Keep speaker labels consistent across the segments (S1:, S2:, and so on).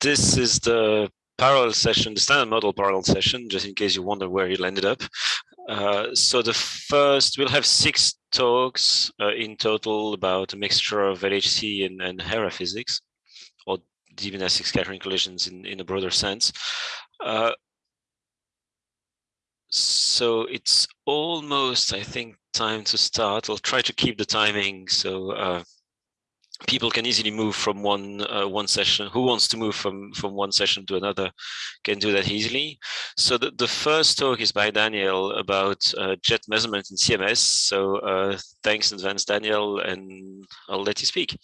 S1: this is the parallel session, the standard model parallel session, just in case you wonder where you landed up. Uh, so the first, we'll have six talks uh, in total about a mixture of LHC and, and Hera physics, or deep inelastic scattering collisions in, in a broader sense. Uh, so it's almost, I think, time to start. I'll try to keep the timing so uh, people can easily move from one uh, one session who wants to move from from one session to another can do that easily. So the, the first talk is by daniel about uh, jet measurement in cms so uh, thanks in advance daniel and i'll let you speak.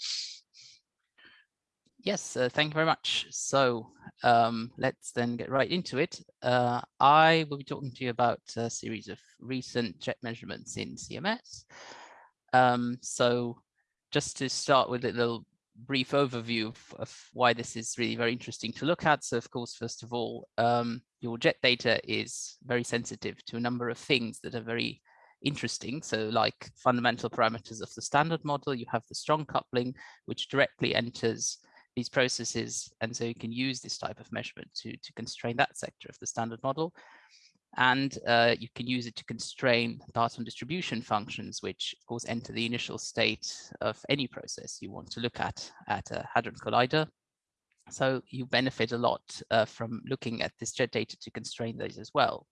S2: Yes uh, thank you very much. So um, let's then get right into it. Uh, i will be talking to you about a series of recent jet measurements in cms um, so just to start with a little brief overview of, of, why this is really very interesting to look at. So of course, first of all, um, your jet data is very sensitive to a number of things that are very interesting. So like fundamental parameters of the standard model, you have the strong coupling, which directly enters these processes. And so you can use this type of measurement to, to constrain that sector of the standard model and uh, you can use it to constrain parton distribution functions, which of course enter the initial state of any process you want to look at at a Hadron Collider. So you benefit a lot uh, from looking at this jet data to constrain those as well.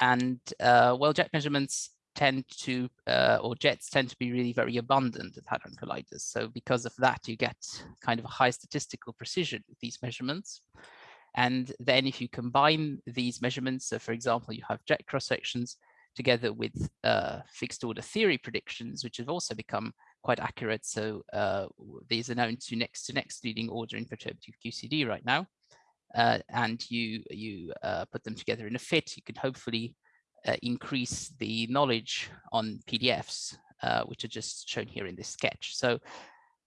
S2: And uh, well, jet measurements tend to, uh, or jets tend to be really very abundant at Hadron Colliders. So because of that, you get kind of a high statistical precision with these measurements. And then if you combine these measurements, so for example, you have jet cross sections together with uh, fixed order theory predictions, which have also become quite accurate. So uh, these are known to next to next leading order in perturbative QCD right now. Uh, and you, you uh, put them together in a fit, you can hopefully uh, increase the knowledge on PDFs, uh, which are just shown here in this sketch. So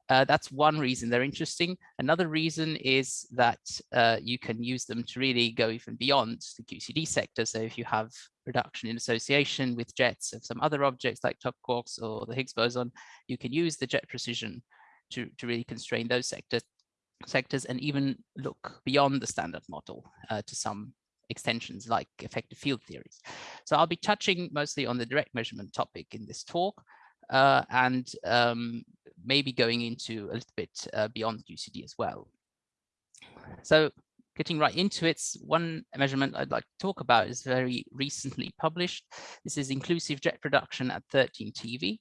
S2: uh, that's one reason they're interesting. Another reason is that uh, you can use them to really go even beyond the QCD sector. So if you have reduction in association with jets of some other objects like top quarks or the Higgs boson, you can use the jet precision to, to really constrain those sector, sectors and even look beyond the standard model uh, to some extensions like effective field theories. So I'll be touching mostly on the direct measurement topic in this talk uh, and um, maybe going into a little bit uh, beyond QCD as well. So getting right into it, one measurement I'd like to talk about is very recently published. This is inclusive jet production at 13 TeV.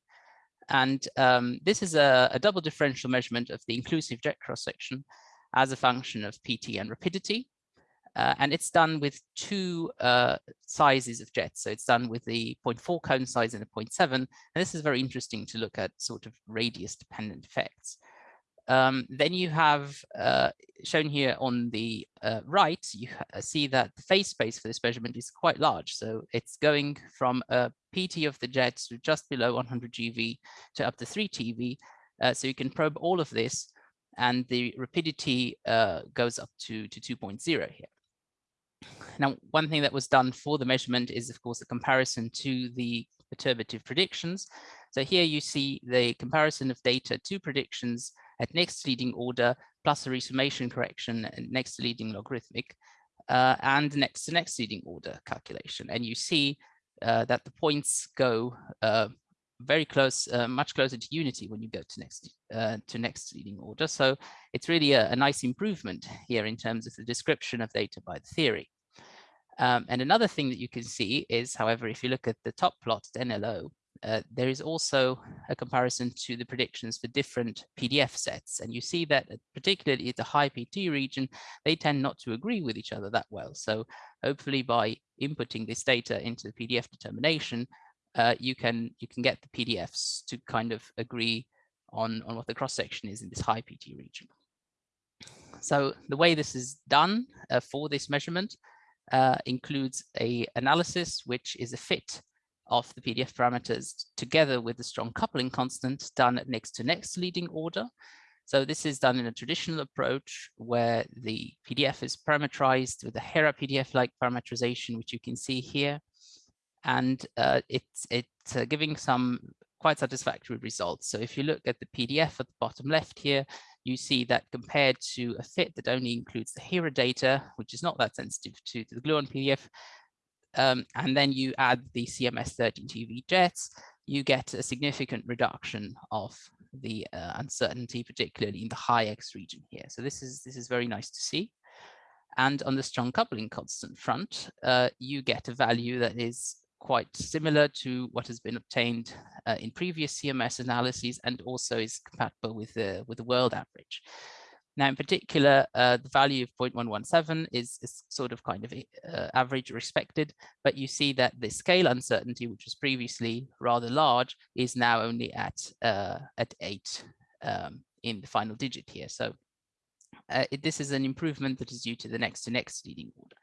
S2: And um, this is a, a, double differential measurement of the inclusive jet cross section as a function of PT and rapidity. Uh, and it's done with two uh, sizes of jets. So it's done with the 0.4 cone size and the 0.7. And this is very interesting to look at sort of radius dependent effects. Um, then you have uh, shown here on the uh, right, you see that the phase space for this measurement is quite large. So it's going from a PT of the jets to just below 100 GeV to up to 3 TeV. Uh, so you can probe all of this and the rapidity uh, goes up to, to 2.0 here. Now, one thing that was done for the measurement is, of course, a comparison to the perturbative predictions. So here you see the comparison of data to predictions at next leading order plus a resummation correction next to leading logarithmic uh, and next to next leading order calculation. And you see uh, that the points go uh, very close, uh, much closer to unity when you go to next uh, to next leading order. So it's really a, a, nice improvement here in terms of the description of data by the theory. Um, and another thing that you can see is, however, if you look at the top plot at NLO, uh, there is also a comparison to the predictions for different PDF sets. And you see that uh, particularly at the high PT region, they tend not to agree with each other that well. So hopefully by inputting this data into the PDF determination, uh, you can you can get the PDFs to kind of agree on, on what the cross section is in this high PT region. So the way this is done uh, for this measurement uh, includes a analysis which is a fit of the PDF parameters together with the strong coupling constant done next to next leading order. So this is done in a traditional approach where the PDF is parameterized with a Hera PDF-like parameterization, which you can see here and uh, it's it's uh, giving some quite satisfactory results. So if you look at the PDF at the bottom left here, you see that compared to a fit that only includes the HERA data, which is not that sensitive to, the Gluon PDF, um, and then you add the CMS 13 TeV jets, you get a significant reduction of the uh, uncertainty, particularly in the high X region here. So this is this is very nice to see. And on the strong coupling constant front, uh, you get a value that is quite similar to what has been obtained uh, in previous CMS analyses and also is compatible with the with the world average. Now, in particular, uh, the value of 0.117 is, is sort of kind of uh, average or expected, but you see that the scale uncertainty, which was previously rather large, is now only at uh, at eight um, in the final digit here. So uh, it, this is an improvement that is due to the next to next leading order.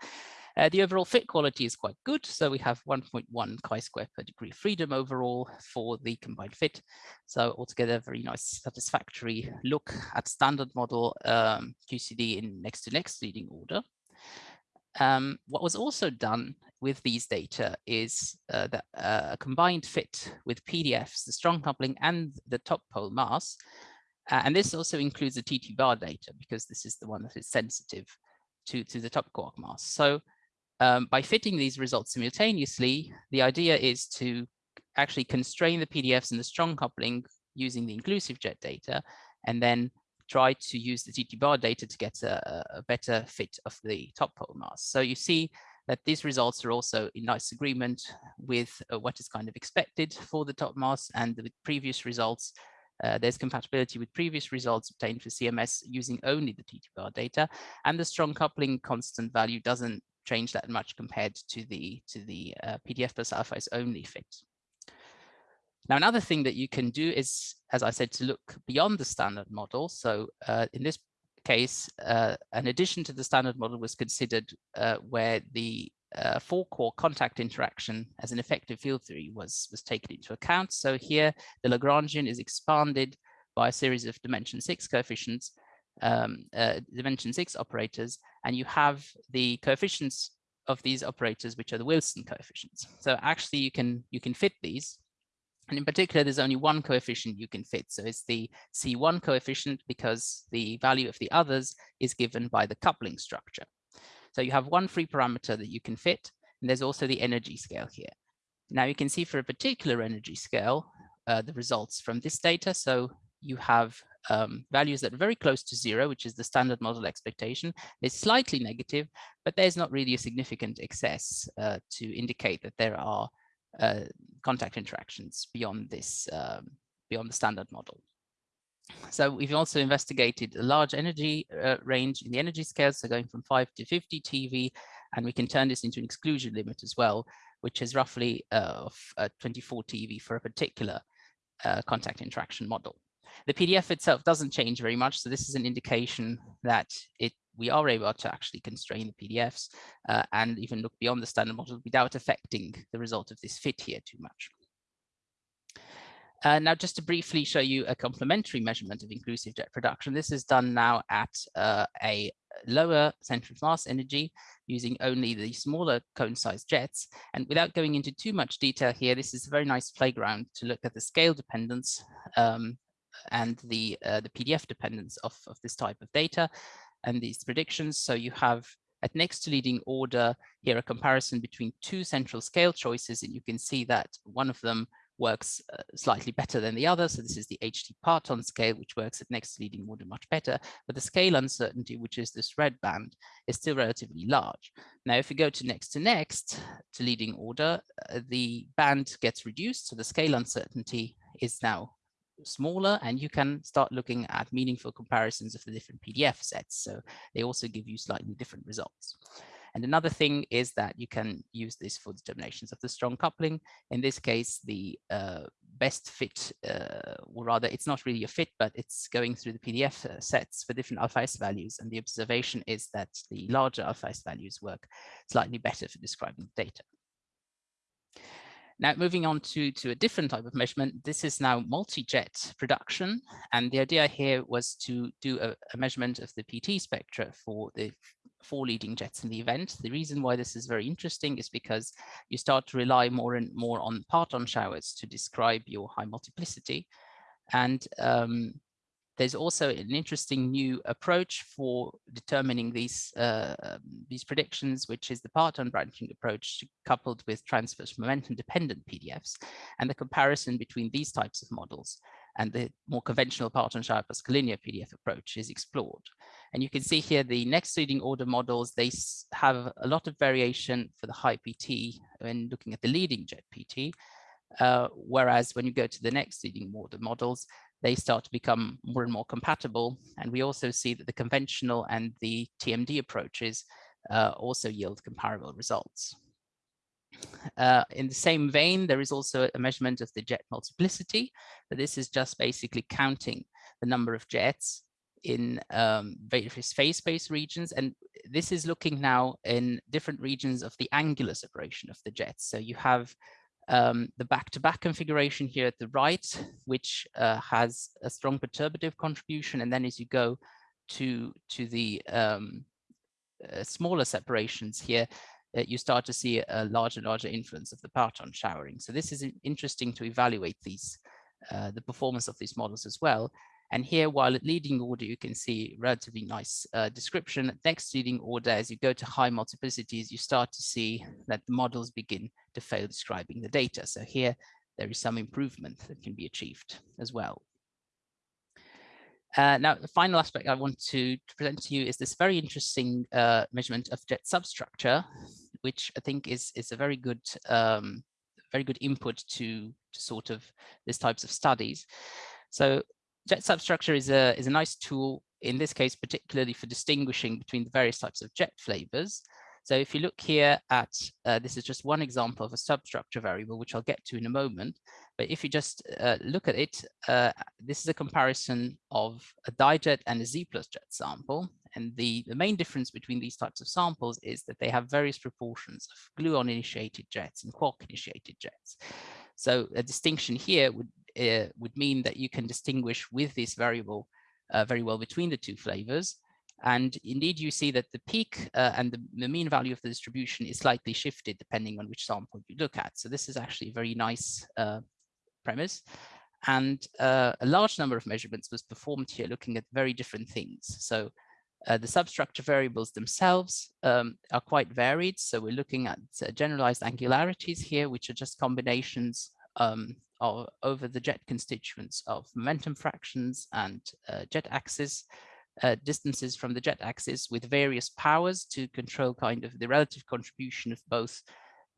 S2: Uh, the overall fit quality is quite good. So we have 1.1 chi-square per degree freedom overall for the combined fit. So altogether, very nice, satisfactory look at standard model um, QCD in next to next leading order. Um, what was also done with these data is uh, that uh, a combined fit with PDFs, the strong coupling and the top pole mass. Uh, and this also includes the TT bar data because this is the one that is sensitive to, to the top quark mass. So um, by fitting these results simultaneously, the idea is to actually constrain the PDFs and the strong coupling using the inclusive jet data, and then try to use the TT bar data to get a, a better fit of the top pole mass. So you see that these results are also in nice agreement with uh, what is kind of expected for the top mass and the previous results. Uh, there's compatibility with previous results obtained for CMS using only the TT bar data, and the strong coupling constant value doesn't change that much compared to the to the uh, PDF plus alphas only fit. Now, another thing that you can do is, as I said, to look beyond the standard model. So uh, in this case, uh, an addition to the standard model was considered uh, where the uh, four quark contact interaction as an effective field theory was, was taken into account. So here the Lagrangian is expanded by a series of dimension six coefficients um, uh, dimension six operators, and you have the coefficients of these operators, which are the Wilson coefficients. So actually you can you can fit these. And in particular, there's only one coefficient you can fit. So it's the C1 coefficient because the value of the others is given by the coupling structure. So you have one free parameter that you can fit, and there's also the energy scale here. Now you can see for a particular energy scale, uh, the results from this data. So you have um, values that are very close to zero, which is the standard model expectation. is slightly negative, but there's not really a significant excess uh, to indicate that there are uh, contact interactions beyond this, um, beyond the standard model. So we've also investigated a large energy uh, range in the energy scale, so going from 5 to 50 TeV, and we can turn this into an exclusion limit as well, which is roughly uh, of uh, 24 TeV for a particular uh, contact interaction model. The PDF itself doesn't change very much, so this is an indication that it we are able to actually constrain the PDFs uh, and even look beyond the standard model without affecting the result of this fit here too much. Uh, now, just to briefly show you a complementary measurement of inclusive jet production, this is done now at uh, a lower center of mass energy using only the smaller cone-sized jets. And without going into too much detail here, this is a very nice playground to look at the scale dependence um, and the, uh, the PDF dependence of, of this type of data and these predictions. So you have at next to leading order here a comparison between two central scale choices and you can see that one of them works uh, slightly better than the other. So this is the HT parton scale, which works at next to leading order much better. But the scale uncertainty, which is this red band, is still relatively large. Now, if we go to next to next to leading order, uh, the band gets reduced. So the scale uncertainty is now smaller and you can start looking at meaningful comparisons of the different PDF sets. So they also give you slightly different results. And another thing is that you can use this for determinations of the strong coupling. In this case, the uh, best fit, uh, or rather it's not really a fit, but it's going through the PDF uh, sets for different alpha S values. And the observation is that the larger alpha S values work slightly better for describing the data. Now, moving on to, to a different type of measurement, this is now multi-jet production. And the idea here was to do a, a, measurement of the PT spectra for the four leading jets in the event. The reason why this is very interesting is because you start to rely more and more on parton showers to describe your high multiplicity. And um, there's also an interesting new approach for determining these uh, um, these predictions, which is the parton branching approach coupled with transverse momentum dependent PDFs and the comparison between these types of models and the more conventional parton shower plus collinear PDF approach is explored. And you can see here the next leading order models, they have a lot of variation for the high PT when looking at the leading jet PT, uh, whereas when you go to the next leading order models, they start to become more and more compatible. And we also see that the conventional and the TMD approaches uh, also yield comparable results. Uh, in the same vein, there is also a measurement of the jet multiplicity, but this is just basically counting the number of jets in um, various phase space regions. And this is looking now in different regions of the angular separation of the jets. So you have um, the back-to-back -back configuration here at the right, which uh, has a strong perturbative contribution. And then as you go to, to the um, uh, smaller separations here, uh, you start to see a larger and larger influence of the parton showering. So this is interesting to evaluate these, uh, the performance of these models as well. And here, while at leading order, you can see relatively nice uh, description. Next leading order, as you go to high multiplicities, you start to see that the models begin to fail describing the data. So here, there is some improvement that can be achieved as well. Uh, now, the final aspect I want to, to, present to you is this very interesting uh, measurement of jet substructure, which I think is, is a very good um, very good input to, to sort of these types of studies. So jet substructure is a, is a nice tool, in this case, particularly for distinguishing between the various types of jet flavors. So if you look here at, uh, this is just one example of a substructure variable, which I'll get to in a moment. But if you just uh, look at it, uh, this is a comparison of a dijet and a Z plus jet sample. And the, the main difference between these types of samples is that they have various proportions of gluon initiated jets and quark initiated jets. So a distinction here would uh, would mean that you can distinguish with this variable uh, very well between the two flavors. And indeed, you see that the peak uh, and the, the, mean value of the distribution is slightly shifted depending on which sample you look at. So this is actually a very nice uh, premise. And uh, a large number of measurements was performed here looking at very different things. So uh, the substructure variables themselves um, are quite varied. So we're looking at uh, generalized angularities here, which are just combinations um, of, over the jet constituents of momentum fractions and uh, jet axis, uh, distances from the jet axis with various powers to control kind of the relative contribution of both,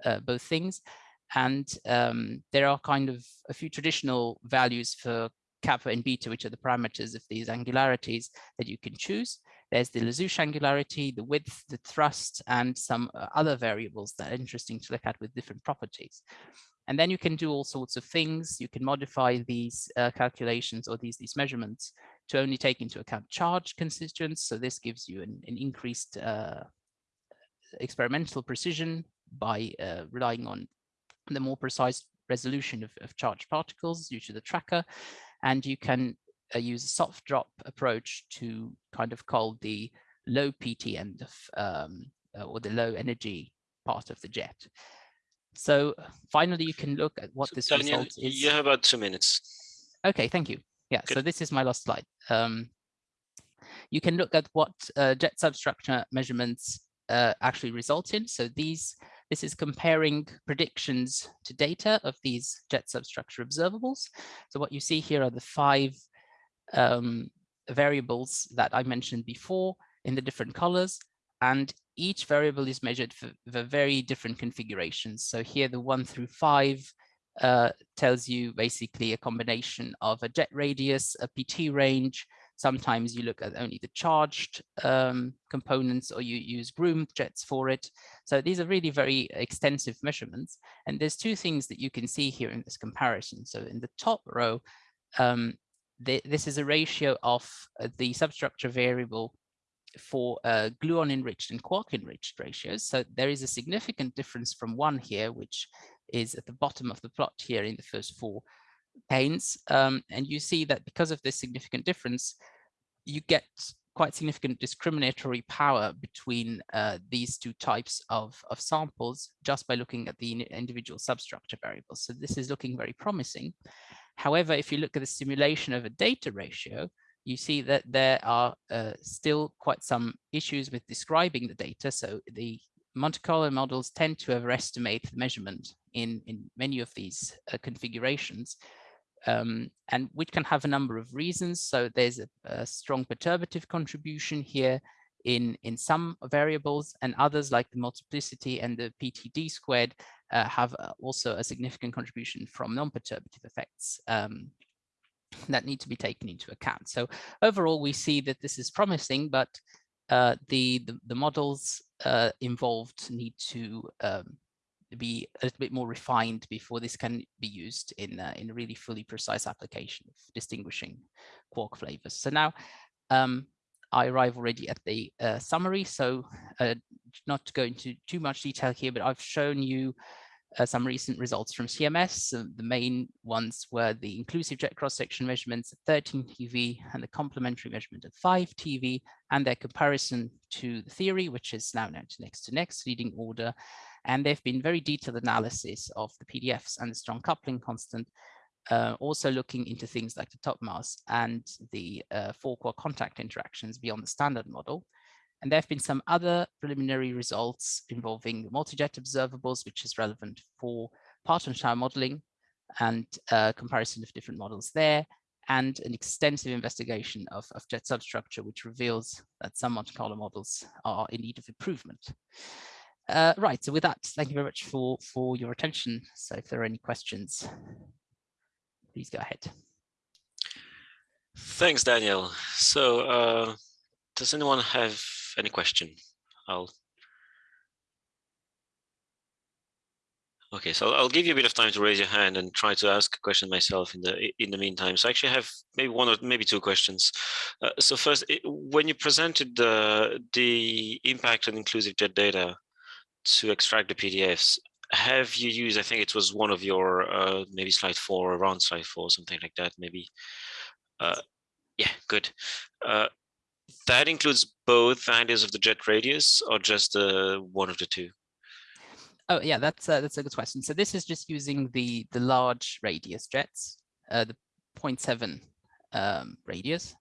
S2: uh, both things. And um, there are kind of a few traditional values for kappa and beta, which are the parameters of these angularities that you can choose. There's the Les Houches angularity, the width, the thrust, and some uh, other variables that are interesting to look at with different properties. And then you can do all sorts of things. You can modify these uh, calculations or these, these measurements to only take into account charge constituents. So this gives you an, an increased uh, experimental precision by uh, relying on the more precise resolution of, of charged particles due to the tracker. And you can uh, use a soft drop approach to kind of call the low PT end of um, uh, or the low energy part of the jet. So finally, you can look at what so this Daniel, result is.
S1: You have about two minutes.
S2: Okay, thank you. Yeah, Good. so this is my last slide. Um, you can look at what uh, jet substructure measurements uh, actually result in. So these, this is comparing predictions to data of these jet substructure observables. So what you see here are the five um, variables that I mentioned before in the different colors. And each variable is measured for, for very different configurations. So here the one through five uh, tells you basically a combination of a jet radius, a PT range. Sometimes you look at only the charged um, components or you use groomed jets for it. So these are really very extensive measurements. And there's two things that you can see here in this comparison. So in the top row, um, the, this is a ratio of uh, the substructure variable for uh, gluon enriched and quark enriched ratios. So there is a significant difference from one here, which is at the bottom of the plot here in the first four panes. Um, and you see that because of this significant difference, you get quite significant discriminatory power between uh, these two types of, of samples just by looking at the individual substructure variables. So this is looking very promising. However, if you look at the simulation of a data ratio, you see that there are uh, still quite some issues with describing the data. So the Monte Carlo models tend to overestimate the measurement in, in many of these uh, configurations, um, and which can have a number of reasons. So there's a, a, strong perturbative contribution here in, in some variables and others like the multiplicity and the PTD squared uh, have uh, also a significant contribution from non-perturbative effects um, that need to be taken into account. So overall, we see that this is promising, but uh, the, the, the models uh, involved need to um, be a little bit more refined before this can be used in uh, in a really fully precise application of distinguishing quark flavors. So now um, I arrive already at the uh, summary. So uh, not to go into too much detail here, but I've shown you uh, some recent results from CMS. Uh, the main ones were the inclusive jet cross-section measurements at 13 TeV and the complementary measurement at 5 TeV and their comparison to the theory, which is now known to next to next leading order. And there've been very detailed analysis of the PDFs and the strong coupling constant, uh, also looking into things like the top mass and the uh, four-quark contact interactions beyond the standard model. And there have been some other preliminary results involving multi-jet observables, which is relevant for parton shower modeling and uh, comparison of different models there, and an extensive investigation of, of jet substructure, which reveals that some Monte Carlo models are in need of improvement. Uh, right, so with that, thank you very much for, for your attention. So if there are any questions, please go ahead.
S1: Thanks, Daniel. So uh, does anyone have any question? I'll Okay, so I'll give you a bit of time to raise your hand and try to ask a question myself in the in the meantime. So I actually have maybe one or maybe two questions. Uh, so first, when you presented the the impact on inclusive jet data to extract the PDFs, have you used? I think it was one of your uh, maybe slide four, around slide four, something like that. Maybe. Uh, yeah, good. Uh, that includes both values of the jet radius or just uh, one of the two?
S2: Oh yeah, that's uh, that's a good question. So this is just using the the large radius jets, uh, the 0.7 um, radius.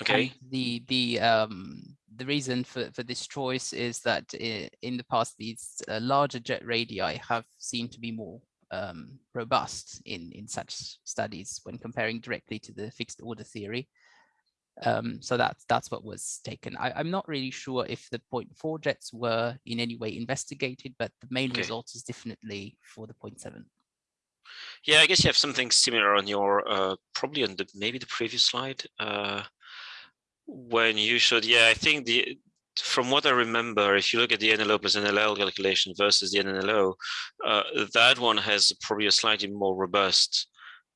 S1: Okay.
S2: And the the um, the reason for for this choice is that in the past these uh, larger jet radii have seemed to be more um, robust in in such studies when comparing directly to the fixed order theory. Um, so that's that's what was taken. I, am not really sure if the 0.4 jets were in any way investigated, but the main okay. result is definitely for the 0.7.
S1: Yeah, I guess you have something similar on your uh, probably on the maybe the previous slide uh, when you showed. Yeah, I think the from what I remember, if you look at the NLO plus NLL calculation versus the NNLO, uh, that one has probably a slightly more robust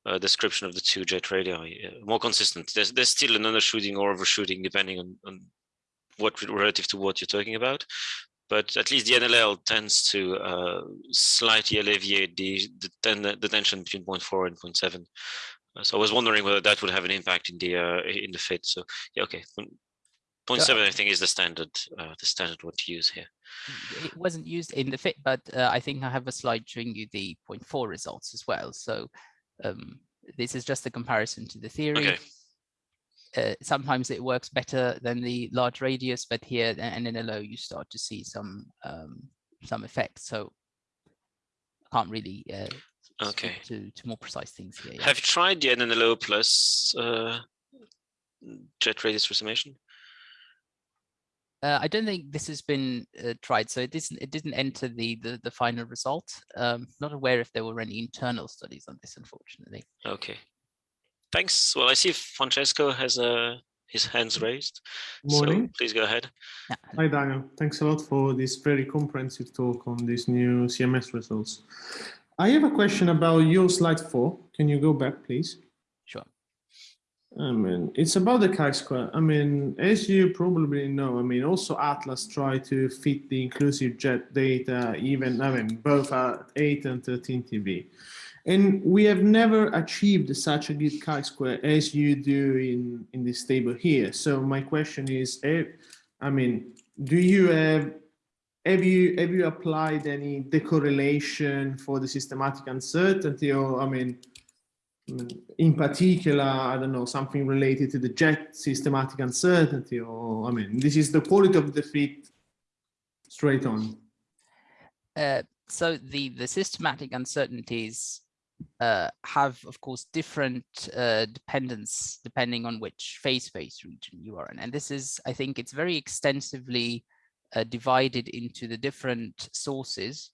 S1: uh, description of the two jet radii, uh, more consistent. There's, there's still an undershooting or overshooting depending on, on what relative to what you're talking about. But at least the NLL tends to uh, slightly alleviate the, the, ten, the, tension between 0.4 and 0.7. Uh, so I was wondering whether that would have an impact in the uh, in the fit. So yeah, okay. 0.7 yeah. I think is the standard uh, the standard one to use here.
S2: It wasn't used in the fit, but I think I have a slide showing you the 0.4 results as well. So um, this is just a comparison to the theory. Okay. Uh, sometimes it works better than the large radius, but here and in a low you start to see some um, some effects. So I can't really uh,
S1: okay
S2: to to more precise things here.
S1: Have you tried the NNLO plus uh, jet radius summation?
S2: Uh, I don't think this has been uh, tried, so it didn't it didn't enter the the, the final result. Um, not aware if there were any internal studies on this, unfortunately.
S1: Okay, thanks. Well, I see Francesco has uh, his hands raised.
S3: Morning.
S1: So please go ahead.
S3: Yeah. Hi, Daniel. Thanks a lot for this very comprehensive talk on these new CMS results. I have a question about your slide four. Can you go back, please? I mean, it's about the chi-square. I mean, as you probably know, I mean, also Atlas try to fit the inclusive jet data, even, I mean, both at 8 and 13 TeV. And we have never achieved such a good chi-square as you do in, in this table here. So my question is, eh, I mean, do you have, have you, have you applied any decorrelation for the systematic uncertainty or, I mean, in particular, I don't know, something related to the jet systematic uncertainty, or I mean, this is the quality of the fit straight on.
S2: Uh, so the the systematic uncertainties uh, have, of course, different uh, dependence depending on which phase space region you are in. And this is, I think, it's very extensively uh, divided into the different sources.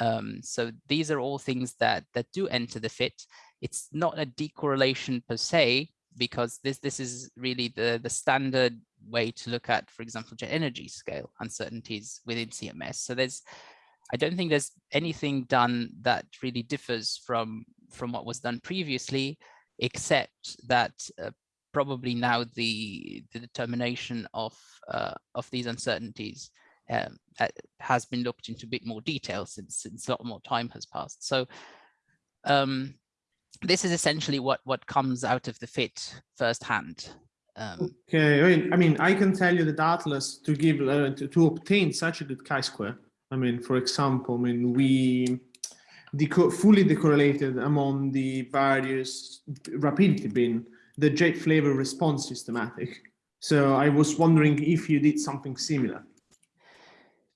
S2: Um, so these are all things that that do enter the fit. It's not a decorrelation per se, because this this is really the the standard way to look at, for example, jet energy scale uncertainties within CMS. So there's I don't think there's anything done that really differs from from what was done previously, except that uh, probably now the the determination of uh, of these uncertainties um, has been looked into a bit more detail since since a lot more time has passed. So um, this is essentially what what comes out of the fit firsthand. Um,
S3: okay, I mean, I mean, I can tell you that Atlas to give uh, to, to obtain such a good chi-square I mean, for example, I mean, we deco fully decorrelated among the various rapidity bin, the jet flavor response systematic. So I was wondering if you did something similar.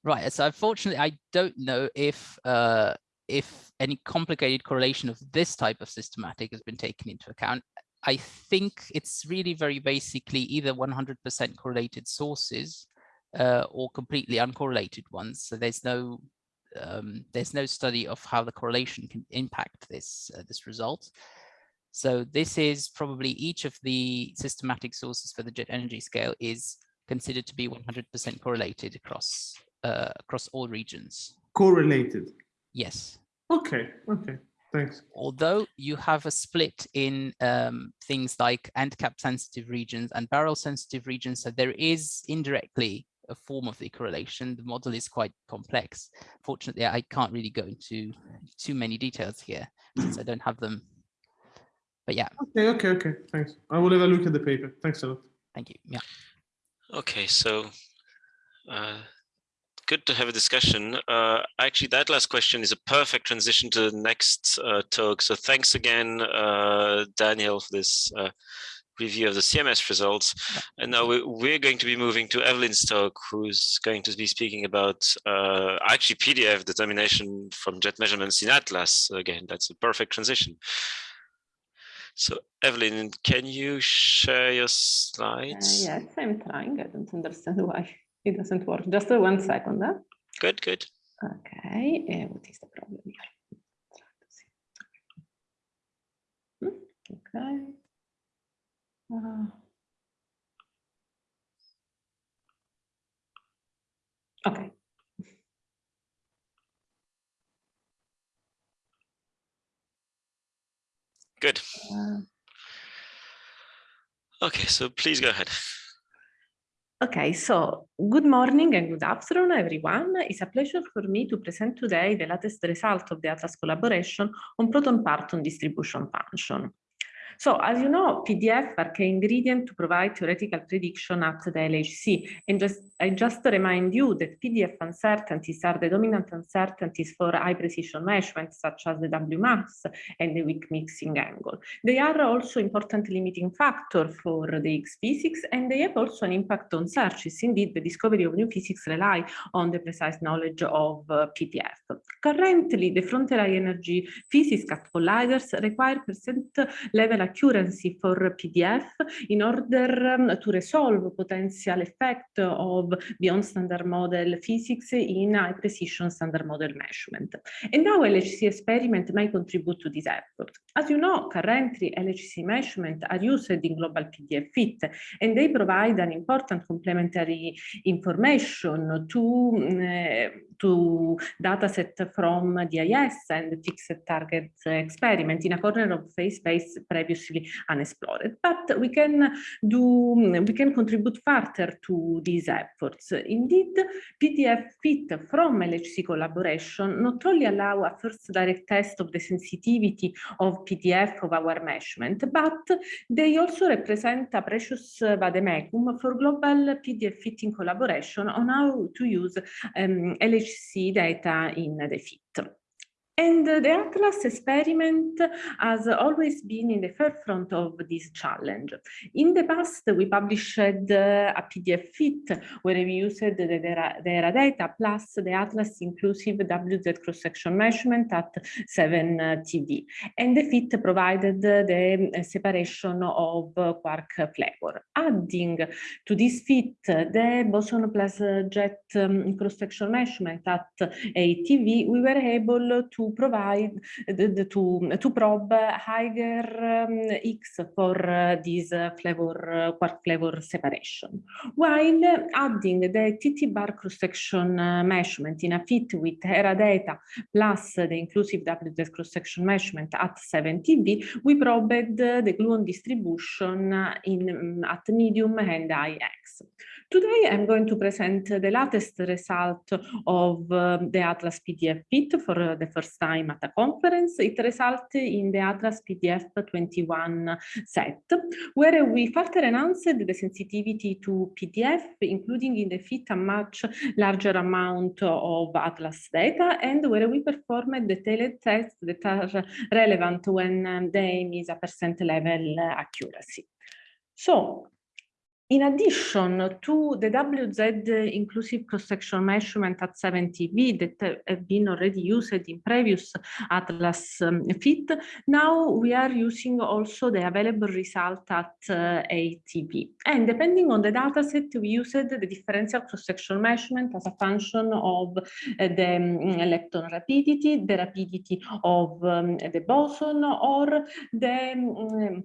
S2: Right. So unfortunately, I don't know if uh, if any complicated correlation of this type of systematic has been taken into account. I think it's really very basically either 100% correlated sources uh, or completely uncorrelated ones. So there's no um, there's no study of how the correlation can impact this uh, this result. So this is probably each of the systematic sources for the jet energy scale is considered to be 100% correlated across uh, across all regions.
S3: Correlated.
S2: Yes.
S3: Okay. Okay. Thanks.
S2: Although you have a split in um, things like end cap sensitive regions and barrel sensitive regions, so there is indirectly a form of the correlation. The model is quite complex. Fortunately, I can't really go into too many details here since I don't have them. But yeah.
S3: Okay, okay, okay. Thanks. I will have a look at the paper. Thanks a lot.
S2: Thank you. Yeah.
S1: Okay, so uh, good to have a discussion. Uh, actually, that last question is a perfect transition to the next uh, talk. So thanks again, uh, Daniel, for this uh, review of the CMS results. And now we're going to be moving to Evelyn Stoke, who's going to be speaking about uh, actually PDF determination from jet measurements in Atlas. Again, that's a perfect transition. So Evelyn, can you share your slides?
S4: Uh, yes, I'm trying. I don't understand why it doesn't work. Just uh, one second. Huh?
S1: Good, good.
S4: Okay, uh, what is the problem here? Okay. Uh, okay.
S1: Good. Uh, okay, so please go ahead.
S4: Okay, so good morning and good afternoon, everyone. It's a pleasure for me to present today the latest result of the Atlas collaboration on proton parton distribution function. So as you know, PDF are key ingredient to provide theoretical prediction at the LHC. And just, I just remind you that PDF uncertainties are the dominant uncertainties for high precision measurements such as the W mass and the weak mixing angle. They are also important limiting factor for the Higgs physics and they have also an impact on searches. Indeed, the discovery of new physics rely on the precise knowledge of uh, PDF. Currently, the frontier high energy physics cat colliders require percent level accuracy for PDF in order um, to resolve potential effect of beyond standard model physics in high precision standard model measurement. And now LHC experiment may contribute to this effort. As you know, currently LHC measurement are used in global PDF fit, and they provide an important complementary information to, uh, to dataset from DIS and fixed target experiment in a corner of phase space previously unexplored. But we can do, we can contribute further to these efforts. Indeed, PDF fit from LHC collaboration not only allow a first direct test of the sensitivity of PDF of our measurement, but they also represent a precious vademecum for global PDF fitting collaboration on how to use um, LHC data in the. And the Atlas experiment has always been in the forefront of this challenge. In the past, we published a PDF fit where we used the, the data plus the Atlas inclusive WZ cross-section measurement at 7 uh, TeV. And the fit provided the separation of quark flavor. Adding to this fit the boson plus jet um, cross-section measurement at 8 TeV, we were able to to provide to to probe higher um, X for uh, this flavor quark flavor separation, while adding the TT bar cross section uh, measurement in a fit with HERA data plus the inclusive WZ cross section measurement at 7 TeV, we probed the gluon distribution in um, at medium and high X. Today, I'm going to present the latest result of uh, the Atlas PDF fit for uh, the first time at a conference. It resulted in the Atlas PDF 21 set, where we further enhanced the sensitivity to PDF, including in the fit a much larger amount of Atlas data, and where we performed detailed tests that are relevant when um, the aim is a percent level accuracy. So in addition to the WZ inclusive cross-section measurement at 7 TeV that have been already used in previous Atlas um, fit, now we are using also the available result at uh, 8 TeV. And depending on the dataset, we used the differential cross-section measurement as a function of uh, the um, lepton rapidity, the rapidity of um, the boson, or the um,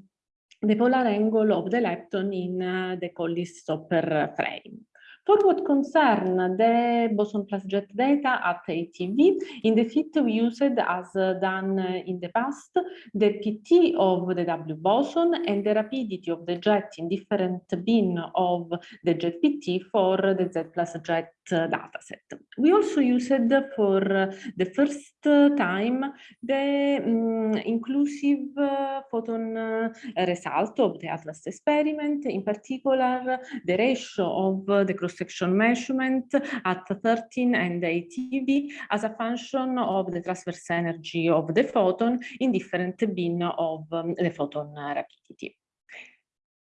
S4: the polar angle of the lepton in the Collis-Stopper frame. For what concern the boson plus jet data at ATV, in the fit we used as done in the past, the PT of the W boson and the rapidity of the jet in different bin of the jet PT for the Z plus jet dataset. We also used for the first time the um, inclusive photon result of the ATLAS experiment, in particular the ratio of the cross section measurement at 13 and 8 TeV as a function of the transverse energy of the photon in different bin of um, the photon rapidity.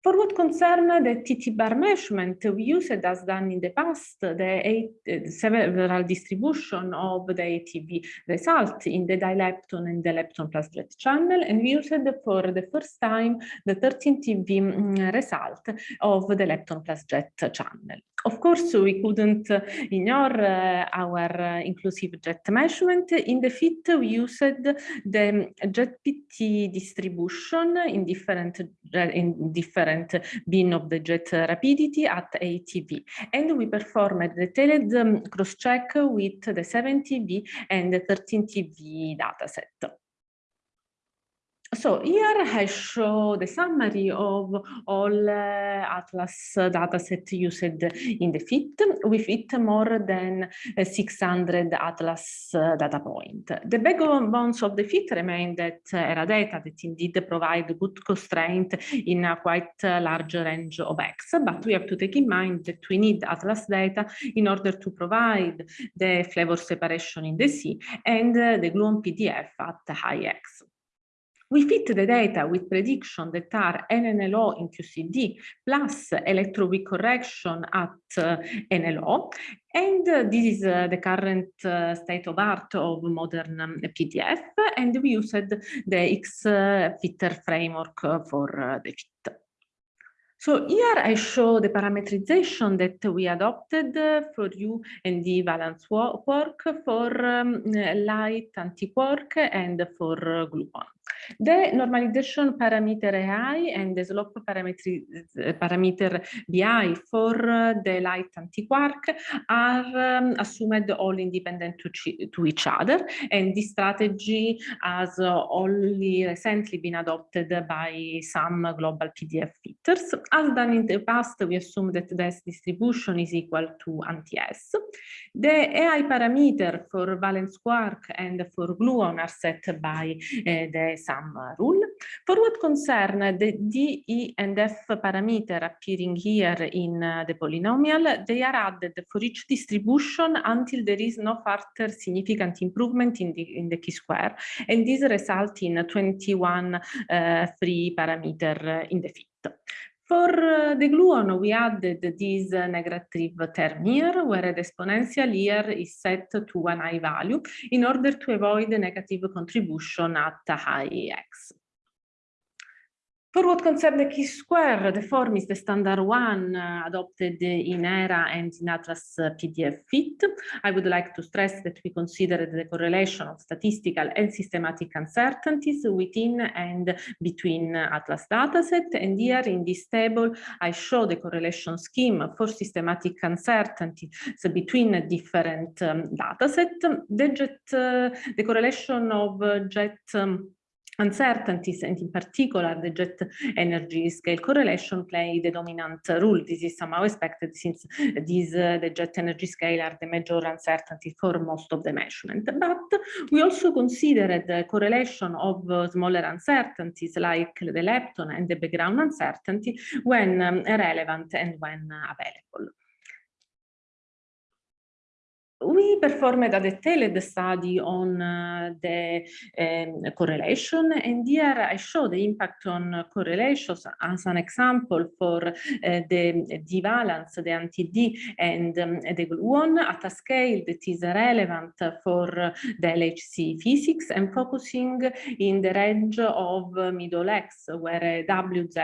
S4: For what concerns the TT bar measurement, we used as done in the past the, eight, several distribution of the ATV result in the dilepton and the lepton plus jet channel, and we used for the first time the 13 TeV mm, result of the lepton plus jet channel. Of course, we couldn't ignore uh, our uh, inclusive jet measurement. In the fit, we used the jet PT distribution in different in different bin of the jet rapidity at ATV. And we performed detailed um, cross-check with the 7 TeV and the 13 TeV dataset. So here I show the summary of all uh, Atlas dataset used in the FIT. We fit more than uh, 600 Atlas uh, data point. The backbones of the FIT remain that uh, HERA data that indeed provide good constraint in a quite uh, large range of X, but we have to take in mind that we need Atlas data in order to provide the flavor separation in the C and uh, the gluon PDF at high X. We fit the data with prediction that are NNLO in QCD plus electroweak correction at uh, NLO. And uh, this is uh, the current uh, state of art of modern um, PDF. And we used the xFitter framework for the fit. So here I show the parameterization that we adopted for U and the valence quark for um, light anti-quark and for gluon. The normalization parameter AI and the slope parameter BI for the light anti-quark are um, assumed all independent to, to, each other. And this strategy has only recently been adopted by some global PDF fitters. As done in the past, we assume that the S distribution is equal to anti-S. The AI parameter for valence quark and for gluon are set by uh, the sum rule. For what concern the D, E, and F parameter appearing here in uh, the polynomial, they are added for each distribution until there is no further significant improvement in the, in the chi-square, and this results in 21 uh, free parameter in the fit. For uh, the gluon, we added this uh, negative term here, where the exponential here is set to an high value in order to avoid the negative contribution at high x. For what concerns the chi-square, the form is the standard one uh, adopted in HERA and in Atlas uh, PDF fit. I would like to stress that we considered the correlation of statistical and systematic uncertainties within and between Atlas dataset. And here in this table, I show the correlation scheme for systematic uncertainties between different um, datasets. The, jet, uh, the correlation of jet um, uncertainties and in particular the jet energy scale correlation play the dominant role. This is somehow expected since these uh, the jet energy scale are the major uncertainty for most of the measurement. But we also considered the correlation of uh, smaller uncertainties like the lepton and the background uncertainty when um, relevant and when available we performed a detailed study on uh, the um, correlation and here I show the impact on correlations as an example for uh, the D-valence, the anti-D and um, the gluon at a scale that is relevant for the LHC physics and focusing in the range of middle X where W, Z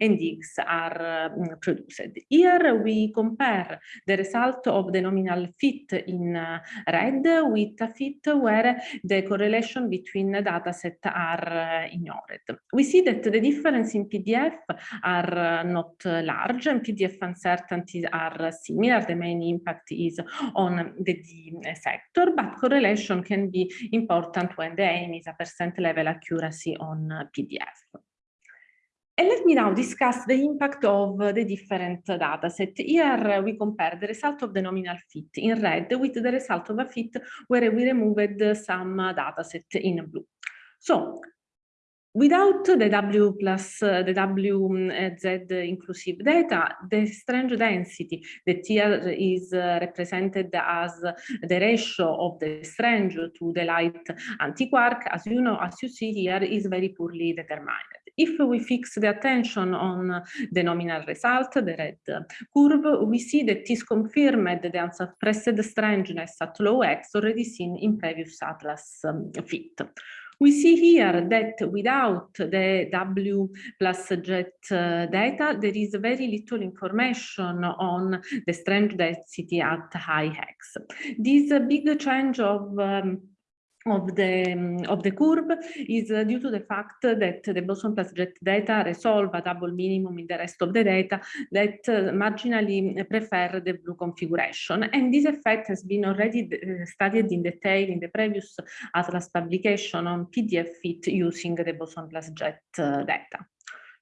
S4: and X are um, produced. Here we compare the result of the nominal fit in uh, red with a fit where the correlation between data set are uh, ignored. We see that the difference in PDF are uh, not large and PDF uncertainties are similar. The main impact is on the D sector, but correlation can be important when the aim is a percent level accuracy on PDF. And let me now discuss the impact of the different data set. Here we compare the result of the nominal fit in red with the result of a fit where we removed some data set in blue. So Without the W plus uh, the WZ inclusive data, the strange density that here is uh, represented as the ratio of the strange to the light antiquark, as you know, as you see here, is very poorly determined. If we fix the attention on the nominal result, the red curve, we see that is confirmed the unsuppressed strangeness at low x already seen in previous atlas um, fit. We see here that without the W plus jet uh, data, there is very little information on the strange density at high x. This big change of um, of the of the curve is uh, due to the fact that the boson plus jet data resolve a double minimum in the rest of the data that uh, marginally prefer the blue configuration. And this effect has been already uh, studied in detail in the previous atlas publication on pdf fit using the boson plus jet uh, data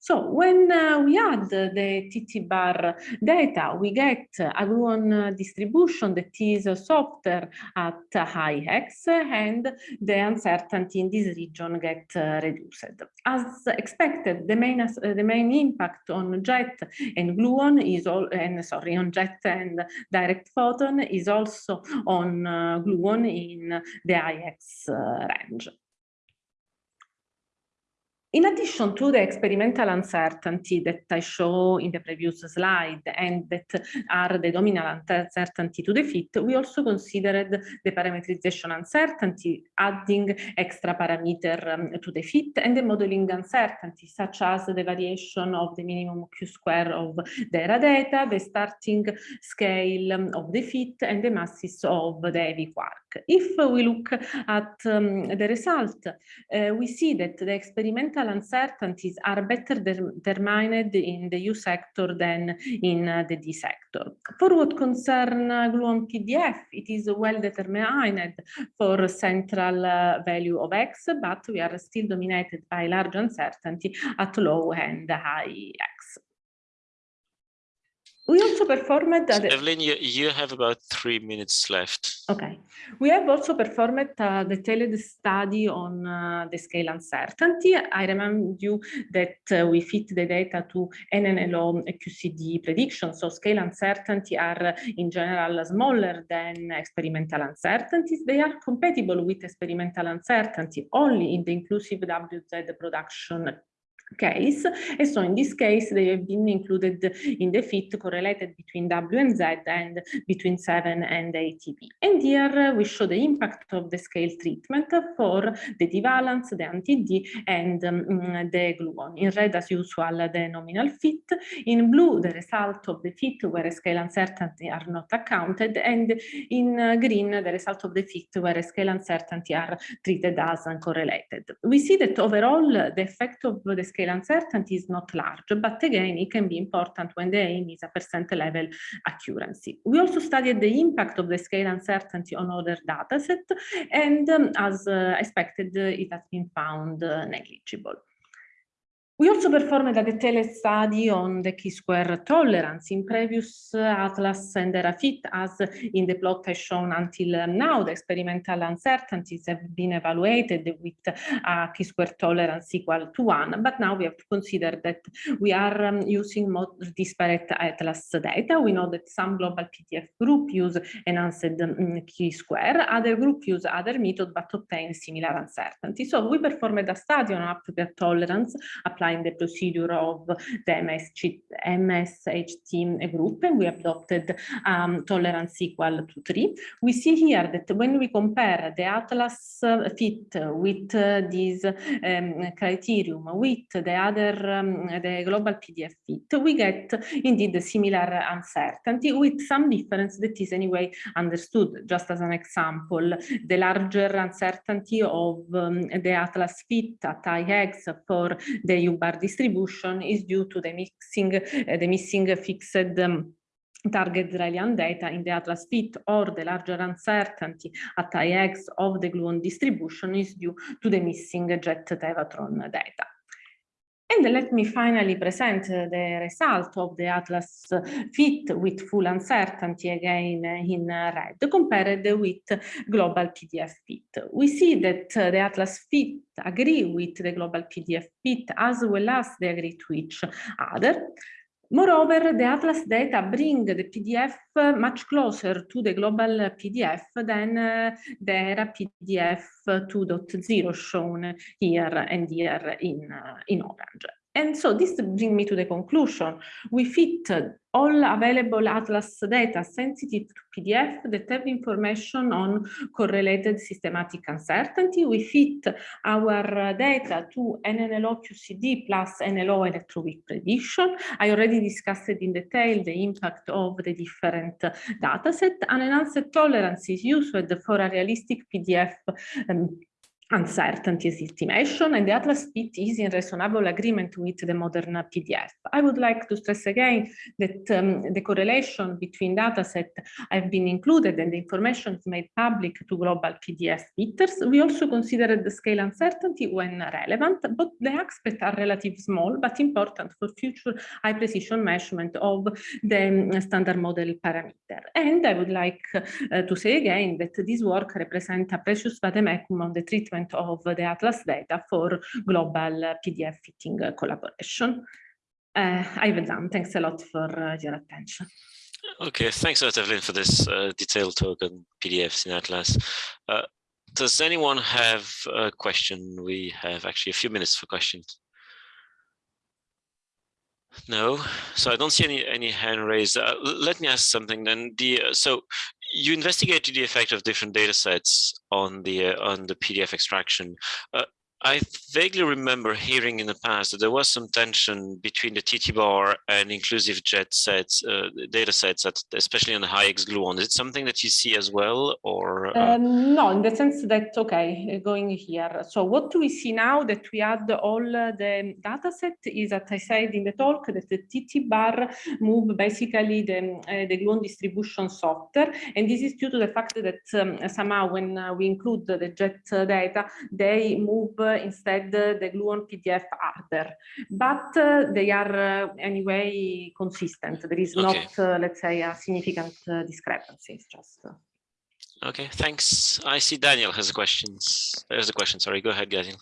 S4: so when uh, we add the TT bar data, we get a gluon distribution that is softer at high X and the uncertainty in this region get uh, reduced. As expected, the main, uh, the main impact on jet and gluon is all, and sorry, on jet and direct photon is also on uh, gluon in the high X uh, range. In addition to the experimental uncertainty that I show in the previous slide and that are the dominant uncertainty to the fit, we also considered the parametrization uncertainty, adding extra parameter um, to the fit and the modeling uncertainty, such as the variation of the minimum Q square of the HERA data, the starting scale um, of the fit, and the masses of the heavy quark. If we look at um, the result, uh, we see that the experimental uncertainties are better determined in the U sector than in uh, the D sector. For what concerns uh, gluon PDF, it is well determined for central uh, value of X, but we are still dominated by large uncertainty at low and high X. We also performed...
S1: So Evelyn, you, you have about three minutes left.
S4: Okay. We have also performed a detailed study on uh, the scale uncertainty. I remind you that uh, we fit the data to NNLO QCD predictions. So scale uncertainty are in general smaller than experimental uncertainties. They are compatible with experimental uncertainty only in the inclusive WZ production case. And so in this case, they have been included in the fit correlated between W and Z and between 7 and 8 TeV. And here we show the impact of the scale treatment for the D-valence, the anti-D, and um, the gluon. In red, as usual, the nominal fit. In blue, the result of the fit where scale uncertainty are not accounted. And in uh, green, the result of the fit where scale uncertainty are treated as uncorrelated. We see that overall, the effect of the scale scale uncertainty is not large, but again, it can be important when the aim is a percent level accuracy. We also studied the impact of the scale uncertainty on other dataset, and um, as uh, expected, it has been found uh, negligible. We also performed a detailed study on the chi-square tolerance in previous atlas and ERAFIT as in the plot I shown until now. The experimental uncertainties have been evaluated with a chi-square tolerance equal to one, but now we have to consider that we are um, using more disparate atlas data. We know that some global PDF group use enhanced um, chi-square, other group use other method but obtain similar uncertainty. So we performed a study on appropriate tolerance applying applying the procedure of the MSH, MSHT group, and we adopted um, tolerance equal to three. We see here that when we compare the Atlas uh, fit with uh, this um, criterion with the other, um, the global PDF fit, we get indeed similar uncertainty with some difference that is anyway understood. Just as an example, the larger uncertainty of um, the Atlas fit at high X for the bar distribution is due to the mixing, uh, the missing fixed um, target Drell-Yan data in the Atlas fit or the larger uncertainty at high X of the gluon distribution is due to the missing jet tevatron data. And let me finally present uh, the result of the Atlas fit with full uncertainty again in red compared with global PDF fit. We see that uh, the Atlas fit agree with the global PDF fit as well as they agree to each other. Moreover, the Atlas data bring the PDF much closer to the global PDF than uh, the ERA PDF 2.0 shown here and here in, uh, in orange. And so this brings me to the conclusion. We fit all available Atlas data sensitive to PDF that have information on correlated systematic uncertainty. We fit our data to NNLO QCD plus NLO electroweak prediction. I already discussed in detail the impact of the different data set. An enhanced tolerance is used for a realistic PDF um, uncertainty estimation and the Atlas fit is in reasonable agreement with the modern PDF. I would like to stress again that um, the correlation between dataset have been included and the information is made public to global PDF fitters. We also considered the scale uncertainty when relevant, but the aspects are relatively small but important for future high precision measurement of the um, standard model parameter. And I would like uh, to say again that this work represents a precious vademecum on the treatment development of the Atlas data for global PDF fitting collaboration. Uh, done. Thanks a lot for uh, your attention.
S1: Okay, thanks a lot, Evelyn, for this uh, detailed talk on PDFs in Atlas. Uh, does anyone have a question? We have actually a few minutes for questions. No, so I don't see any any hand raised. Uh, let me ask something then. The uh, so you investigated the effect of different data sets on the uh, on the PDF extraction. Uh, I vaguely remember hearing in the past that there was some tension between the TT bar and inclusive jet sets, uh, data sets, that, especially on the HiX gluon. Is it something that you see as well or?
S4: Uh... Um, no, in the sense that, okay, going here. So what do we see now that we add all the data set is that I said in the talk that the TT bar move basically the, uh, the gluon distribution software. And this is due to the fact that um, somehow when uh, we include the jet data, they move instead the Gluon PDF hardware, but uh, they are uh, anyway consistent. There is okay. not, uh, let's say, a significant discrepancy. It's just.
S1: Okay, thanks. I see Daniel has a questions. There's a question. Sorry, go ahead, Daniel.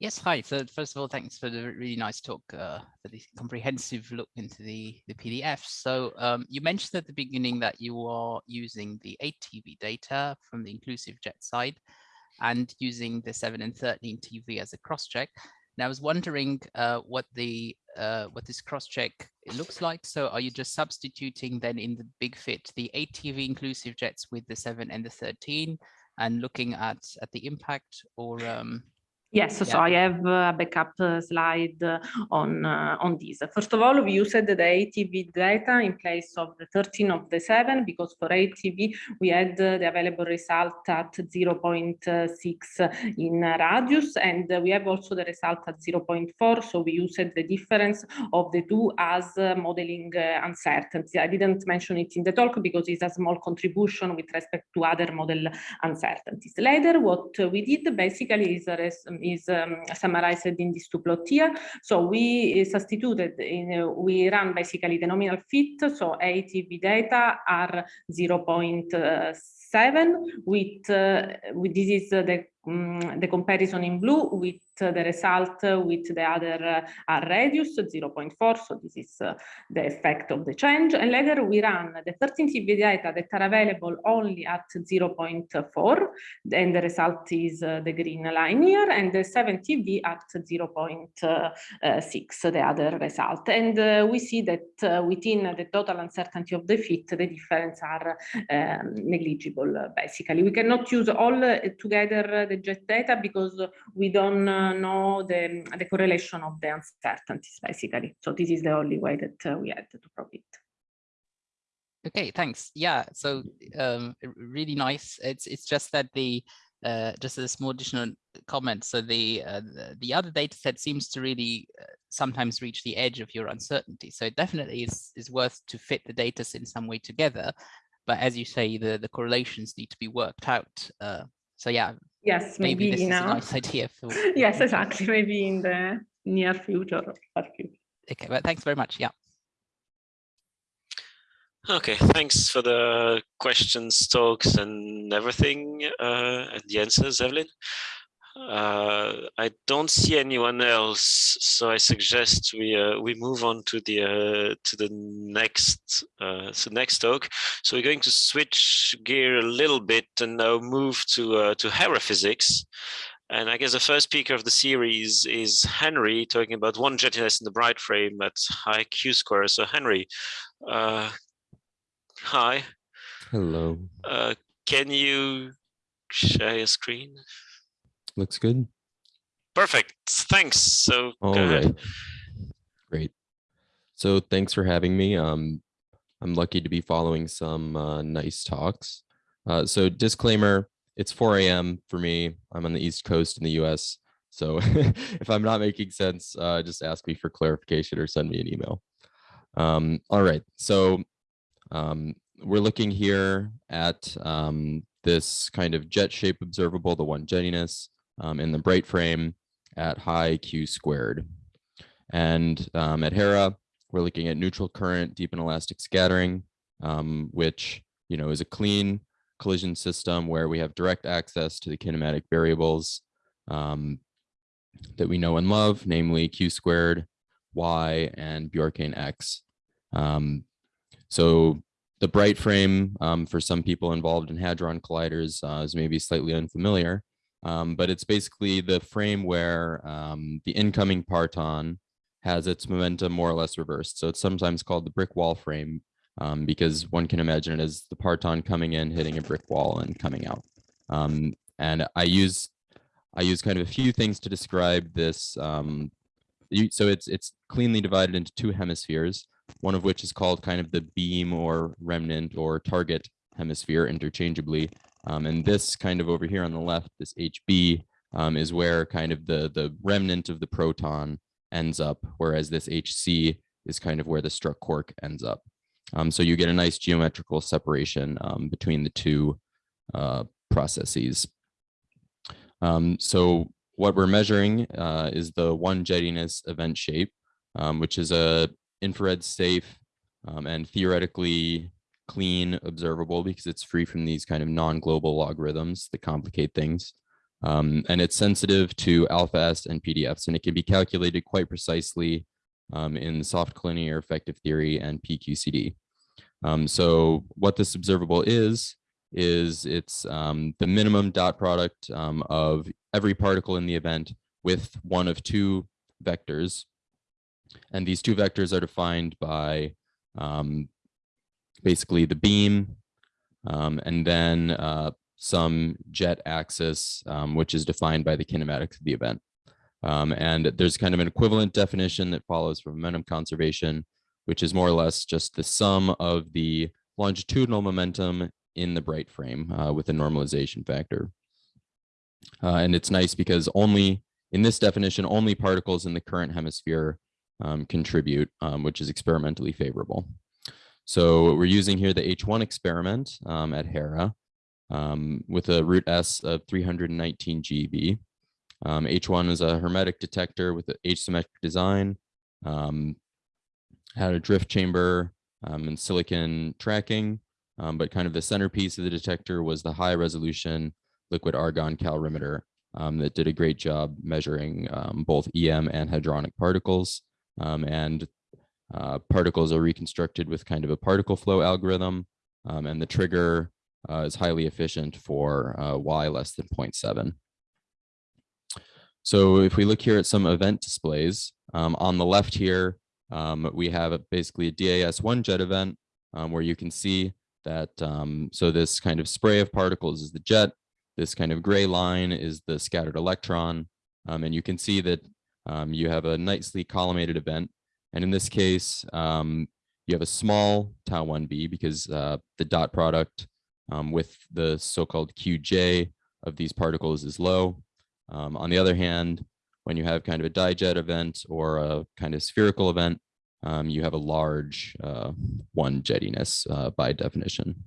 S2: Yes, hi. So first of all, thanks for the really nice talk, uh, for the comprehensive look into the, the PDF. So um, you mentioned at the beginning that you are using the 8 TeV data from the inclusive jet side and using the 7 and 13 TeV as a cross-check. Now I was wondering uh, what the uh, what this cross-check looks like. So are you just substituting then in the big fit the 8 TeV inclusive jets with the 7 and the 13 and looking at at the impact or um,
S4: Yes, so I have a backup uh, slide on uh, on this. First of all, we used the 8 TeV data in place of the 13 of the 7 because for 8 TeV we had the available result at uh, 0.6 in radius and we have also the result at 0.4 so we used the difference of the two as uh, modeling uncertainty. I didn't mention it in the talk because it's a small contribution with respect to other model uncertainties. Later what we did basically is is um, summarized in this two plot here. So we substituted, in, uh, we run basically the nominal fit, so 8 TeV data are 0.7 with, uh, with this is the, um, the comparison in blue with the result with the other uh, radius 0.4 so this is uh, the effect of the change. And later we run the 13 TeV data that are available only at 0.4 and the result is uh, the green line here and the 7 TeV at 0.6 the other result. And uh, we see that uh, within the total uncertainty of the fit the difference are um, negligible basically. We cannot use all uh, together the jet data because we don't know the, the correlation of the uncertainties, basically. So this is the only way that uh, we had to prove it.
S2: Okay, thanks. Yeah, so um, really nice. It's it's just that the uh, just a small additional comment. So the, uh, the, the other data set seems to really uh, sometimes reach the edge of your uncertainty. So it definitely is is worth to fit the data in some way together. But as you say, the the correlations need to be worked out. Uh, so yeah,
S4: Yes, maybe,
S2: maybe this
S4: is
S2: a nice idea. For...
S4: yes, exactly. Maybe in the near future.
S2: Okay, well, thanks very much. Yeah.
S1: Okay, thanks for the questions, talks, and everything, uh, and the answers, Evelyn. Uh, I don't see anyone else, so I suggest we uh, we move on to the uh, to the next uh, so next talk. So we're going to switch gear a little bit and now move to uh, to Hera physics. And I guess the first speaker of the series is Henry, talking about one jettiness in the Breit frame at high Q square. So Henry, uh, hi.
S5: Hello.
S1: can you share your screen?
S5: Looks good.
S1: Perfect. Thanks. So
S5: All right. Great. So thanks for having me. Um, I'm lucky to be following some uh, nice talks. Uh, so disclaimer, it's 4 a.m. for me. I'm on the East Coast in the US. So if I'm not making sense, uh, just ask me for clarification or send me an email. Um, all right. So um, we're looking here at um, this kind of jet shape observable, the one jettiness um, in the Breit frame at high Q squared. And um, at Hera, we're looking at neutral current, deep inelastic scattering, um, which you know is a clean collision system where we have direct access to the kinematic variables um, that we know and love, namely Q squared, Y, and Bjorken X. Um, so the Breit frame um, for some people involved in hadron colliders uh, is maybe slightly unfamiliar, um, but it's basically the frame where um, the incoming parton has its momentum more or less reversed. So it's sometimes called the brick wall frame um, because one can imagine it as the parton coming in, hitting a brick wall and coming out. Um, and I use I use kind of a few things to describe this. Um, you, so it's it's cleanly divided into two hemispheres, one of which is called kind of the beam or remnant or target hemisphere interchangeably, um, and this kind of over here on the left, this HB, um, is where kind of the, the remnant of the proton ends up, whereas this HC is kind of where the struck quark ends up. Um, so you get a nice geometrical separation um, between the two uh, processes. Um, so what we're measuring uh, is the one jettiness event shape, um, which is a infrared safe and theoretically clean observable because it's free from these kind of non-global logarithms that complicate things. Um, and it's sensitive to alpha S and PDFs, and it can be calculated quite precisely um, in soft collinear effective theory and PQCD. Um, so what this observable is, is it's um, the minimum dot product um, of every particle in the event with one of two vectors. And these two vectors are defined by um, basically the beam um, and then uh, some jet axis, um, which is defined by the kinematics of the event. Um, and there's kind of an equivalent definition that follows from momentum conservation, which is more or less just the sum of the longitudinal momentum in the Breit frame uh, with a normalization factor. Uh, and it's nice because only in this definition, only particles in the current hemisphere um, contribute, um, which is experimentally favorable. So we're using here the H1 experiment um, at Hera um, with a root S of 319 GeV. Um, H1 is a hermetic detector with an H-symmetric design, um, had a drift chamber and silicon tracking, um, but kind of the centerpiece of the detector was the high resolution liquid argon calorimeter um, that did a great job measuring um, both EM and hadronic particles. Um, and uh, particles are reconstructed with kind of a particle flow algorithm. Um, and the trigger uh, is highly efficient for uh, Y less than 0.7. So if we look here at some event displays, um, on the left here, we have basically a DIS one jet event where you can see that um, so this kind of spray of particles is the jet this kind of gray line is the scattered electron um, and you can see that um, you have a nicely collimated event and in this case um, you have a small tau 1b because uh, the dot product um, with the so-called qj of these particles is low um, on the other hand when you have kind of a dijet event or a kind of spherical event um, you have a large uh, one jettiness uh, by definition.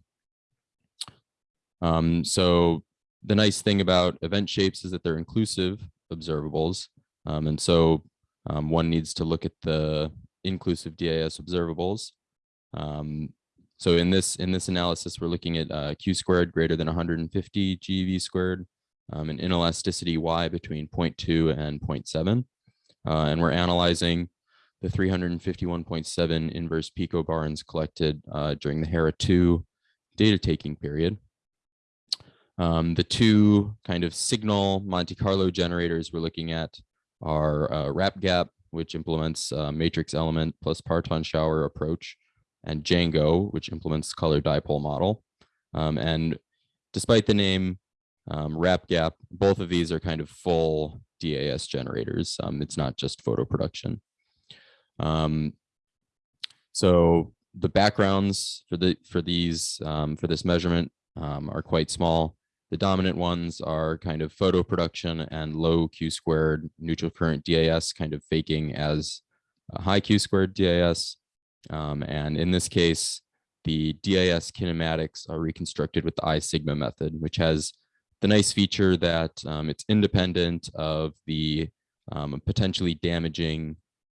S5: Um, so the nice thing about event shapes is that they're inclusive observables. Um, and so um, one needs to look at the inclusive DIS observables. Um, so in this in this analysis, we're looking at uh, q squared greater than 150 GeV squared, um, and inelasticity y between 0.2 and 0.7. Uh, and we're analyzing the 351.7 inverse picobarns collected uh, during the HERA 2 data taking period. Um, the two kind of signal Monte Carlo generators we're looking at are uh, RapGap, which implements uh, matrix element plus parton shower approach, and Djangoh, which implements color dipole model. Um, and despite the name um, RapGap, both of these are kind of full DIS generators. Um, it's not just photo production. Um, so the backgrounds for the for these um, for this measurement um, are quite small. The dominant ones are kind of photo production and low Q squared neutral current DIS kind of faking as high Q squared DIS. Um, and in this case, the DIS kinematics are reconstructed with the I sigma method, which has the nice feature that um, it's independent of the um, potentially damaging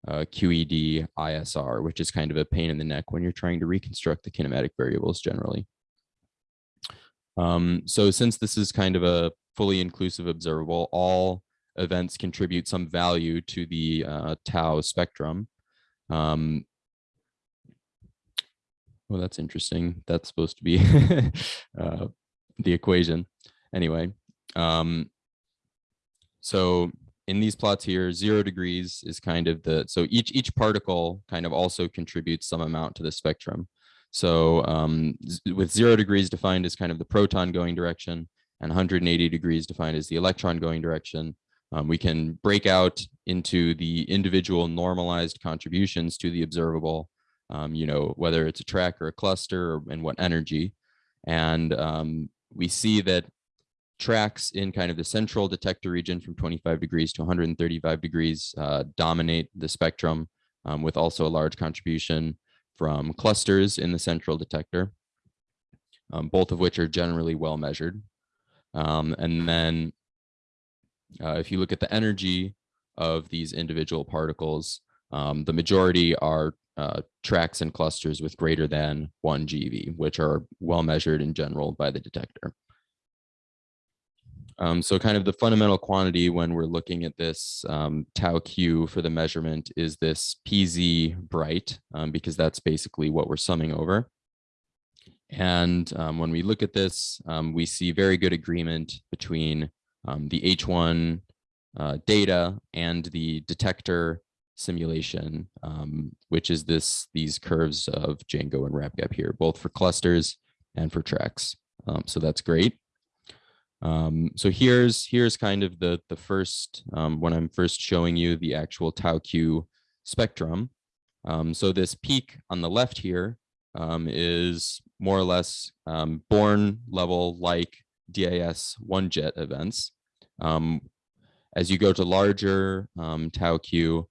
S5: uh, QED ISR, which is kind of a pain in the neck when you're trying to reconstruct the kinematic variables generally. Um, so since this is kind of a fully inclusive observable, all events contribute some value to the uh, tau spectrum. Um, well, that's interesting. That's supposed to be uh, the equation. Anyway, um, so in these plots here, zero degrees is kind of the, so each, each particle kind of also contributes some amount to the spectrum. So um, with zero degrees defined as kind of the proton going direction and 180 degrees defined as the electron going direction, um, we can break out into the individual normalized contributions to the observable, um, you know, whether it's a track or a cluster or, and what energy. And um, we see that tracks in kind of the central detector region from 25 degrees to 135 degrees uh, dominate the spectrum um, with also a large contribution from clusters in the central detector, um, both of which are generally well measured. Um, and then uh, if you look at the energy of these individual particles, um, the majority are uh, tracks and clusters with greater than one GeV, which are well measured in general by the detector. Um, so kind of the fundamental quantity when we're looking at this um, tau q for the measurement is this pz Breit, um, because that's basically what we're summing over. And um, when we look at this, um, we see very good agreement between um, the H1 uh, data and the detector simulation, which is this these curves of Djangoh and RapGap here, both for clusters and for tracks. so that's great. Um, so here's here's kind of the the first um, when I'm first showing you the actual tau q spectrum. Um, so this peak on the left here um, is more or less um, Born level like DIS one jet events. Um, as you go to larger tau q,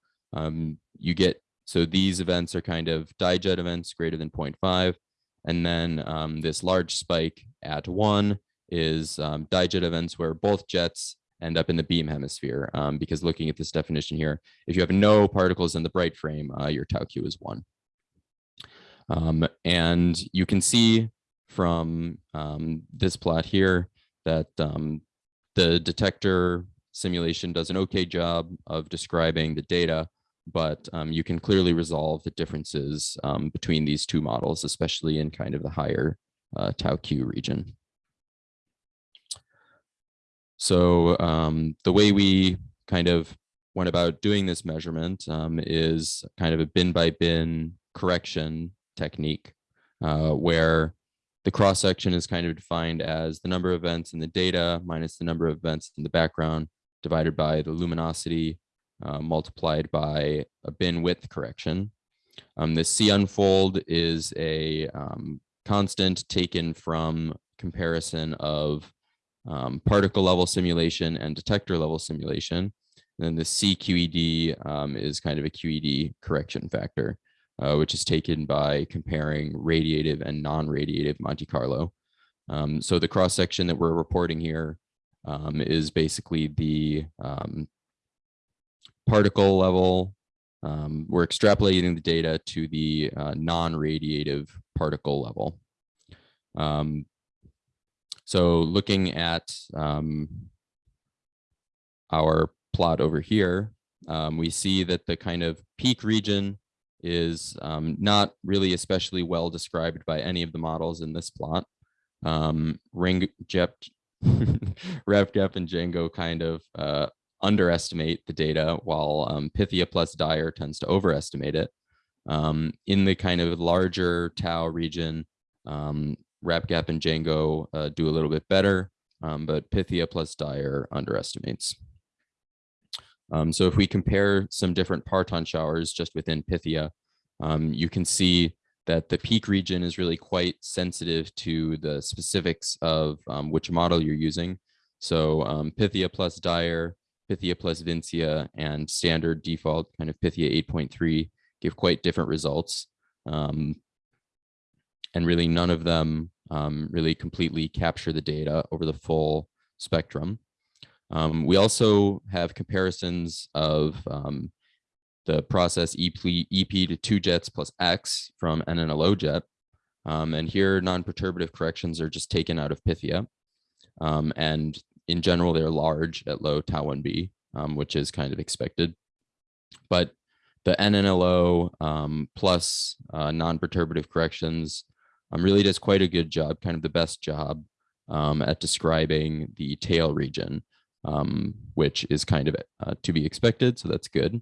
S5: you get so these events are kind of dijet events greater than 0.5, and then this large spike at one is um, dijet events where both jets end up in the beam hemisphere. Um, because looking at this definition here, if you have no particles in the Breit frame, uh, your tau q is one. Um, and you can see from um, this plot here that um, the detector simulation does an okay job of describing the data, but um, you can clearly resolve the differences um, between these two models, especially in kind of the higher uh, tau q region. So um, the way we kind of went about doing this measurement um, is kind of a bin by bin correction technique uh, where the cross section is kind of defined as the number of events in the data minus the number of events in the background divided by the luminosity uh, multiplied by a bin width correction. Um, the C unfold is a um, constant taken from comparison of um, particle level simulation and detector level simulation. And then the CQED um, is kind of a QED correction factor, uh, which is taken by comparing radiative and non-radiative Monte Carlo. Um, so the cross section that we're reporting here um, is basically the um, particle level. Um, we're extrapolating the data to the uh, non-radiative particle level. Um, so looking at um, our plot over here, um, we see that the kind of peak region is um, not really especially well described by any of the models in this plot. Um, Ring, Jep, RapGap and Djangoh kind of uh, underestimate the data while um, Pythia plus Dire tends to overestimate it. Um, in the kind of larger tau region, um, RapGap and Djangoh uh, do a little bit better, um, but Pythia plus Dire underestimates. Um, so if we compare some different parton showers just within Pythia, um, you can see that the peak region is really quite sensitive to the specifics of um, which model you're using. So um, Pythia plus Dire, Pythia plus Vincia, and standard default kind of Pythia 8.3 give quite different results. Um, and really none of them um, really completely capture the data over the full spectrum. Um, we also have comparisons of um, the process EP, EP to two jets plus X from NNLOJET. Um, and here non-perturbative corrections are just taken out of Pythia. Um, and in general, they're large at low tau 1b, um, which is kind of expected. But the NNLO plus uh, non-perturbative corrections um, really does quite a good job, kind of the best job um, at describing the tail region, um, which is kind of uh, to be expected. So that's good.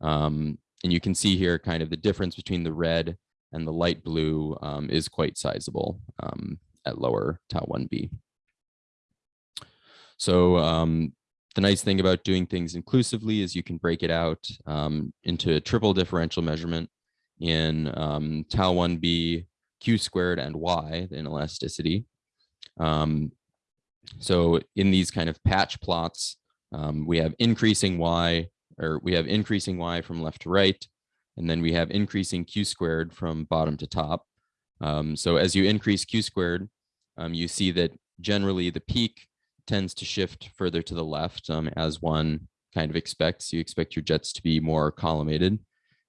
S5: Um, and you can see here kind of the difference between the red and the light blue um, is quite sizable um, at lower tau 1b. So the nice thing about doing things inclusively is you can break it out into a triple differential measurement in tau 1b, q squared and y, the inelasticity. Um, so in these kind of patch plots, um, we have increasing y, or we have increasing y from left to right, and then we have increasing q squared from bottom to top. Um, so as you increase q squared, um, you see that generally the peak tends to shift further to the left um, as one kind of expects. You expect your jets to be more collimated.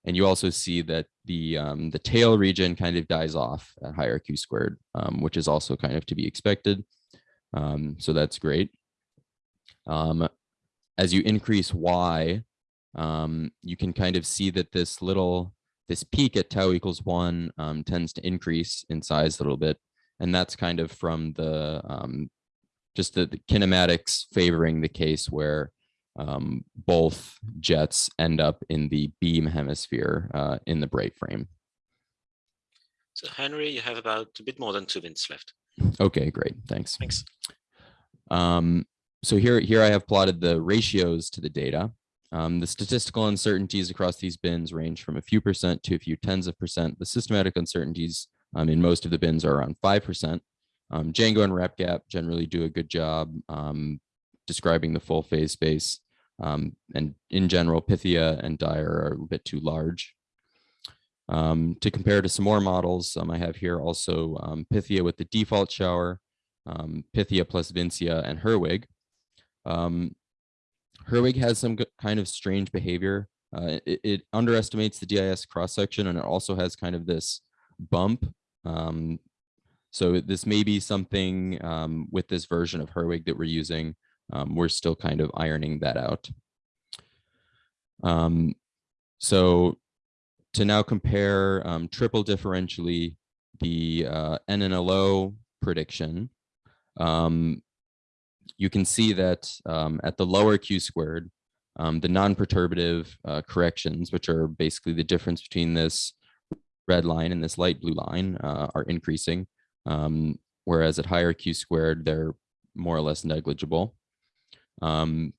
S5: And you also see that the um, the tail region kind of dies off at higher Q squared, um, which is also kind of to be expected. Um, so that's great. Um, as you increase Y, um, you can kind of see that this little, this peak at tau equals one um, tends to increase in size a little bit. And that's kind of from the, just the, the kinematics favoring the case where um, both jets end up in the beam hemisphere uh, in the Breit frame.
S1: So Henry, you have about a bit more than two minutes left.
S5: Okay, great. Thanks.
S1: Thanks.
S5: Um, so here, here I have plotted the ratios to the data. Um, the statistical uncertainties across these bins range from a few percent to a few tens of percent. The systematic uncertainties um, in most of the bins are around 5%. Um, Djangoh and RapGap generally do a good job um, describing the full phase space. Um, and in general, Pythia and Dire are a bit too large. Um, to compare to some more models, um, I have here also um, Pythia with the default shower, um, Pythia plus Vincia and Herwig. Um, Herwig has some kind of strange behavior. Uh, it, it, underestimates the DIS cross section and it also has kind of this bump. so this may be something with this version of Herwig that we're using um, we're still kind of ironing that out. Um, so to now compare um, triple differentially the uh, NNLO prediction, um, you can see that um, at the lower Q squared, um, the non-perturbative uh, corrections, which are basically the difference between this red line and this light blue line, uh, are increasing, whereas at higher Q squared, they're more or less negligible. Um,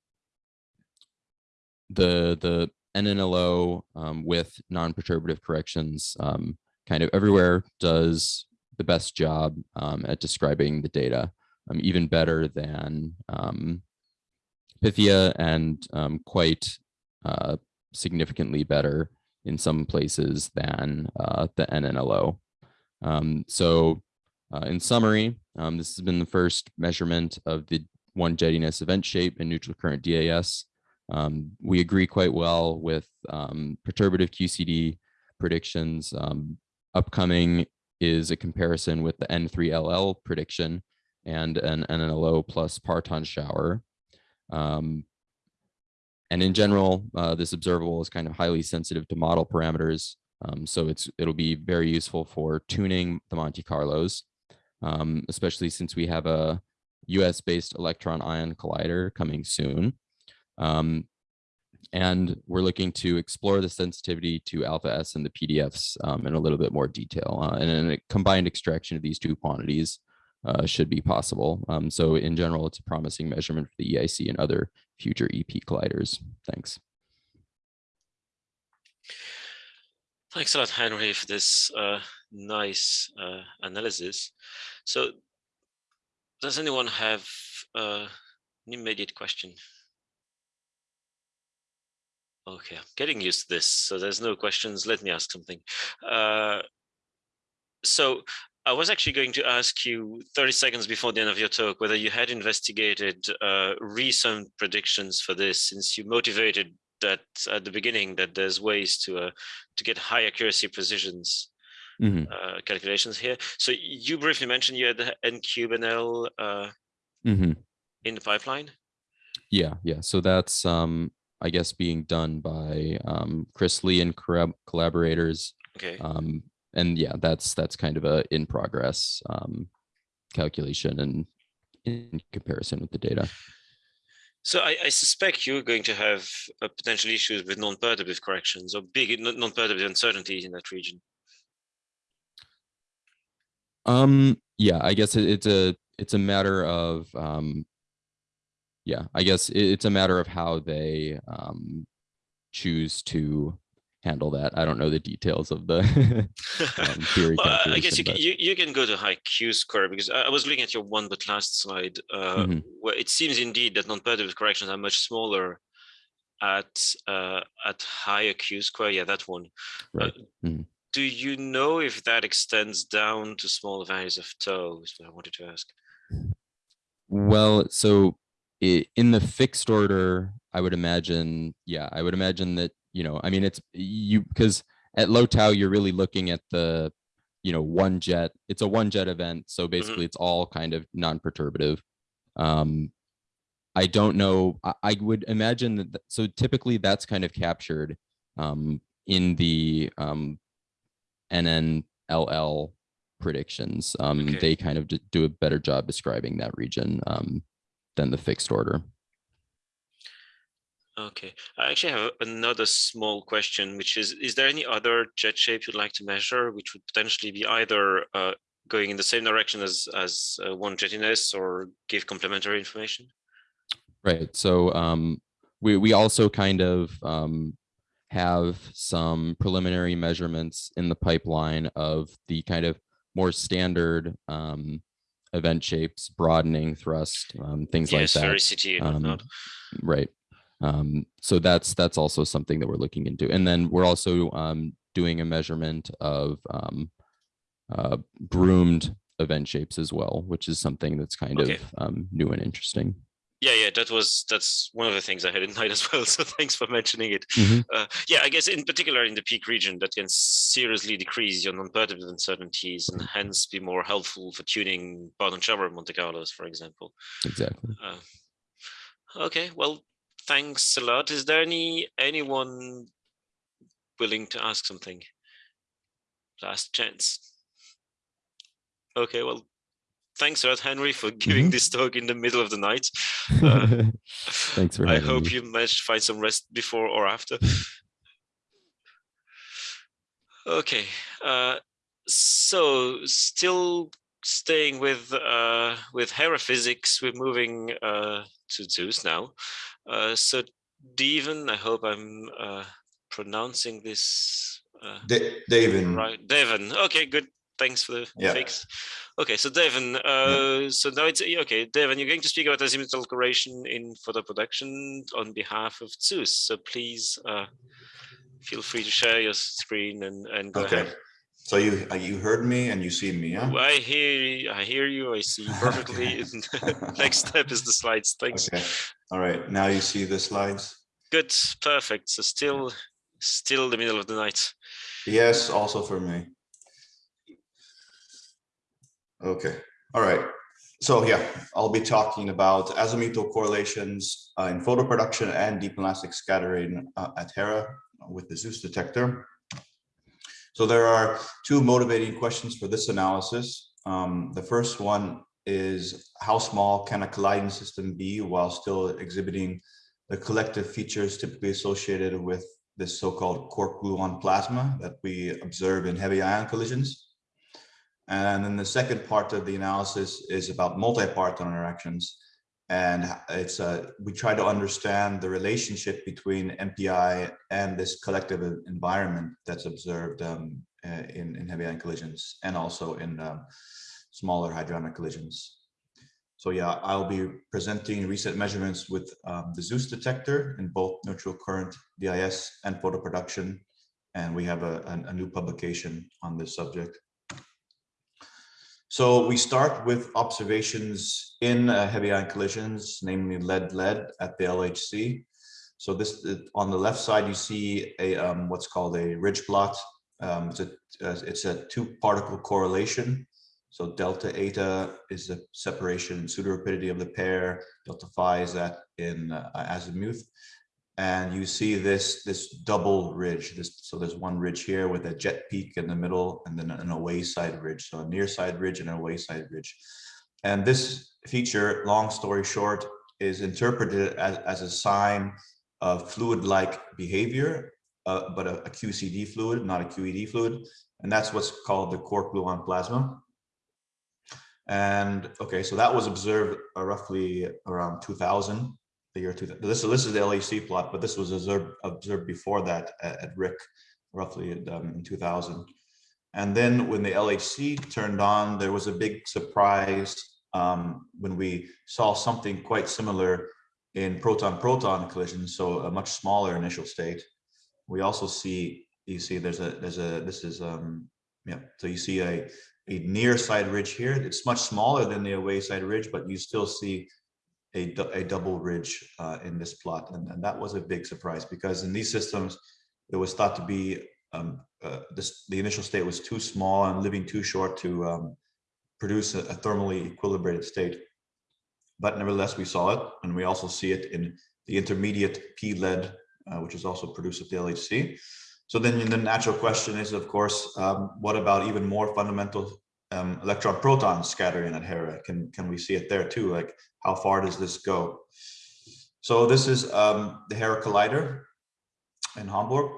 S5: the the NNLO um, with non-perturbative corrections um, kind of everywhere does the best job um, at describing the data, um, even better than um, Pythia and um, quite uh, significantly better in some places than uh, the NNLO. so uh, in summary, this has been the first measurement of the one jettiness event shape and neutral current DIS. Um, we agree quite well with um, perturbative QCD predictions. Um, upcoming is a comparison with the N3LL prediction and an NNLO plus parton shower. Um, and in general, uh, this observable is kind of highly sensitive to model parameters. Um, so it's it'll be very useful for tuning the Monte Carlos, um, especially since we have a US based electron ion collider coming soon. Um, and we're looking to explore the sensitivity to alpha S and the PDFs um, in a little bit more detail. Uh, and a combined extraction of these two quantities uh, should be possible. Um, so in general, it's a promising measurement for the EIC and other future EP colliders. Thanks.
S1: Thanks a lot, Henry, for this uh, nice uh, analysis. So does anyone have uh, an immediate question? Okay, I'm getting used to this, so there's no questions. Let me ask something. Uh, so I was actually going to ask you 30 seconds before the end of your talk whether you had investigated uh, recent predictions for this, since you motivated that at the beginning that there's ways to uh, to get high accuracy precisions mm -hmm. uh, calculations here. So you briefly mentioned you had the Ncube NL uh, mm -hmm. in the pipeline.
S5: Yeah, yeah. So that's um, I guess being done by um, Chris Lee and collaborators.
S1: Okay.
S5: Um, and yeah, that's that's kind of a in progress um, calculation and in comparison with the data.
S1: So I, I, suspect you're going to have uh, potential issues with non-perturbative corrections or big non-perturbative uncertainties in that region.
S5: Um, yeah, I guess it, it's a it's a matter of um, yeah, I guess it, it's a matter of how they um, choose to handle that. I don't know the details of the um, theory.
S1: well, I guess you can, you, you can go to high Q square because I, was looking at your one but last slide uh, mm -hmm. where it seems indeed that non-perturbative corrections are much smaller at uh, at higher Q square. Yeah, that one.
S5: Right. Uh, mm -hmm
S1: do you know if that extends down to small values of tau is what I wanted to ask.
S5: Well, so in the fixed order, I would imagine, yeah, I would imagine that, you know, I mean, it's you because at low tau, you're really looking at the, you know, one jet, it's a one jet event. So
S1: Mm-hmm.
S5: basically it's all kind of non-perturbative. Um, I don't know, I, I would imagine that, th- so typically that's kind of captured um, in the um, NNLL predictions. Um,
S1: Okay.
S5: They kind of do a better job describing that region um, than the fixed order.
S1: Okay, I actually have another small question, which is, is there any other jet shape you'd like to measure, which would potentially be either uh, going in the same direction as, as uh, one jettiness or give complementary information?
S5: Right. So um, we we also kind of um, have some preliminary measurements in the pipeline of the kind of more standard um, event shapes, broadening, thrust, um, things
S1: Yes,
S5: like that.
S1: and
S5: Um,
S1: whatnot.
S5: right. Um, so that's that's also something that we're looking into, and then we're also um, doing a measurement of um, uh, groomed event shapes as well, which is something that's kind
S1: Okay.
S5: of um, new and interesting.
S1: Yeah, yeah, that was that's one of the things I had in mind as well. So thanks for mentioning it.
S5: Mhm.
S1: Uh, yeah, I guess in particular in the peak region, that can seriously decrease your non-perturbative uncertainties and hence be more helpful for tuning parton shower Monte Carlos, for example.
S5: Exactly.
S1: Uh, okay, well, thanks a lot. Is there any anyone willing to ask something? Last chance. Okay, well, thanks a lot, Henry, for giving
S5: Mhm.
S1: this talk in the middle of the night. Uh,
S5: Thanks for
S1: I hope
S5: me.
S1: you managed to find some rest before or after. Okay, uh, so still staying with uh, with HERA physics, we're moving uh, to Zeus now. Uh, so Devon, I hope I'm uh, pronouncing this uh,
S6: Da- David.
S1: right. Devon, okay, good. Thanks for the
S6: Yeah.
S1: fix. Okay, so Devon, uh, so now it's okay. Devon, you're going to speak about azimuthal correlation in photo production on behalf of Zeus. So please uh, feel free to share your screen and, and go
S6: Okay.
S1: ahead.
S6: So you uh, you heard me and you see me, yeah?
S1: I hear, you- I hear you. I see you perfectly. Next step is the slides. Thanks.
S6: Okay. All right. Now you see the slides.
S1: Good, perfect. So still, still the middle of the night.
S6: Yes, also for me. Okay. All right. So yeah, I'll be talking about azimuthal correlations uh, in photo production and deep elastic scattering uh, at HERA with the Zeus detector. So there are two motivating questions for this analysis. Um, the first one is how small can a colliding system be while still exhibiting the collective features typically associated with this so-called quark gluon plasma that we observe in heavy ion collisions. And then the second part of the analysis is about multi-parton interactions. And it's uh, we try to understand the relationship between MPI and this collective environment that's observed um, uh, in, in heavy ion collisions and also in um, smaller hadronic collisions. So yeah, I'll be presenting recent measurements with um, the Zeus detector in both neutral current DIS and photo production. And we have a, a, a new publication on this subject. So we start with observations in uh, heavy ion collisions, namely lead-lead at the LHC. So this uh, on the left side, you see a um, what's called a ridge plot. Um, it's a uh, it's a two particle correlation. So delta eta is the separation pseudorapidity of the pair. Delta phi is that in uh, azimuth. And you see this this double ridge. This so there's one ridge here with a jet peak in the middle, and then an away side ridge. So a near side ridge and an away side ridge. And this feature, long story short, is interpreted as, as a sign of fluid-like behavior, uh, but a, a QCD fluid, not a QED fluid. And that's what's called the quark gluon plasma. And okay, so that was observed uh, roughly around 2000, the year 2000. This, this is the LHC plot, but this was observed, observed before that at, at RHIC, roughly in, um, in 2000. And then when the LHC turned on, there was a big surprise um, when we saw something quite similar in proton-proton collisions, so a much smaller initial state. We also see, you see there's a, there's a, this is, um, yeah, so you see a, a near side ridge here. It's much smaller than the away side ridge, but you still see a, a double ridge uh, in this plot. And, and, that was a big surprise because in these systems, it was thought to be um, uh, this, the initial state was too small and living too short to um, produce a, a, thermally equilibrated state. But nevertheless, we saw it, and we also see it in the intermediate P-lead, uh, which is also produced at the LHC. So then the natural question is, of course, um, what about even more fundamental um, electron proton scattering at HERA? Can, can we see it there too? Like how far does this go? So this is um, the HERA Collider in Hamburg.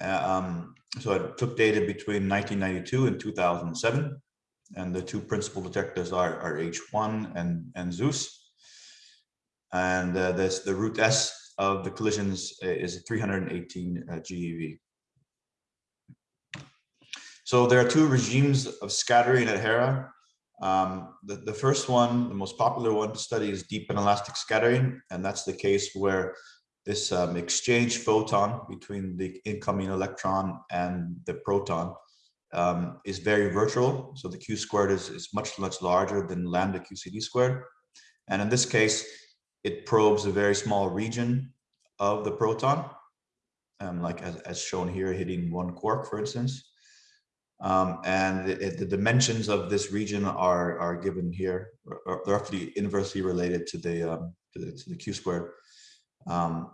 S6: Uh, um, so it took data between 1992 and 2007. And the two principal detectors are, are H1 and, and Zeus. And uh, this, the root S of the collisions is 318 uh, GeV. So there are two regimes of scattering at HERA. Um, the, the first one, the most popular one to study is deep inelastic scattering. And that's the case where this um, exchange photon between the incoming electron and the proton um, is very virtual. So the Q squared is, is much, much larger than lambda QCD squared. And in this case, it probes a very small region of the proton, um, like as, as shown here, hitting one quark, for instance. Um, and it, the dimensions of this region are, are given here, are roughly inversely related to the, um, to the, to the Q squared. Um,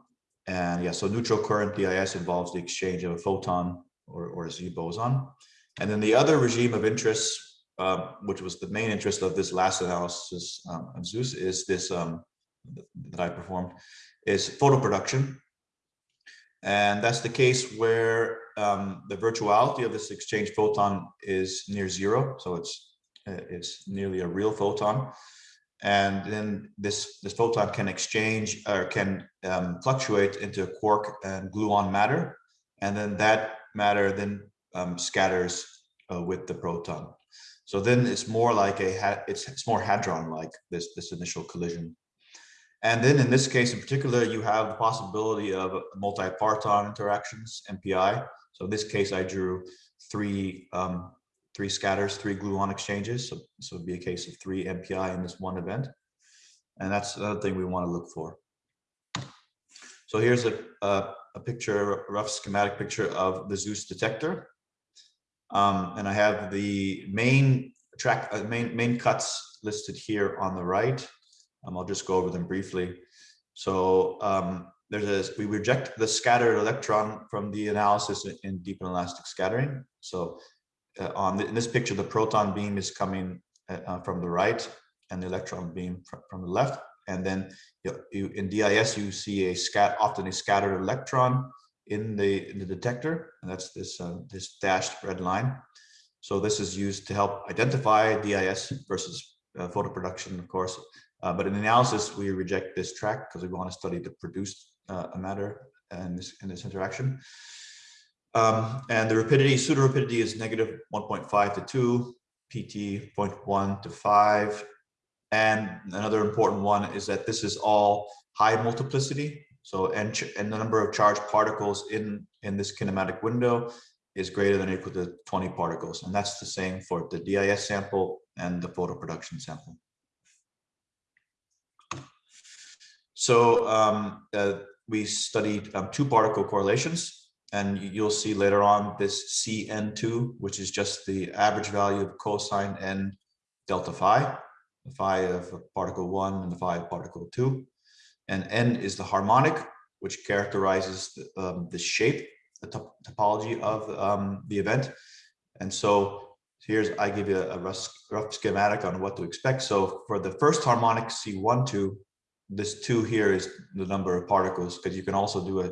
S6: and yeah, so neutral current DIS involves the exchange of a photon or, or a Z boson. And then the other regime of interest, uh, which was the main interest of this last analysis um, of Zeus, is this um, that I performed, is photoproduction. And that's the case where um, the virtuality of this exchange photon is near zero. So it's, uh, it's nearly a real photon. And then this, this photon can exchange or can um, fluctuate into quark and gluon matter. And then that matter then um, scatters uh, with the proton. So then it's more like a, it's, it's more hadron like this, this initial collision. And then in this case in particular, you have the possibility of multi-parton interactions, MPI. So in this case, I drew three um, three scatters, three gluon exchanges. So, so it'd be a case of three MPI in this one event. And that's another thing we want to look for. So here's a, a, a picture, a rough schematic picture of the Zeus detector. Um, and I have the main track, uh, main, main cuts listed here on the right. Um, I'll just go over them briefly. So um, there's a, we reject the scattered electron from the analysis in deep inelastic scattering. So uh, on the, in this picture, the proton beam is coming uh, uh from the right and the electron beam from, from the left. And then you, you, in DIS, you see a scat, often a scattered electron in the, in the detector. And that's this, uh, this dashed red line. So this is used to help identify DIS versus uh, photo production, of course. Uh, but in analysis, we reject this track because we want to study the produced uh, matter and this, this interaction. Um, and the rapidity, pseudo rapidity is negative 1.5 to 2, PT 0.1 to 5. And another important one is that this is all high multiplicity. So and, and the number of charged particles in, in this kinematic window is greater than or equal to 20 particles. And that's the same for the DIS sample and the photo production sample. So um, uh, we studied um, two particle correlations and you'll see later on this CN2, which is just the average value of cosine n delta phi, the phi of particle one and the phi of particle two. And n is the harmonic, which characterizes the, um, the shape, the top topology of um, the event. And so here's, I give you a rough, rough schematic on what to expect. So for the first harmonic C1, 2, this two here is the number of particles, because you can also do a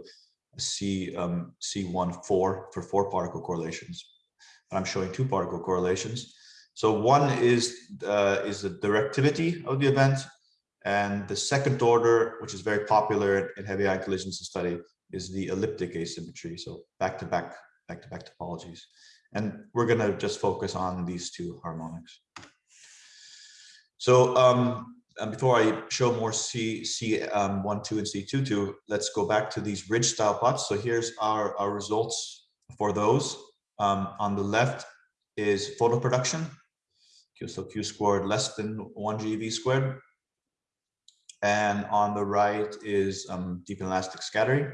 S6: C, um, C1 4 for four particle correlations. I'm showing two particle correlations. So one is, uh, is the directivity of the event. And the second order, which is very popular in heavy ion collisions to study, is the elliptic asymmetry. So back to back, back to back topologies. And we're going to just focus on these two harmonics. So um, before I show more C, C1, um, 2, and C2, 2, let's go back to these ridge style plots. So here's our, our results for those. Um, on the left is photo production. so q squared less than 1 GeV squared. And on the right is um, deep elastic scattering.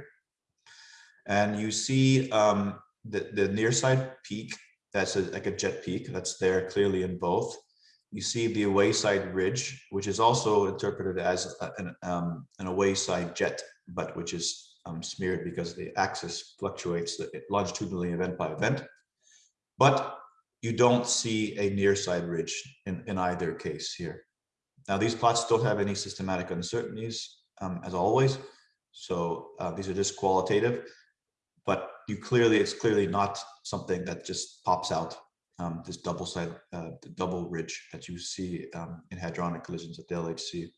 S6: And you see um, the, the near side peak, that's a, like a jet peak, that's there clearly in both. You see the away side ridge, which is also interpreted as an, um, an away side jet, but which is um, smeared because the axis fluctuates longitudinally event by event. But you don't see a near side ridge in, in either case here. Now these plots don't have any systematic uncertainties um, as always. So uh, these are just qualitative, but you clearly, it's clearly not something that just pops out um, this double side, uh, the double ridge that you see um, in hadronic collisions at the LHC.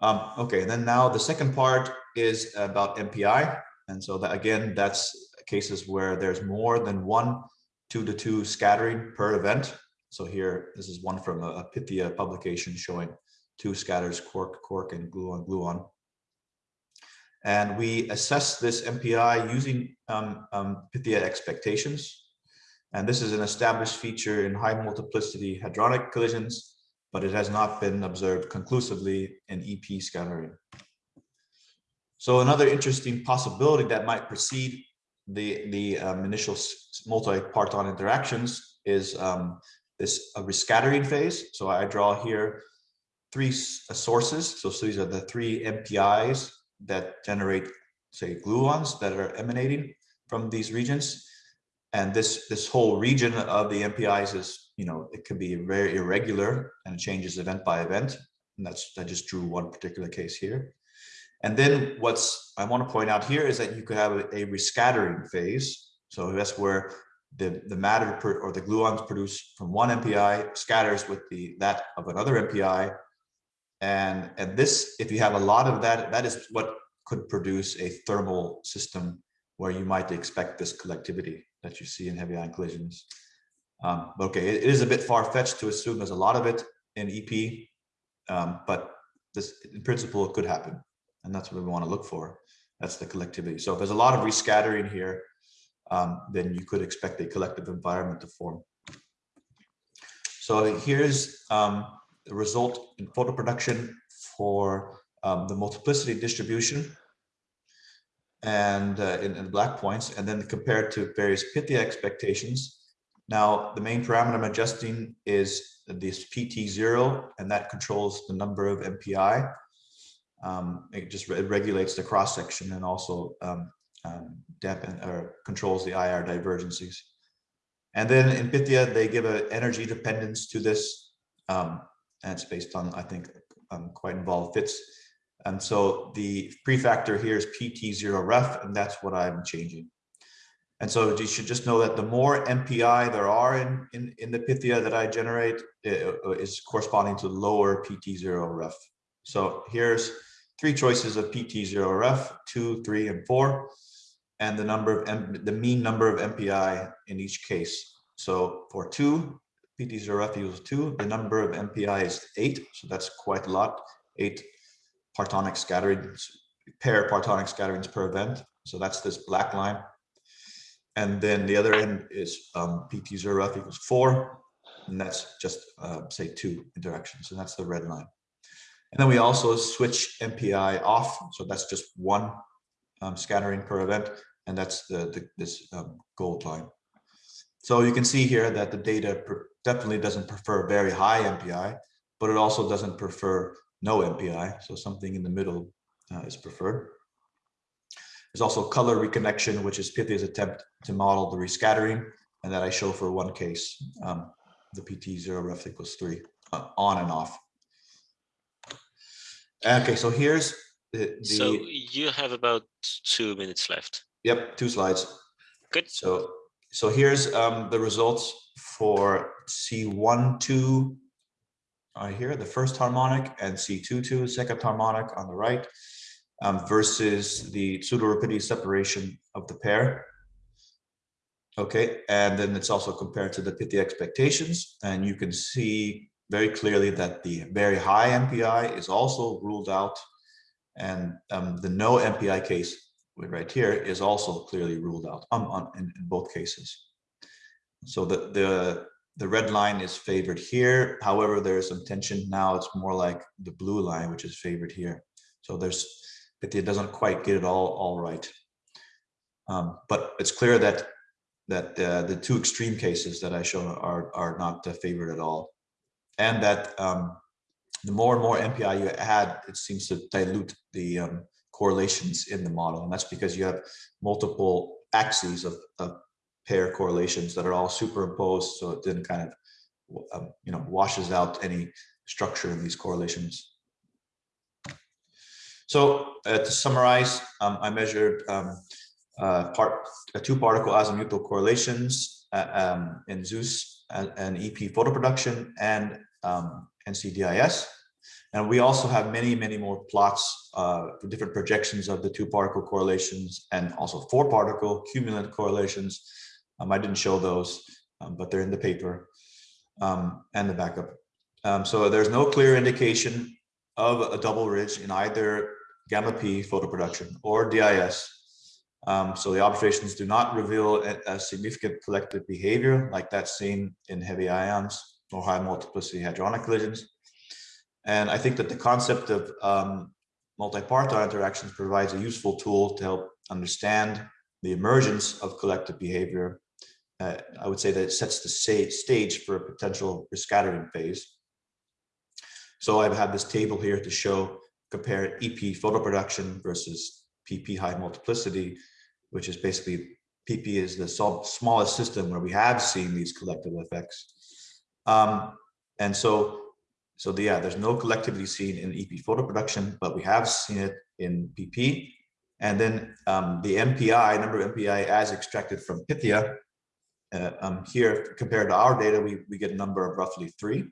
S6: Um, okay, then now the second part is about MPI. And so that again, that's cases where there's more than one two to two scattering per event. So here, this is one from a, a Pythia publication showing two scatters, quark, quark, and gluon, gluon. And we assess this MPI using um, um, Pythia expectations. And this is an established feature in high multiplicity hadronic collisions but it has not been observed conclusively in EP scattering. So another interesting possibility that might precede the, the um, initial multi-parton interactions is um, this rescattering phase. So I draw here three uh, sources. So, so these are the three MPIs that generate, say, gluons that are emanating from these regions. And this, this whole region of the MPIs is you know, it can be very irregular and it changes event by event. And that's, I just drew one particular case here. And then what's I want to point out here is that you could have a, a rescattering phase. So that's where the, the matter per, or the gluons produced from one MPI scatters with the that of another MPI. And, and this, if you have a lot of that, that is what could produce a thermal system where you might expect this collectivity that you see in heavy ion collisions. Um, okay, it is a bit far-fetched to assume there's a lot of it in EP, um, but this, in principle, it could happen. And that's what we want to look for. That's the collectivity. So if there's a lot of rescattering here, um, then you could expect a collective environment to form. So here's um, the result in photo production for um, the multiplicity distribution and uh, in, in black points, and then compared to various Pythia expectations now, the main parameter I'm adjusting is this PT0, and that controls the number of MPI. Um, it just re regulates the cross section and also um, um, dampen or controls the IR divergences. And then in Pythia, they give an energy dependence to this, um, and it's based on, I think, um, quite involved fits. And so the prefactor here is PT0 ref, and that's what I'm changing. And so you should just know that the more MPI there are in, in, in the Pythia that I generate uh, is corresponding to lower PT0 ref. So here's three choices of PT0 ref, two, three, and four, and the number of M, the mean number of MPI in each case. So for two, PT0 ref equals two, the number of MPI is eight, so that's quite a lot, eight partonic scatterings, pair partonic scatterings per event. So that's this black line. And then the other end is um, PT0 F equals four, and that's just uh, say two interactions, and that's the red line. And then we also switch MPI off, so that's just one um, scattering per event, and that's the, the this um, gold line. So you can see here that the data definitely doesn't prefer very high MPI, but it also doesn't prefer no MPI, so something in the middle uh, is preferred. There's also color reconnection, which is Pythia's attempt to model the rescattering, and that I show for one case, um, the PT0 ref equals three, uh, on and off. Okay, so here's the, the,
S1: So you have about two minutes left.
S6: Yep, two slides.
S1: Good.
S6: So, so here's um, the results for C1, 2, here, the first harmonic, and C2, 2, second harmonic on the right um, versus the pseudo-rapidity separation of the pair. Okay, and then it's also compared to the Pythia expectations, and you can see very clearly that the very high MPI is also ruled out, and um, the no MPI case right here is also clearly ruled out um, on, in, in both cases. So the, the the red line is favored here. However, there's some tension now. It's more like the blue line, which is favored here. So there's, it doesn't quite get it all all right. Um, but it's clear that that uh, the two extreme cases that I show are are not uh, favored at all, and that um, the more and more MPI you add, it seems to dilute the um, correlations in the model, and that's because you have multiple axes of, of pair correlations that are all superimposed, so it then kind of um, you know washes out any structure in these correlations. So uh, to summarize, um, I measured um, uh, part uh, two particle azimuthal correlations uh, um, in Zeus and, and, EP photo production and um, NCDIS. And we also have many, many more plots uh, for different projections of the two particle correlations and also four particle cumulant correlations. Um, I didn't show those, um, but they're in the paper um, and the backup. Um, so there's no clear indication of a double ridge in either gamma P photo production or DIS. Um, so the observations do not reveal a, a, significant collective behavior like that seen in heavy ions or high multiplicity hadronic collisions. And I think that the concept of um, multi-parton interactions provides a useful tool to help understand the emergence of collective behavior. Uh, I would say that it sets the stage for a potential rescattering phase. So I've had this table here to show compare EP photo production versus PP high multiplicity, which is basically PP is the smallest system where we have seen these collective effects. Um, and so so the, yeah, there's no collectivity seen in EP photo production, but we have seen it in PP. And then um, the MPI, number of MPI as extracted from Pythia, uh, um, here compared to our data, we, we get a number of roughly three.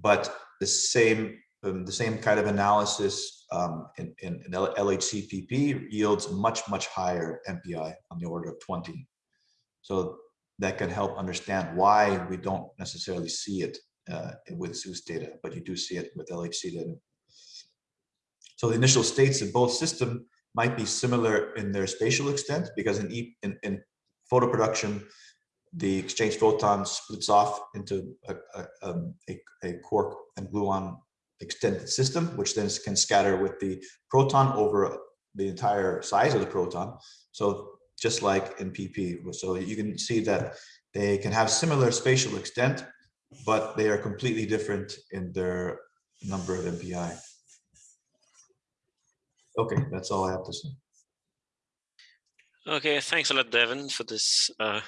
S6: But the same um, the same kind of analysis um, in, in, in LHCPP yields much, much higher MPI on the order of 20. So that can help understand why we don't necessarily see it uh, with Zeus data, but you do see it with LHC data. So the initial states of both system might be similar in their spatial extent because in, e in, in photo production, the exchange photon splits off into a, a, um, a, a quark and gluon extended system, which then can scatter with the proton over the entire size of the proton. So just like in PP, so you can see that they can have similar spatial extent, but they are completely different in their number of MPI. Okay, that's all I have to say.
S1: Okay, thanks a lot, Devin, for this uh,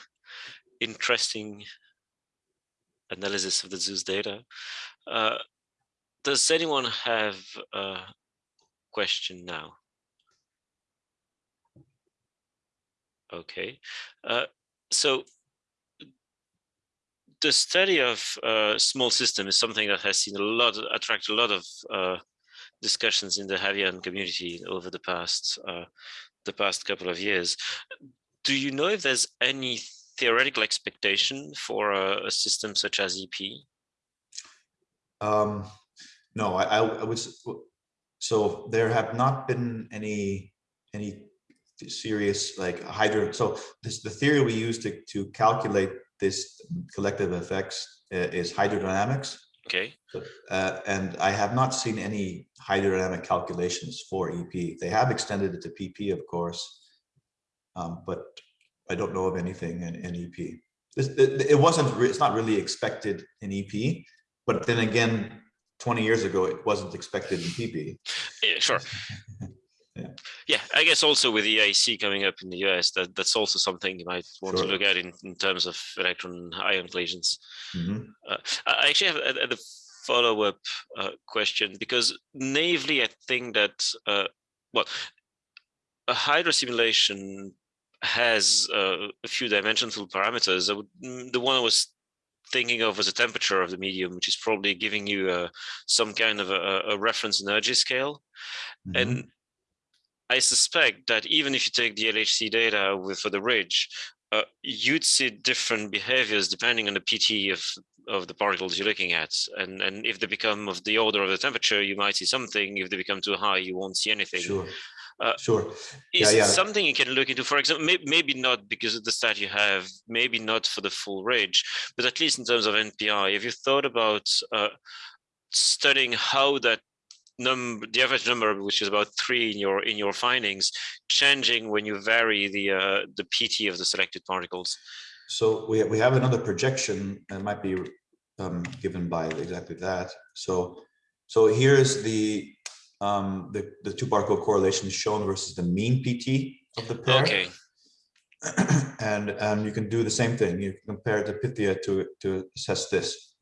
S1: interesting analysis of the Zeus data. Uh, does anyone have a question now? Okay, uh, so the study of uh, small system is something that has seen a lot, attract a lot of uh, discussions in the heavy ion community over the past uh, the past couple of years. Do you know if there's any theoretical expectation for a, a system such as EP?
S6: Um, no, I, I would. So there have not been any any serious like hydro. So this the theory we use to to calculate this collective effects uh, is hydrodynamics.
S1: Okay.
S6: Uh, and I have not seen any hydrodynamic calculations for EP. They have extended it to PP, of course, um, but I don't know of anything in, in EP. This, it, it wasn't. It's not really expected in EP, but then again, 20 years ago, it wasn't expected in PP.
S1: Yeah, sure. yeah. I guess also with the EIC coming up in the US, that, that's also something you might want sure. to look at in, in terms of electron ion collisions. Mm -hmm. uh, I actually have a, a follow-up uh, question because naively, I think that, uh, well, a hydro simulation has uh, a few dimensional parameters. Would, mm, the one I was thinking of as a temperature of the medium, which is probably giving you uh, some kind of a, a reference energy scale. Mm -hmm. And I suspect that even if you take the LHC data with, for the ridge, uh, you'd see different behaviors depending on the PT of, of the particles you're looking at. And, and if they become of the order of the temperature, you might see something. If they become too high, you won't see anything.
S6: Sure.
S1: Uh,
S6: sure.
S1: Is yeah, yeah. something you can look into, for example, maybe, maybe not because of the stat you have, maybe not for the full range, but at least in terms of MPI, have you thought about uh, studying how that number, the average number, which is about three in your in your findings, changing when you vary the uh, the PT of the selected particles?
S6: So we we have another projection that might be um, given by exactly that. So so here's the um, the the two particle correlation shown versus the mean PT of the pair.
S1: Okay.
S6: and um, you can do the same thing. You compare the Pythia to to assess this.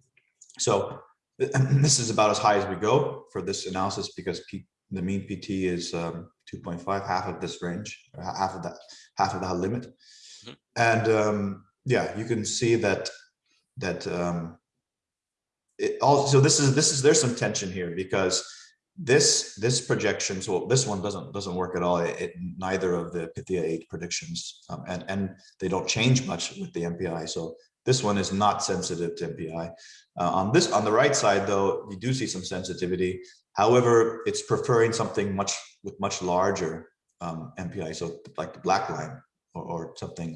S6: So this is about as high as we go for this analysis because P, the mean PT is um, 2.5, half of this range, half of that, half of that limit. Mm -hmm. And um, yeah, you can see that that um, it also this is this is there's some tension here because this this projection so this one doesn't doesn't work at all it, neither of the Pythia 8 predictions um, and and they don't change much with the MPI so this one is not sensitive to MPI uh, on this on the right side though you do see some sensitivity however it's preferring something much with much larger um, MPI so like the black line or, or something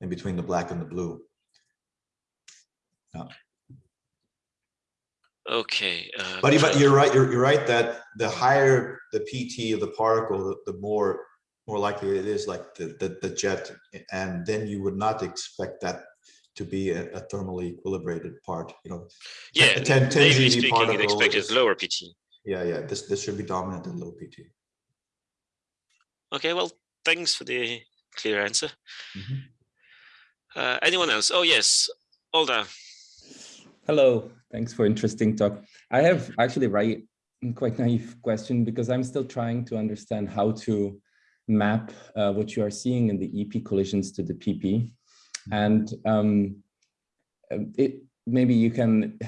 S6: in between the black and the blue yeah.
S1: Okay.
S6: Uh, but, but you're right. You're, you're right that the higher the PT of the particle, the, the more more likely it is like the, the, the jet. And then you would not expect that to be a, a thermally equilibrated part. You know,
S1: yeah, 10, 10 GeV speaking, particle expected lower PT.
S6: Yeah, yeah. This this should be dominant in low PT.
S1: Okay. Well, thanks for the clear answer. Mm -hmm. uh, anyone else? Oh yes, Olda.
S7: Hello, thanks for interesting talk. I have actually right quite naive question because I'm still trying to understand how to map uh, what you are seeing in the EP collisions to the PP. And um, it maybe you can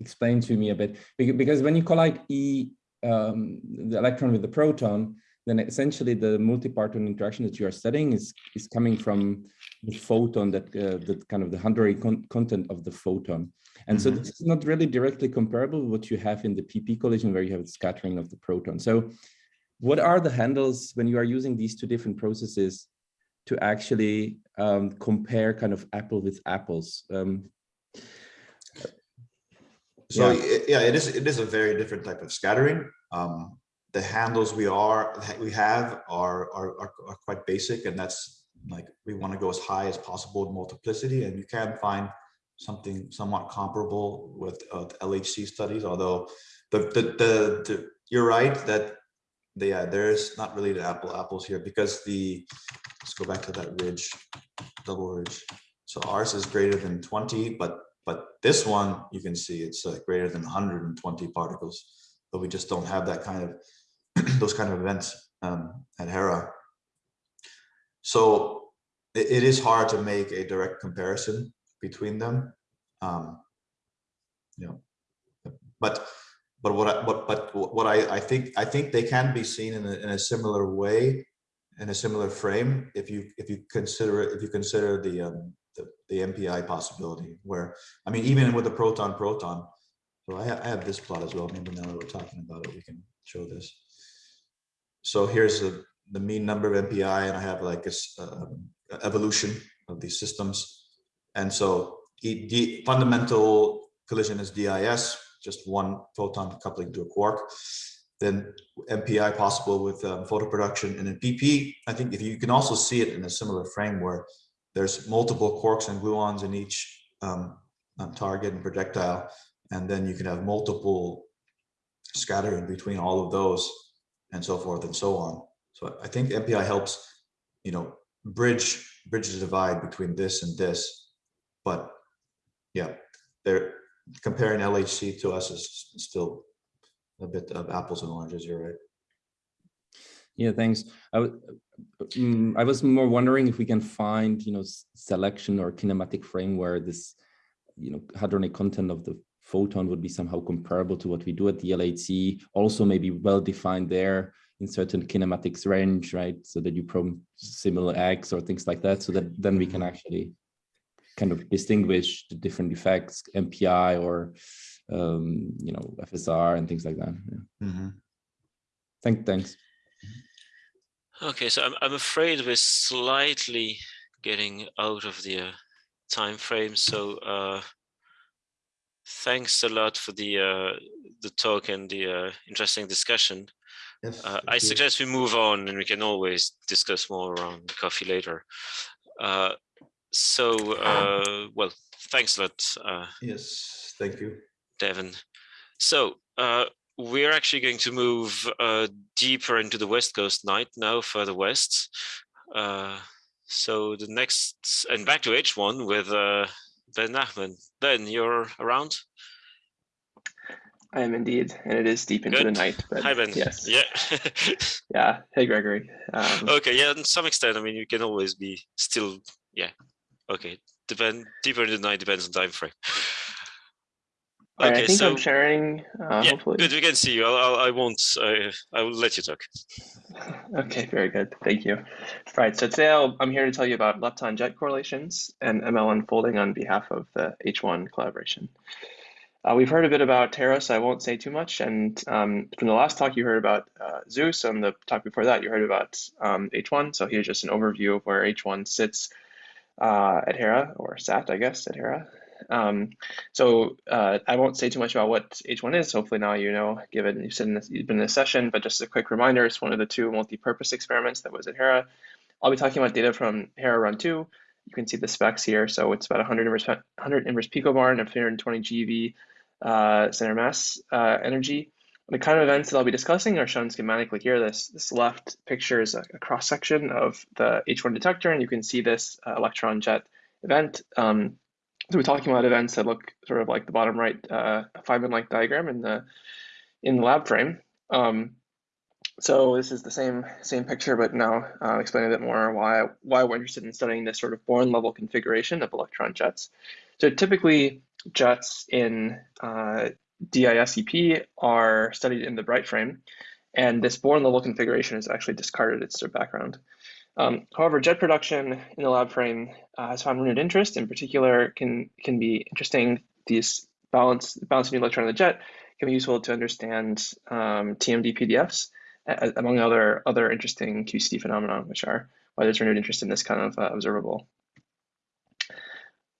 S7: explain to me a bit because when you collide E, um, the electron with the proton, then essentially the multi-parton interaction that you are studying is is coming from the photon that uh, that kind of the hadronic content of the photon. And mm -hmm. so mm-hmm. this is not really directly comparable with what you have in the PP collision where you have the scattering of the proton. So what are the handles when you are using these two different processes to actually um, compare kind of apple with apples? Um,
S6: so yeah. yeah, it is it is a very different type of scattering. Um, the handles we are we have are, are are, are quite basic, and that's like we want to go as high as possible in multiplicity, and you can find something somewhat comparable with uh, LHC studies, although the, the, the, the, you're right that the, yeah, there's not really the apple apples here because the, let's go back to that ridge, double ridge. So ours is greater than 20, but but this one you can see it's uh, greater than 120 particles, but we just don't have that kind of those kind of events um, at HERA. So it, it is hard to make a direct comparison between them. Um, you know, but but what I what but what I I think I think they can be seen in a, in a similar way, in a similar frame if you if you consider if you consider the um the, the MPI possibility where I mean even with the proton proton. So I, I have this plot as well. Maybe now that we're talking about it, we can show this. So here's the the mean number of MPI, and I have like a, uh, evolution of these systems and so the fundamental collision is DIS, just one photon coupling to a quark. Then MPI possible with um, photoproduction and in PP. I think if you can also see it in a similar frame where there's multiple quarks and gluons in each um, um, target and projectile, and then you can have multiple scattering between all of those and so forth and so on. So I think MPI helps, you know, bridge bridge the divide between this and this but yeah, they're comparing LHC to us is still a bit of apples and oranges. You're right.
S7: Yeah, thanks. I, um, I was more wondering if we can find, you know, selection or kinematic frame where this, you know, hadronic content of the photon would be somehow comparable to what we do at the LHC. Also, maybe well defined there in certain kinematics range, right? So that you probe similar X or things like that, so that then we can mm-hmm. actually kind of distinguish the different effects, MPI or um, you know FSR and things like that. Yeah. Mm -hmm. Thank, thanks.
S1: Okay, so I'm, I'm afraid we're slightly getting out of the uh, time frame. So uh, thanks a lot for the uh, the talk and the uh, interesting discussion. Yes, uh, I suggest we move on and we can always discuss more around coffee later. So, uh, well, thanks a lot. Uh,
S6: yes, thank you.
S1: Devin. So uh, we're actually going to move uh, deeper into the West Coast night now, further west. Uh, so the next, and back to H1 with uh, Ben Nachman. Ben, you're around?
S8: I am indeed, and it is deep into Good. the night.
S1: But Hi, Ben.
S8: Yes.
S1: Yeah.
S8: yeah. Hey, Gregory. Um,
S1: okay. Yeah. To some extent, I mean, you can always be still. Yeah. Okay. Depend deeper the night depends on time frame.
S8: Okay, I think so, I'm sharing. Uh,
S1: yeah,
S8: hopefully.
S1: good. We can see you. I'll, I'll I won't. I, I will let you talk.
S8: Okay, very good. Thank you. Right. So today i am here to tell you about lepton jet correlations and ML unfolding on behalf of the H1 collaboration. Uh, we've heard a bit about HERA, so I won't say too much. And um, from the last talk, you heard about uh, Zeus, and the talk before that, you heard about um, H1. So here's just an overview of where H1 sits uh, at HERA, or SAT, I guess, at HERA. Um, so uh, I won't say too much about what H1 is. Hopefully now you know, given you've, in this, you've been in this session, but just a quick reminder, it's one of the two multi-purpose experiments that was at HERA. I'll be talking about data from HERA Run 2. You can see the specs here. So it's about 100 inverse, 100 inverse picobar and 320 GeV uh, center mass uh, energy. The kind of events that I'll be discussing are shown schematically here. This, this left picture is a, a cross-section of the H1 detector, and you can see this uh, electron jet event. Um, so we're talking about events that look sort of like the bottom right uh, Feynman-like diagram in the in the lab frame. Um, so this is the same same picture, but now uh, explain a bit more why why we're interested in studying this sort of Born level configuration of electron jets. So typically jets in uh, DISEP are studied in the Breit frame, and this Born level configuration is actually discarded. It's their background. Um, however, jet production in the lab frame uh, has found renewed interest. In particular, can can be interesting. These balance balancing the electron in the jet can be useful to understand um, TMD PDFs, among other other interesting QCD phenomena, which are why there's renewed interest in this kind of uh, observable.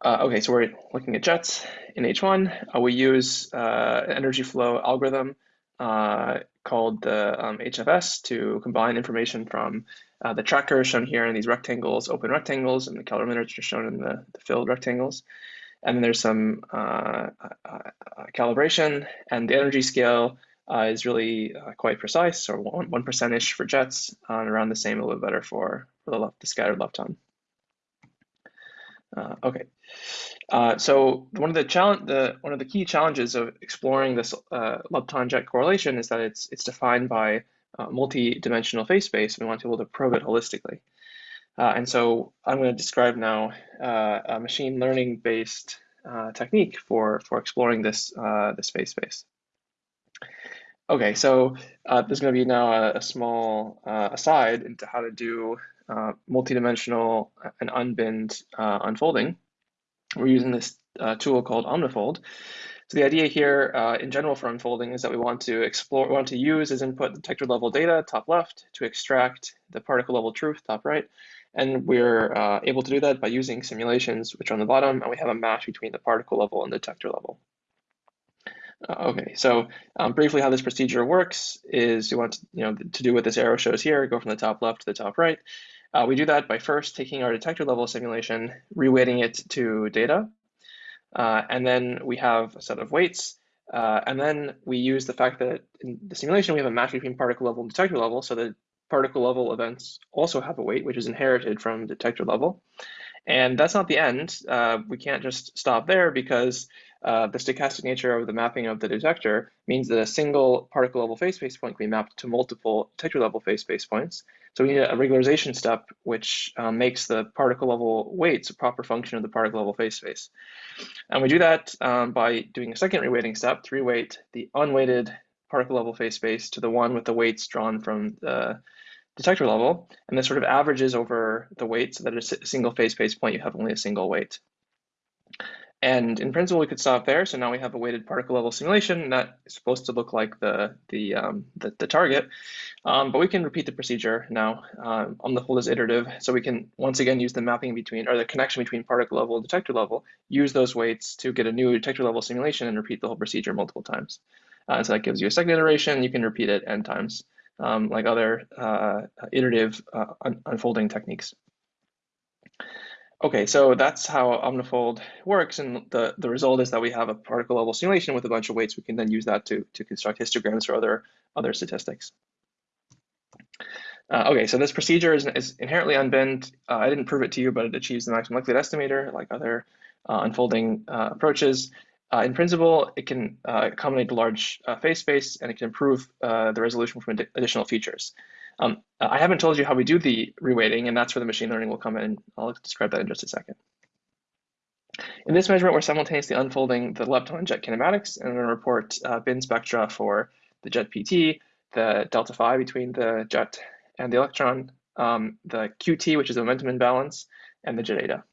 S8: Uh, okay, so we're looking at jets in H1. Uh, we use uh, an energy flow algorithm uh, called the um, HFS to combine information from uh, the tracker shown here in these rectangles, open rectangles, and the calorimeters are shown in the, the filled rectangles. And then there's some uh, calibration, and the energy scale is really quite precise, or one percent-ish for jets, and around the same, a little better for, for the, left, the scattered lepton. Okay, so one of the challenge, the one of the key challenges of exploring this lepton jet correlation is that it's it's defined by uh, multi-dimensional phase space, and we want to be able to probe it holistically. Uh, and so I'm going to describe now uh, a machine learning based uh, technique for, for exploring this, uh, this phase space. Okay, so uh, there's going to be now a, a small aside into how to do multi-dimensional and unbinned unfolding. We're using this tool called Omnifold. So the idea here uh, in general for unfolding is that we want to explore, we want to use as input detector level data, top left, to extract the particle level truth, top right. And we're uh, able to do that by using simulations, which are on the bottom, and we have a match between the particle level and the detector level. Uh, okay, so um, briefly how this procedure works is you want to, you know, to do what this arrow shows here, go from the top left to the top right. Uh, we do that by first taking our detector level simulation, reweighting it to data, uh, and then we have a set of weights. Uh, and then we use the fact that in the simulation, we have a match between particle level and detector level. So the particle level events also have a weight, which is inherited from detector level. And that's not the end. Uh, we can't just stop there because uh, the stochastic nature of the mapping of the detector means that a single particle level phase space point can be mapped to multiple detector level phase space points. So we need a regularization step which um, makes the particle level weights a proper function of the particle level phase space. And we do that um, by doing a second reweighting step to reweight the unweighted particle level phase space to the one with the weights drawn from the detector level. And this sort of averages over the weights so that at a single phase space point, you have only a single weight. And in principle, we could stop there. So now we have a weighted particle level simulation that is supposed to look like the the um, the, the, target. Um, but we can repeat the procedure now. Um, OmniFold is iterative, so we can once again use the mapping between or the connection between particle level and detector level. Use those weights to get a new detector level simulation and repeat the whole procedure multiple times. Uh, so that gives you a second iteration. You can repeat it n times, um, like other uh, iterative uh, un unfolding techniques. Okay, so that's how OmniFold works, and the, the result is that we have a particle level simulation with a bunch of weights. We can then use that to, to construct histograms or other, other statistics. Uh, okay, so this procedure is, is inherently unbinned. Uh, I didn't prove it to you, but it achieves the maximum likelihood estimator like other uh, unfolding uh, approaches. Uh, in principle, it can uh, accommodate large phase space and it can improve the resolution from additional features. Um, I haven't told you how we do the reweighting, and that's where the machine learning will come in. I'll describe that in just a second. In this measurement, we're simultaneously unfolding the lepton jet kinematics, and we're going to report uh, bin spectra for the jet PT, the delta phi between the jet and the electron, um, the QT, which is the momentum imbalance, and the jet eta.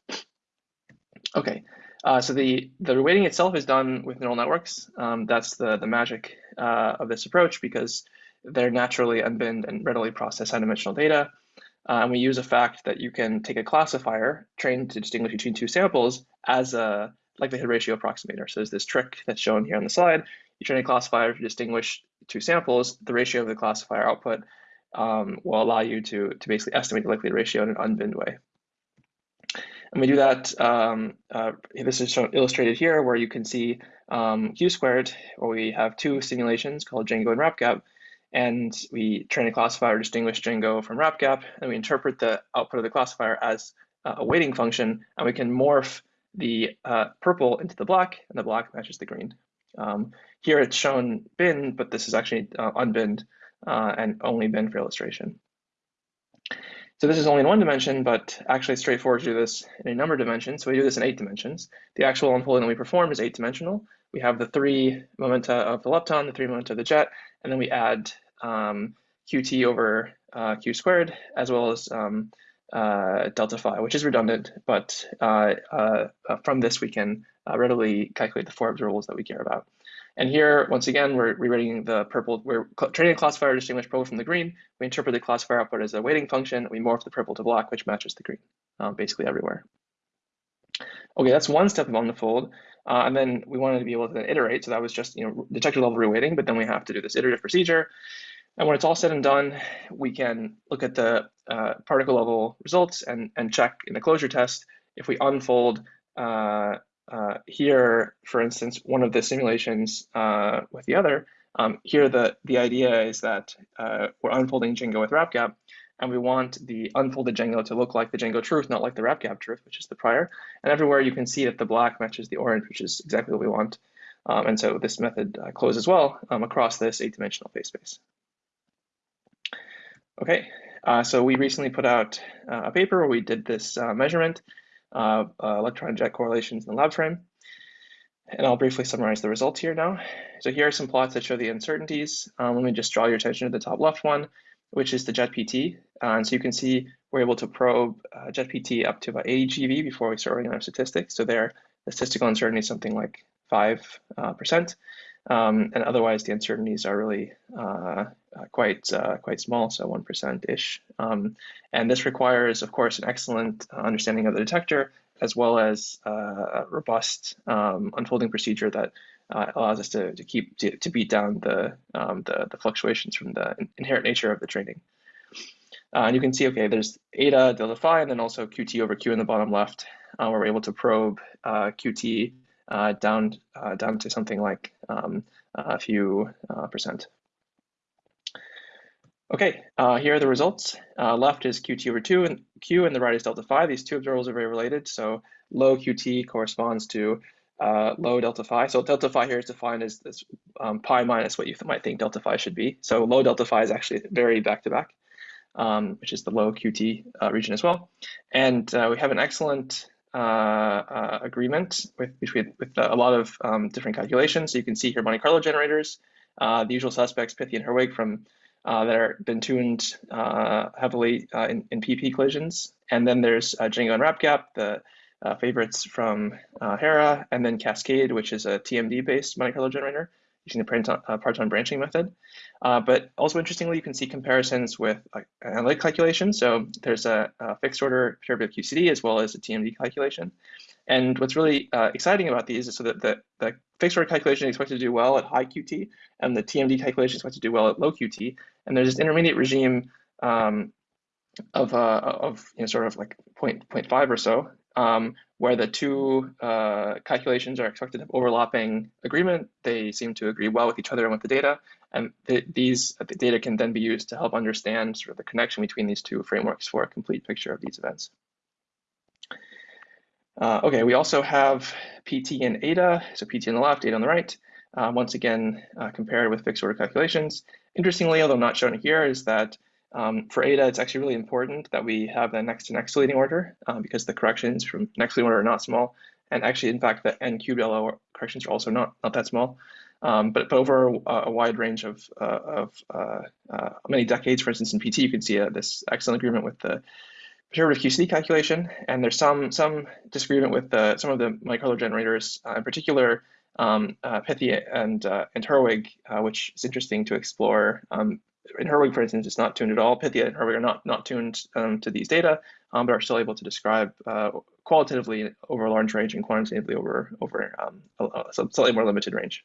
S8: Okay, uh, so the, the reweighting itself is done with neural networks. Um, that's the, the magic uh, of this approach because they're naturally unbinned and readily process high-dimensional data. Uh, and we use a fact that you can take a classifier trained to distinguish between two samples as a likelihood ratio approximator. So there's this trick that's shown here on the slide. You train a classifier to distinguish two samples. The ratio of the classifier output um, will allow you to, to basically estimate the likelihood ratio in an unbinned way. And we do that, um, uh, this is shown illustrated here where you can see um, Q squared, where we have two simulations called Djangoh and RapGap, and we train a classifier to distinguish Djangoh from RapGap, and we interpret the output of the classifier as a weighting function, and we can morph the uh, purple into the black, and the black matches the green. Um, here it's shown bin, but this is actually uh, unbinned uh, and only bin for illustration. So this is only in one dimension, but actually straightforward to do this in a number of dimensions. So we do this in eight dimensions. The actual unfolding that we perform is eight dimensional. We have the three momenta of the lepton, the three momenta of the jet, and then we add um, qt over uh, q squared, as well as um, uh, delta phi, which is redundant, but uh, uh from this we can uh, readily calculate the four observables that we care about. And here, once again, we're rewriting the purple, we're training a classifier to distinguish purple from the green. We interpret the classifier output as a weighting function. We morph the purple to black, which matches the green, um, basically everywhere. Okay, that's one step of OmniFold. Uh, and then we wanted to be able to then iterate. So that was just you know detector level reweighting, but then we have to do this iterative procedure. And when it's all said and done, we can look at the uh, particle level results and, and check in the closure test if we unfold uh, uh, here, for instance, one of the simulations uh, with the other. Um, here, the, the idea is that uh, we're unfolding Djangoh with RapGap, and we want the unfolded Djangoh to look like the Djangoh truth, not like the RapGap truth, which is the prior. And everywhere you can see that the black matches the orange, which is exactly what we want. Um, and so this method uh, closes well um, across this eight-dimensional phase space. Okay, uh, so we recently put out uh, a paper where we did this uh, measurement of uh, electron jet correlations in the lab frame. And I'll briefly summarize the results here now. So here are some plots that show the uncertainties. Um, let me just draw your attention to the top left one, which is the jet PT. Uh, and so you can see we're able to probe uh, jet PT up to about 80 GeV before we start running our statistics. So there, the statistical uncertainty is something like 5%. Um, and otherwise, the uncertainties are really uh, uh, quite uh, quite small, so one percent ish. Um, and this requires, of course, an excellent uh, understanding of the detector as well as uh, a robust um, unfolding procedure that uh, allows us to, to keep to, to beat down the, um, the, the fluctuations from the inherent nature of the training. and you can see, okay, there's eta delta phi, and then also qt over q in the bottom left, where we're able to probe qt uh, down uh, down to something like um, a few uh, percent. Okay, uh, here are the results. Uh, left is Qt over 2 and Q, and the right is delta phi. These two observables are very related. So low Qt corresponds to uh, low delta phi. So delta phi here is defined as this um, pi minus what you might think delta phi should be. So low delta phi is actually very back-to-back, um, which is the low Qt region as well. And we have an excellent uh, uh, agreement with between with a lot of um, different calculations. So you can see here Monte Carlo generators, uh, the usual suspects, Pythia and Herwig from that are been tuned heavily in, in PP collisions. And then there's Djangoh and RapGap, the uh, favorites from uh, Hera, and then Cascade, which is a TMD-based Monte Carlo generator using the parton, uh, parton branching method. Uh, but also interestingly, you can see comparisons with uh, analytic calculation. So there's a, a, fixed order perturbative QCD as well as a TMD calculation. And what's really uh, exciting about these is so that the, the fixed order calculation is expected to do well at high QT, and the TMD calculation is expected to do well at low QT. And there's this intermediate regime um, of, uh, of you know, sort of like 0. 0.5 or so, um, where the two uh, calculations are expected to have overlapping agreement. They seem to agree well with each other and with the data. And th these the data can then be used to help understand sort of the connection between these two frameworks for a complete picture of these events. Uh, okay, we also have PT and eta, so PT on the left, eta on the right, uh, once again uh, compared with fixed order calculations. Interestingly, although not shown here, is that um, for eta, it's actually really important that we have the next to next deleting order uh, because the corrections from next deleting order are not small. And actually, in fact, the n cubed LO corrections are also not, not that small. Um, but, but over a, a, wide range of, uh, of uh, uh many decades, for instance, in PT, you can see uh, this excellent agreement with the perturbative QCD calculation. And there's some, some disagreement with some of the Carlo generators, uh, in particular, um, Pythia and, and Herwig, which is interesting to explore um, in Herwig, for instance, it's not tuned at all. Pythia and Herwig are not, not tuned um, to these data, um, but are still able to describe uh, qualitatively over a large range and quantitatively over, over um, a, a, slightly more limited range.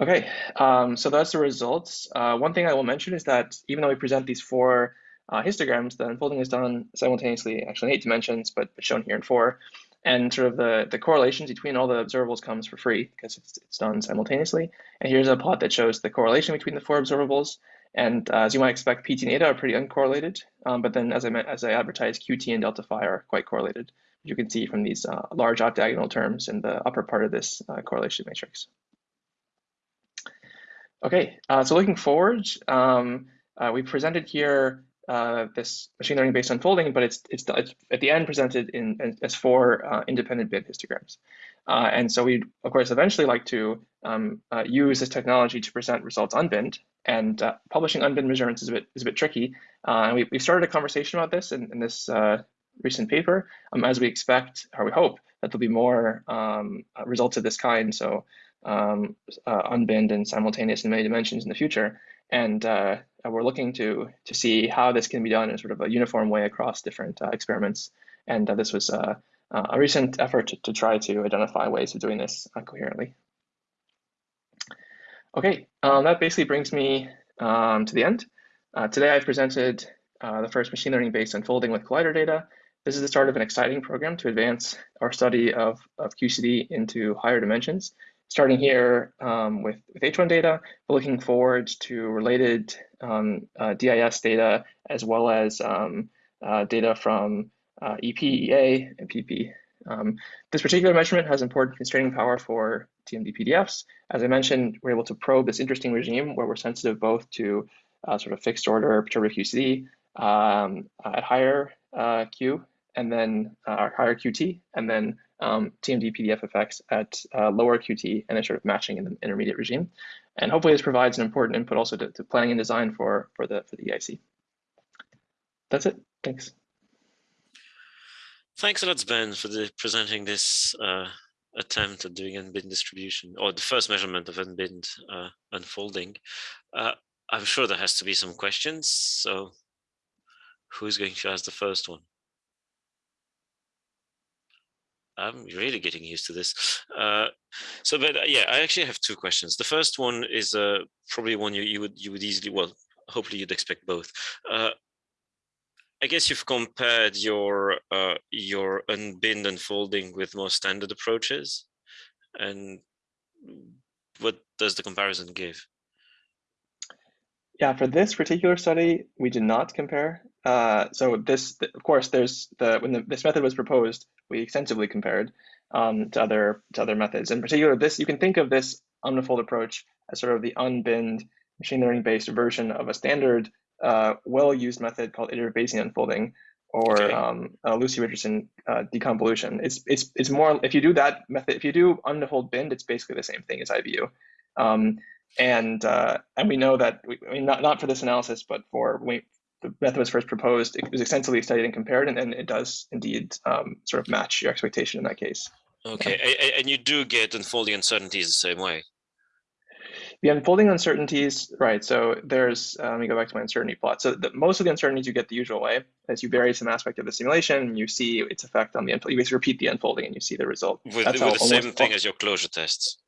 S8: Okay, um, so that's the results. Uh, one thing I will mention is that even though we present these four uh, histograms, the unfolding is done simultaneously, actually in eight dimensions, but shown here in four and sort of the, the correlations between all the observables comes for free because it's, it's done simultaneously. And here's a plot that shows the correlation between the four observables. And uh, as you might expect, PT and eta are pretty uncorrelated, um, but then as I as I advertised, QT and delta phi are quite correlated. You can see from these uh, large off diagonal terms in the upper part of this uh, correlation matrix. Okay, uh, so looking forward, um, uh, we presented here uh, this machine learning based unfolding, but it's, it's, it's at the end presented in, in as four uh, independent bin histograms. Uh, and so we'd, of course, eventually like to um, uh, use this technology to present results unbinned. And uh, publishing unbinned measurements is a bit, is a bit tricky. and we, we started a conversation about this in, in this recent paper, um, as we expect, or we hope, that there'll be more um, results of this kind. So um, unbinned and simultaneous in many dimensions in the future. And uh, we're looking to to see how this can be done in sort of a uniform way across different uh, experiments. And uh, this was uh, a recent effort to, to, try to identify ways of doing this coherently. Okay, um, that basically brings me um, to the end. today I've presented the first machine learning based unfolding with collider data. This is the start of an exciting program to advance our study of, of QCD into higher dimensions starting here um, with, with H1 data, but looking forward to related um, uh, DIS data as well as um, uh, data from uh, EP, EA, and PP. Um, this particular measurement has important constraining power for TMD PDFs. As I mentioned, we're able to probe this interesting regime where we're sensitive both to uh, sort of fixed order perturbative QCD um, at higher uh, Q and then uh, higher QT, and then um, TMD PDF effects at uh, lower QT and then sort of matching in the intermediate regime. And hopefully this provides an important input also to, to planning and design for, for, the, for the EIC. That's it. Thanks.
S1: Thanks a lot, Ben, for the, presenting this uh, attempt at doing unbinned distribution or the first measurement of unbinned uh, unfolding. Uh, I'm sure there has to be some questions. So who's going to ask the first one? I'm really getting used to this. Uh, so, but uh, yeah, I actually have two questions. The first one is uh, probably one you, you would you would easily well, hopefully you'd expect both. Uh, I guess you've compared your uh, your unbinned unfolding with more standard approaches, and what does the comparison give?
S8: Yeah, for this particular study, we did not compare. Uh, so this, of course, there's the when the, this method was proposed, we extensively compared um, to other to other methods. In particular, this you can think of this OmniFold approach as sort of the unbinned machine learning based version of a standard uh, well used method called iterative Bayesian unfolding or okay. um, uh, Lucy Richardson uh, deconvolution. It's it's it's more if you do that method if you do OmniFold binned, it's basically the same thing as IBU. Um, and uh, and we know that we, I mean not not for this analysis, but for the method was first proposed, it was extensively studied and compared, and, and it does indeed um, sort of match your expectation in that case.
S1: Okay, yeah. and you do get unfolding uncertainties the same way.
S8: The unfolding uncertainties, right? So there's, uh, let me go back to my uncertainty plot. So the, most of the uncertainties you get the usual way, as you vary some aspect of the simulation, and you see its effect on the, you basically repeat the unfolding and you see the result.
S1: With, with the same thing as your closure tests.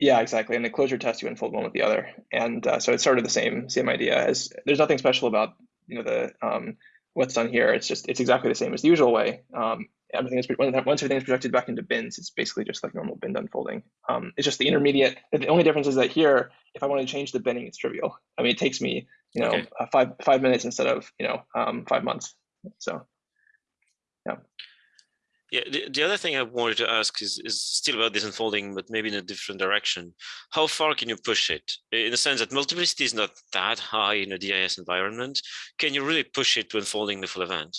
S8: Yeah, exactly. And the closure test, you unfold one with the other. And uh, so it's sort of the same, same idea as there's nothing special about, you know, the, um, what's done here. It's just, it's exactly the same as the usual way. Um, everything is once everything is projected back into bins, it's basically just like normal bin unfolding. Um, it's just the intermediate. The only difference is that here, if I want to change the binning, it's trivial. I mean, it takes me, you know, okay. uh, five five minutes instead of you know um, five months. So, yeah.
S1: Yeah. The, the other thing I wanted to ask is is still about this unfolding, but maybe in a different direction. How far can you push it? In the sense that multiplicity is not that high in a DIS environment. Can you really push it to unfolding the full event?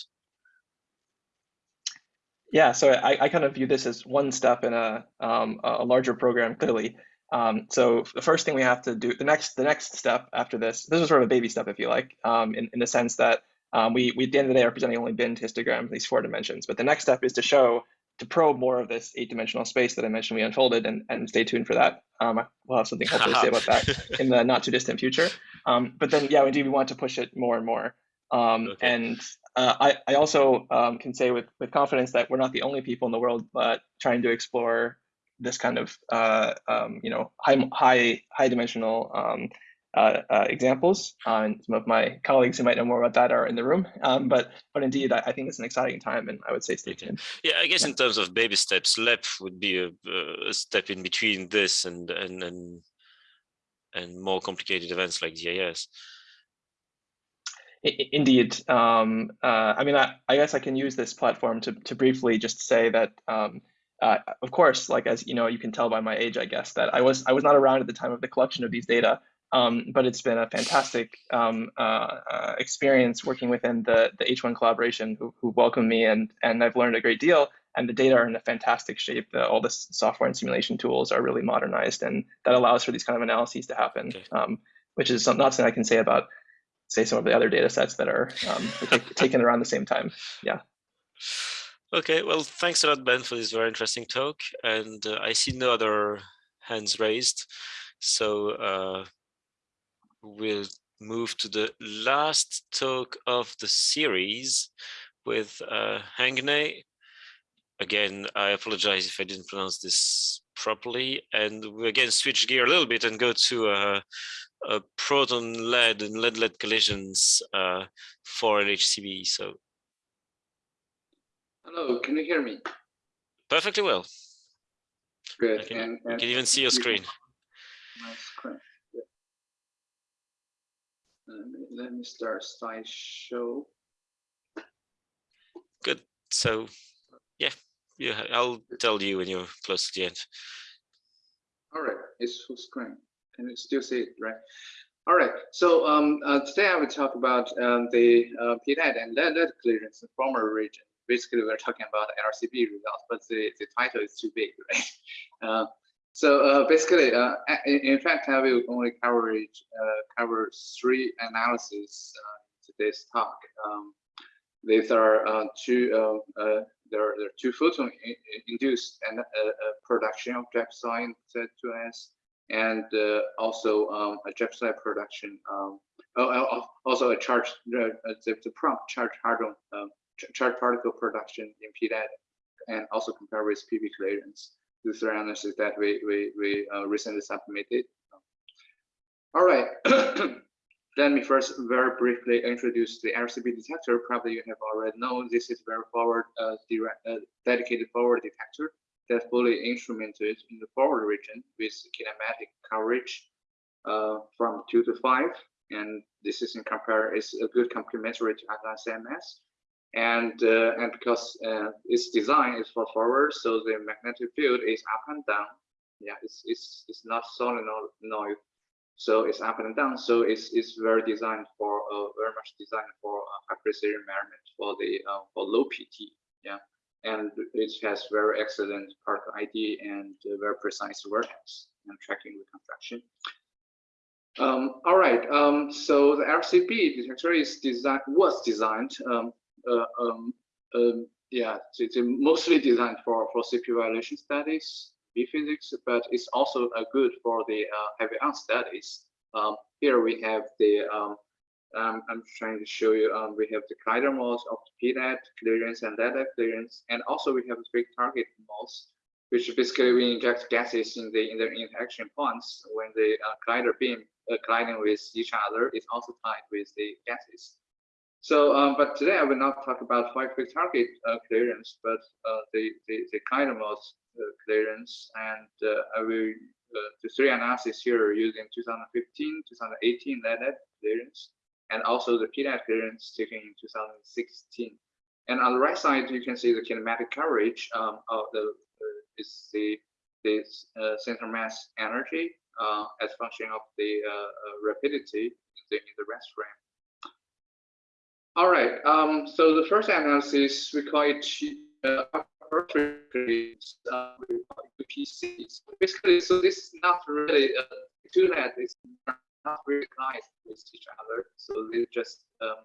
S8: Yeah, so I, I kind of view this as one step in a um, a larger program. Clearly, um, so the first thing we have to do, the next the next step after this, this is sort of a baby step, if you like, um, in in the sense that um, we we at the end of the day are presenting only bin histogram, these four dimensions. But the next step is to show to probe more of this eight dimensional space that I mentioned we unfolded, and and stay tuned for that. Um, we'll have something hopefully to say about that in the not too distant future. Um, but then, yeah, indeed, we want to push it more and more. Um, okay. And uh, I, I also um, can say with, with confidence that we're not the only people in the world but trying to explore this kind of uh, um, you know high high high dimensional um, uh, uh examples. Uh, and some of my colleagues who might know more about that are in the room. Um, but but indeed, I, I, think it's an exciting time, and I would say stay tuned.
S1: Yeah, I guess yeah. in terms of baby steps, LEP would be a, a step in between this and and and and more complicated events like DIS.
S8: Indeed. Um, uh, I mean, I, I, guess I can use this platform to, to briefly just say that, um, uh, of course, like as you know, you can tell by my age, I guess that I was I was not around at the time of the collection of these data, um, but it's been a fantastic um, uh, uh experience working within the the H1 collaboration, who, who welcomed me, and and I've learned a great deal. And the data are in a fantastic shape. The, all the software and simulation tools are really modernized, and that allows for these kind of analyses to happen, okay. Um, which is not something I can say about say some of the other data sets that are um, taken around the same time. Yeah.
S1: Okay, well, thanks a lot, Ben, for this very interesting talk. And uh, I see no other hands raised. So uh, we'll move to the last talk of the series with uh, Hangne. Again, I apologize if I didn't pronounce this properly. And we again switch gear a little bit and go to uh, uh, proton lead and lead lead collisions uh, for LHCb. So,
S9: hello, can you hear me?
S1: Perfectly well.
S9: Good.
S1: I can, and, and can even see your screen.
S9: My screen. Let me, start slideshow.
S1: Good. So, yeah, yeah, I'll tell you when you're close to the end.
S9: All right, it's full screen. Can you still see it, right? All right, so um, uh, today I will talk about um, the uh, PDAT and lead, lead clearance in former region. Basically, we're talking about LHCb results, but the, the title is too big, right? Uh, so uh, basically, uh, in, fact, I will only cover uh, cover three analyses uh, today's talk. Um, these are uh, two uh, there are, there are two photon induced and production of Jackson Z2S and also um, a J/psi production. Um, also a charge, the, the prompt charge hadron, um, charge particle production in PDAT, and also compare with PV clearance. The three analysis that we we we uh, recently submitted. All right. Let me first very briefly introduce the LHCb detector. Probably you have already known this is very forward, uh, direct, uh, dedicated forward detector that fully instrumented in the forward region with kinematic coverage uh, from two to five. And this is in compare is a good complementary to Atlas CMS. And uh, and because uh, its design is for forward, so the magnetic field is up and down. Yeah, it's it's it's not solenoid, so it's up and down. So it's it's very designed for uh, very much designed for high precision environment for the uh, for low PT. Yeah and it has very excellent particle ID and very precise vertex and tracking reconstruction. Um, all right. Um, so the LHCb detector is designed was designed. Um, um, um, yeah, it's mostly designed for for CP violation studies, B physics, but it's also uh, good for the uh, heavy ion studies. Um, here we have the um, um, I'm trying to show you, um, we have the collider modes of the PDAT clearance and LEDAT clearance, and also we have the big target modes, which basically we inject gases in the in the interaction points when the uh, collider beam uh, colliding with each other is also tied with the gases. So, um, but today I will not talk about five big target uh, clearance, but uh, the, the, the uh, clearance, and uh, I will the three analysis here using 2015, 2018 LEDAT clearance and also the PDAT clearance taken in 2016. And on the right side, you can see the kinematic coverage um, of the uh, is the this uh, center mass energy uh, as function of the uh, uh, rapidity in the, in the rest frame. All right, um, so the first analysis we call it uh, uh. So basically, so this is not really uh, two net. It's not really connected with each other. So they just um,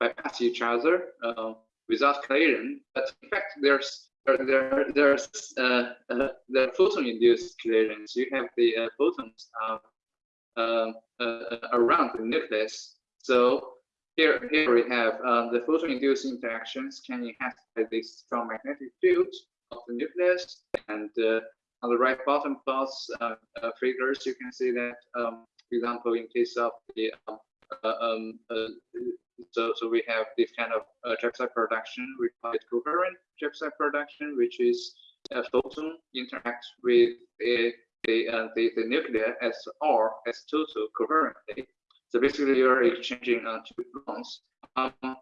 S9: bypass each other uh, without collision. But in fact, there's there, there there's uh, uh, the photon-induced collisions. You have the uh, photons um, um, uh, around the nucleus. So here, here we have uh, the photon-induced interactions can enhance this strong magnetic field of the nucleus. And on the right bottom plots figures, you can see that um, for example, in case of the um, uh, um, uh, so so we have this kind of uh, production, we call it coherent J/psi production, which is a photon interact with the the, uh, the, the nuclear as or as total coherently. So basically, you're exchanging uh, two gluons. Um,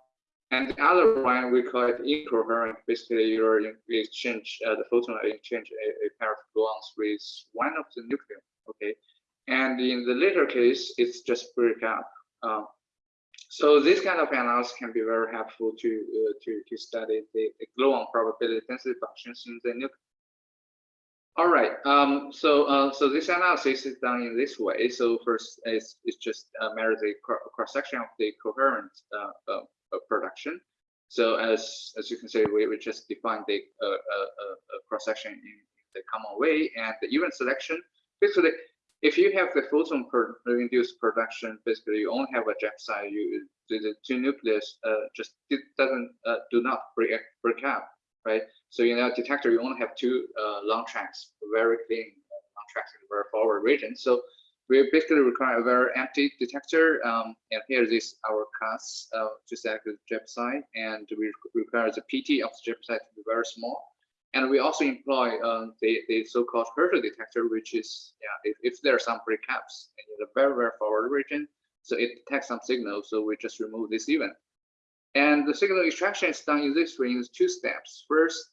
S9: and the other one we call it incoherent. Basically, you're in, exchange uh, the photon exchange a, a pair of gluons with one of the nucleon. Okay, and in the later case, it's just break up. Uh, so this kind of analysis can be very helpful to uh, to to study the, the gluon probability density functions in the nucleus. All right. Um, so uh, so this analysis is done in this way. So first, it's it's just uh, measure the cross section of the coherent uh, uh, production. So as as you can see, we, we just define the cross section in the common way, and the event selection basically if you have the photon per induced production, basically you only have a J/psi, you the, two nucleus uh, just doesn't uh, do not break break up, right? So in a detector, you only have two uh, long tracks, very clean uh, long tracks in the very forward region. So we basically require a very empty detector. Um, and here is our class, uh, just like the J/psi, and we require the PT of the J/psi to be very small. And we also employ um, the, the so-called Herschel detector, which is, yeah, if, if there are some breakups in the very, very forward region, so it detects some signal, so we just remove this event. And the signal extraction is done in this way in two steps. First,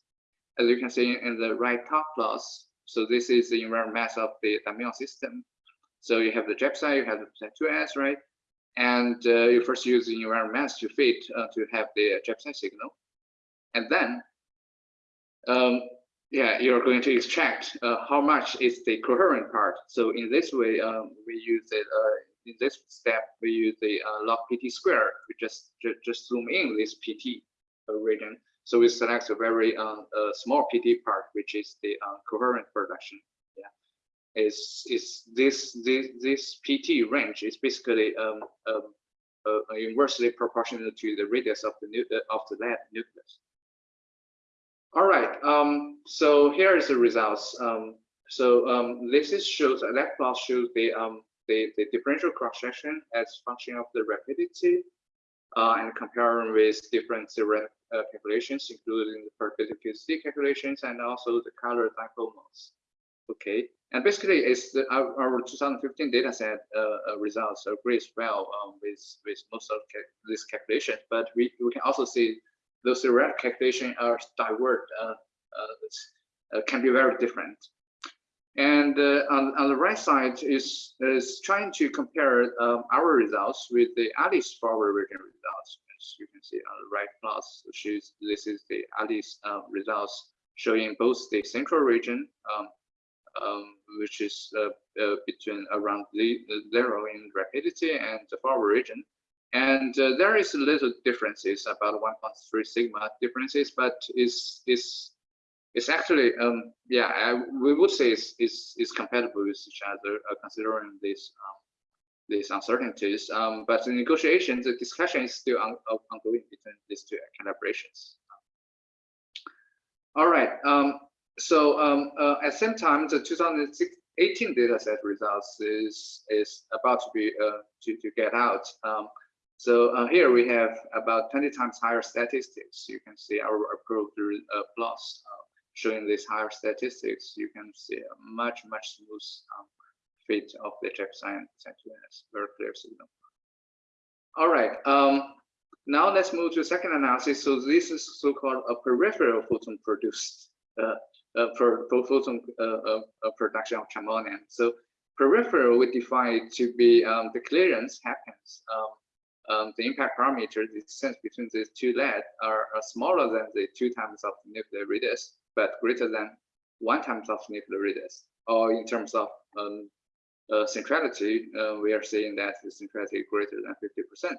S9: as you can see in the right top plus, so this is the invariant mass of the dimuon system. So you have the J/psi, you have the 2S, right? And uh, you first use the invariant mass to fit uh, to have the J/psi signal. And then um, yeah, you're going to extract uh, how much is the coherent part. So in this way, um, we use it. Uh, in this step, we use the uh, log PT square. We just ju just zoom in this PT region. So we select a very uh, small PT part, which is the uh, coherent production. Yeah, is is this this this PT range is basically um, um uh, inversely proportional to the radius of the of the lead nucleus. All right, um, so here is the results. Um, so um, this is shows that plot shows the um, the, the differential cross section as function of the rapidity uh, and comparing with different uh, calculations, including the perpendicularity calculations and also the color dipole modes. Okay, and basically it's the, our, our 2015 data set uh, uh, results agrees well um, with with most of these calculations, but we, we can also see those direct calculations are divert uh, uh, uh, can be very different. And on, on the right side is, is trying to compare um, our results with the ALICE forward region results. As you can see on the right plot, this is the ALICE results showing both the central region um, um, which is uh, uh, between around the, zero in rapidity and the forward region. And uh, there is a little differences about 1.3 sigma differences, but is is it's actually um, yeah I, we would say it's, it's, it's compatible with each other uh, considering this um, these uncertainties. Um, but the negotiations, the discussion is still on, ongoing between these two calibrations. All right. Um, so um, uh, at the same time, the 2018 dataset results is is about to be uh, to to get out. Um, so uh, here we have about 20 times higher statistics. You can see our approved uh, uh, showing these higher statistics. You can see a much much smooth um, fit of the trypsin science, very clear signal. All right. Um, now let's move to second analysis. So this is so-called a peripheral photon produced uh, uh, for, for photon uh, uh, uh, production of trimonium. So peripheral we define it to be um, the clearance happens. Um, um, the impact parameter, the distance between these two lead are, are, smaller than the two times of nuclear radius, but greater than one times of nuclear radius. Or in terms of um, uh, centrality, uh, we are saying that the centrality greater than 50%.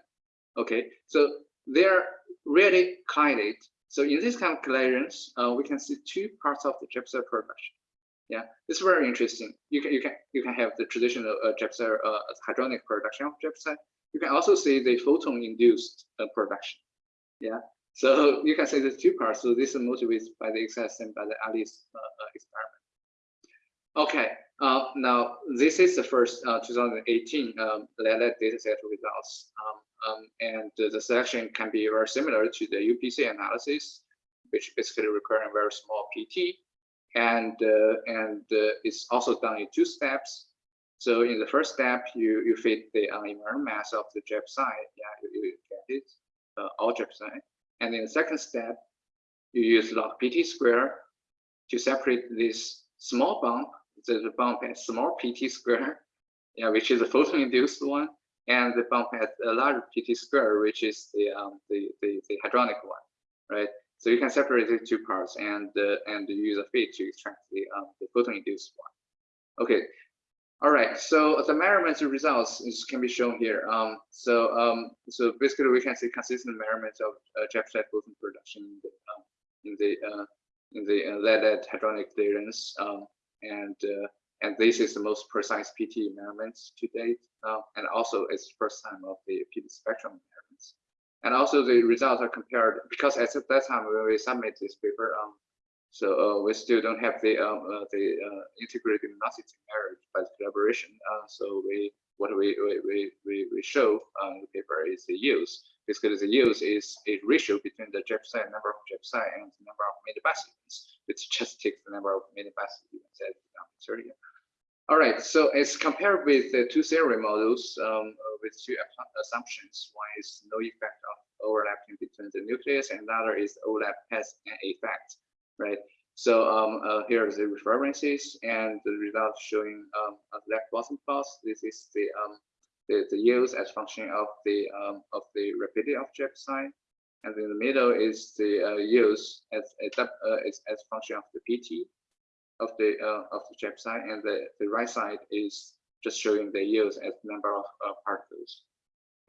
S9: Okay, so they're really kinded so in this kind of clearance, uh, we can see two parts of the gypsum production. Yeah, it's very interesting. You can you can you can have the traditional uh, gypsum uh, hadronic production of gypsum. You can also see the photon-induced uh, production. Yeah, so you can say there's two parts. So this is motivated by the excess and by the Alice uh, uh, experiment. Okay, uh, now this is the first 2018 um, data set results. Um, um, and the selection can be very similar to the UPC analysis, which basically require a very small PT. And, uh, and uh, it's also done in two steps. So in the first step, you, you fit the uh, mass of the J/psi. Yeah, you, you get it, uh, all J/psi. And in the second step, you use log PT square to separate this small bump, the bump has small PT square, yeah, which is a photon-induced one, and the bump has a large PT square, which is the, um, the, the, the, hadronic one, right? So you can separate the two parts and uh, and use a fit to extract the, um, the photon-induced one. Okay, all right. So the measurements results is, can be shown here. Um, so um, so basically we can see consistent measurements of uh, Jeffset boson production in the um, in the uh, in the uh, lead hadronic clearance, um, and uh, and this is the most precise PT measurements to date. Uh, and also it's first time of the PT spectrum measurements. And also the results are compared because at that time when we submit this paper, um, so uh, we still don't have the um, uh, the uh, integrated luminosity measured by collaboration. So we what we we we we show on the paper is the use. Basically, the use is a ratio between the Jeff number of Jeff and the number of millibars which just takes the number of millibars events at all right, so it's compared with the two theory models um, with two assumptions. One is no effect of overlapping between the nucleus, and the other is overlap has an effect, right? So um, uh, here are the references and the results showing um, bottom plot. This is the um, the, the yields as function of the um, of the rapidity of jet sign, and in the middle is the uh, yields as as, uh, as as function of the PT of the uh, of the jet side, and the the right side is just showing the yields as number of uh, particles.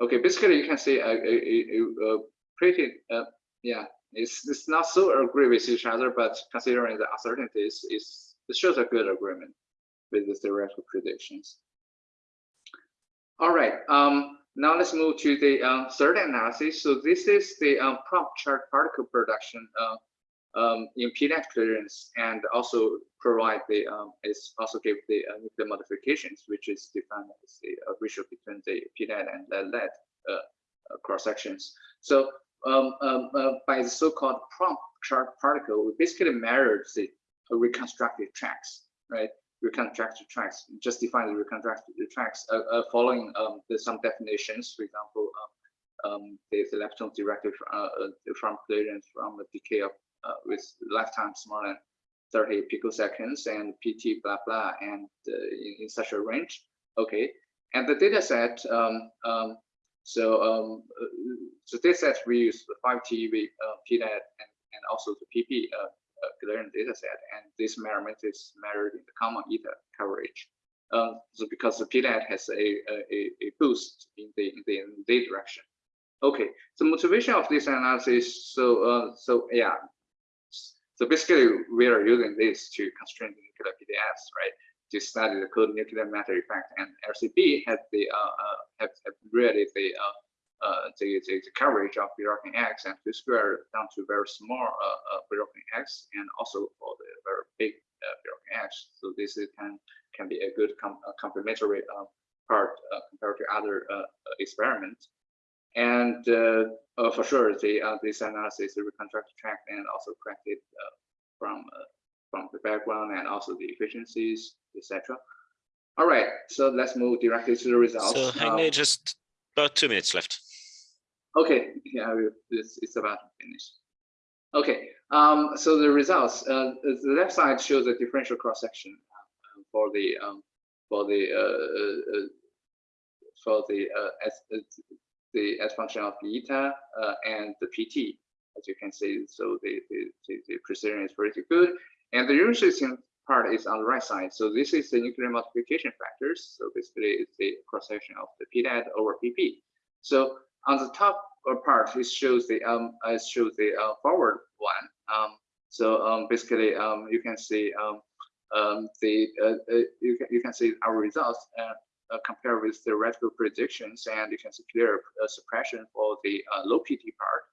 S9: Okay, basically you can see a, a, a, a pretty uh, yeah, it's it's not so agree with each other, but considering the uncertainties, is it shows a good agreement with the theoretical predictions. All right, um, now let's move to the uh, third analysis. So this is the um, prompt charge particle production uh, um, in PNET clearance and also provide the, um, is also give the uh, nuclear modifications, which is defined as the uh, ratio between the PNET and the lead uh, cross sections. So um, um, uh, by the so-called prompt charge particle, we basically measure the reconstructed tracks, right? Reconstructed tracks, just define the reconstructed tracks uh, following um, the, some definitions, for example, um, um, the, the lepton directed from clearance from the decay of uh, with lifetime smaller than 30 picoseconds and PT blah blah and uh, in, in, such a range. Okay, and the data set. Um, um, so um, uh, so data set we use the 5T, uh, PNET, and, and also the PP uh, covariant data set, and this measurement is measured in the common eta coverage. Um, so because the PNET has a, a, a boost in the, in the, in the direction. Okay, the motivation of this analysis, so uh, so yeah, so basically we are using this to constrain the nuclear PDFs, right? To study the cold nuclear matter effect, and LHCb had the uh, uh have really the uh, uh, the, the, the, coverage of European X and two square down to very small uh, uh, X and also for the very big uh, X. So this is, can can be a good com complementary uh, part uh, compared to other uh, experiments. And for sure, the this analysis is reconstructed track and also corrected from from the background and also the efficiencies, etc. All right, so let's move directly to the results.
S1: So Hagne, um, just about two minutes left.
S9: Okay, yeah, it's, it's about to finish. Okay, um, so the results, uh, the left side shows a differential cross section uh, for the um, for the uh, uh, uh for the uh, as the as function of eta and the pt, as you can see. So the the, the precision is pretty good, and the interesting part is on the right side. So this is the nuclear multiplication factors. So basically, it's the cross section of the pdat over pp. So on the top part, it shows the um, it shows the uh, forward one. Um, so um, basically, um, you can see um, um, the uh, uh, you can you can see our results uh, uh, compared with theoretical predictions, and you can see clear uh, suppression for the uh, low PT part.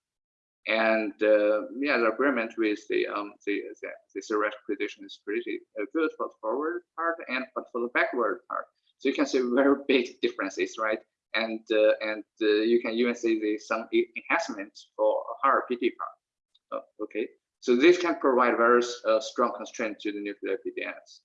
S9: And uh, yeah, the agreement with the um, the, the, the theoretical prediction is pretty uh, good for the forward part and but for the backward part. So you can see very big differences, right? and uh, and you can even see the some enhancements for higher PT part. Oh, okay, so this can provide very strong constraint to the nuclear PDFs.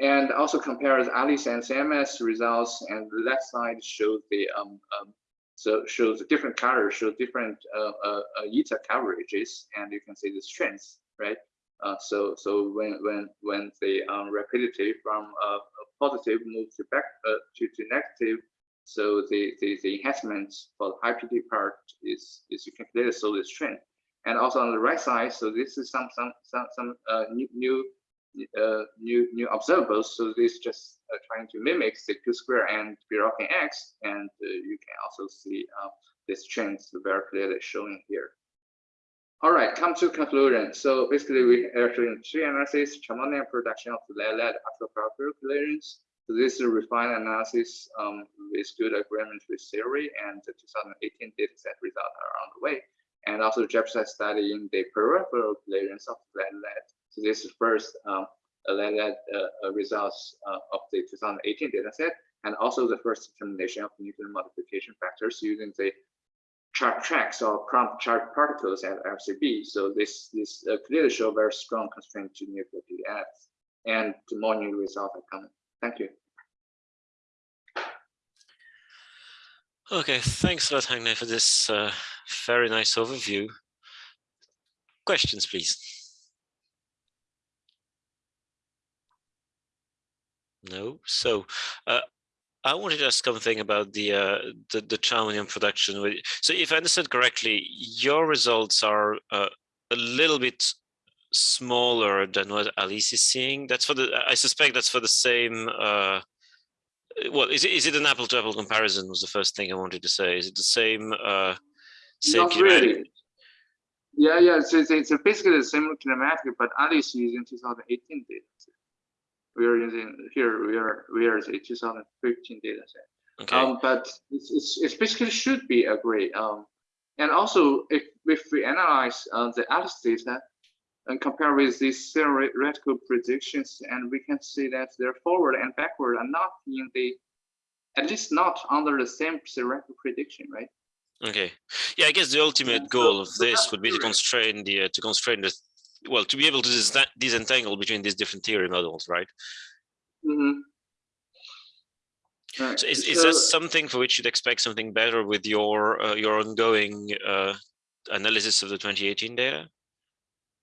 S9: And also compares ALICE and CMS results, and the left side shows the um, um, so shows different colors show different uh, uh, eta coverages, and you can see the strengths, right? Uh, so so when when when the um, rapidity from uh, positive moves to back uh, to, to negative so the, the, the enhancements for the high PT part is, is you can clearly show this trend. And also on the right side, so this is some some some some uh, new new uh, new new observables. So this just uh, trying to mimic the Q square and Bjorken X, and uh, you can also see uh, this trend very clearly showing here. All right, come to conclusion. So basically, we actually in three analysis, charmonium production of lead-lead actual clearance, so this is a refined analysis um, with good agreement with theory and the 2018 dataset results are on the way. And also Jefferson study in the peripheral clearance of lead-lead. This is first um, lead-lead uh, uh, results uh, of the 2018 dataset, and also the first determination of nuclear modification factors using the chart tracks or prompt charged particles at LHCb. So this this uh, clearly show very strong constraint to nuclear PDFs, and more new results are coming. Thank you.
S1: Okay, thanks a lot, Hagne, for this uh, very nice overview. Questions, please. No, so uh, I wanted to ask something about the uh, the, the charmonium production. So if I understood correctly, your results are uh, a little bit smaller than what Alice is seeing. That's for the. I suspect that's for the same uh, well, is it, is it an apple to apple comparison was the first thing I wanted to say. Is it the same, uh, same
S9: Not really. Yeah, yeah, it's, it's, it's basically the same kinematic, but Alice is using 2018 data set. We are using here, we are, we are a 2015 data set.
S1: Okay.
S9: Um, but it's, it's, it's basically should be agree. Um, and also if, if we analyze uh, the Alice data, and compare with these theoretical predictions, and we can see that their forward and backward are not in the, at least not under the same theoretical prediction, right?
S1: Okay. Yeah, I guess the ultimate goal of this would be to constrain the uh, to constrain the well to be able to dis disentangle between these different theory models, right?
S9: Mm -hmm.
S1: Right. So is, is so, that something for which you'd expect something better with your uh, your ongoing uh, analysis of the 2018 data?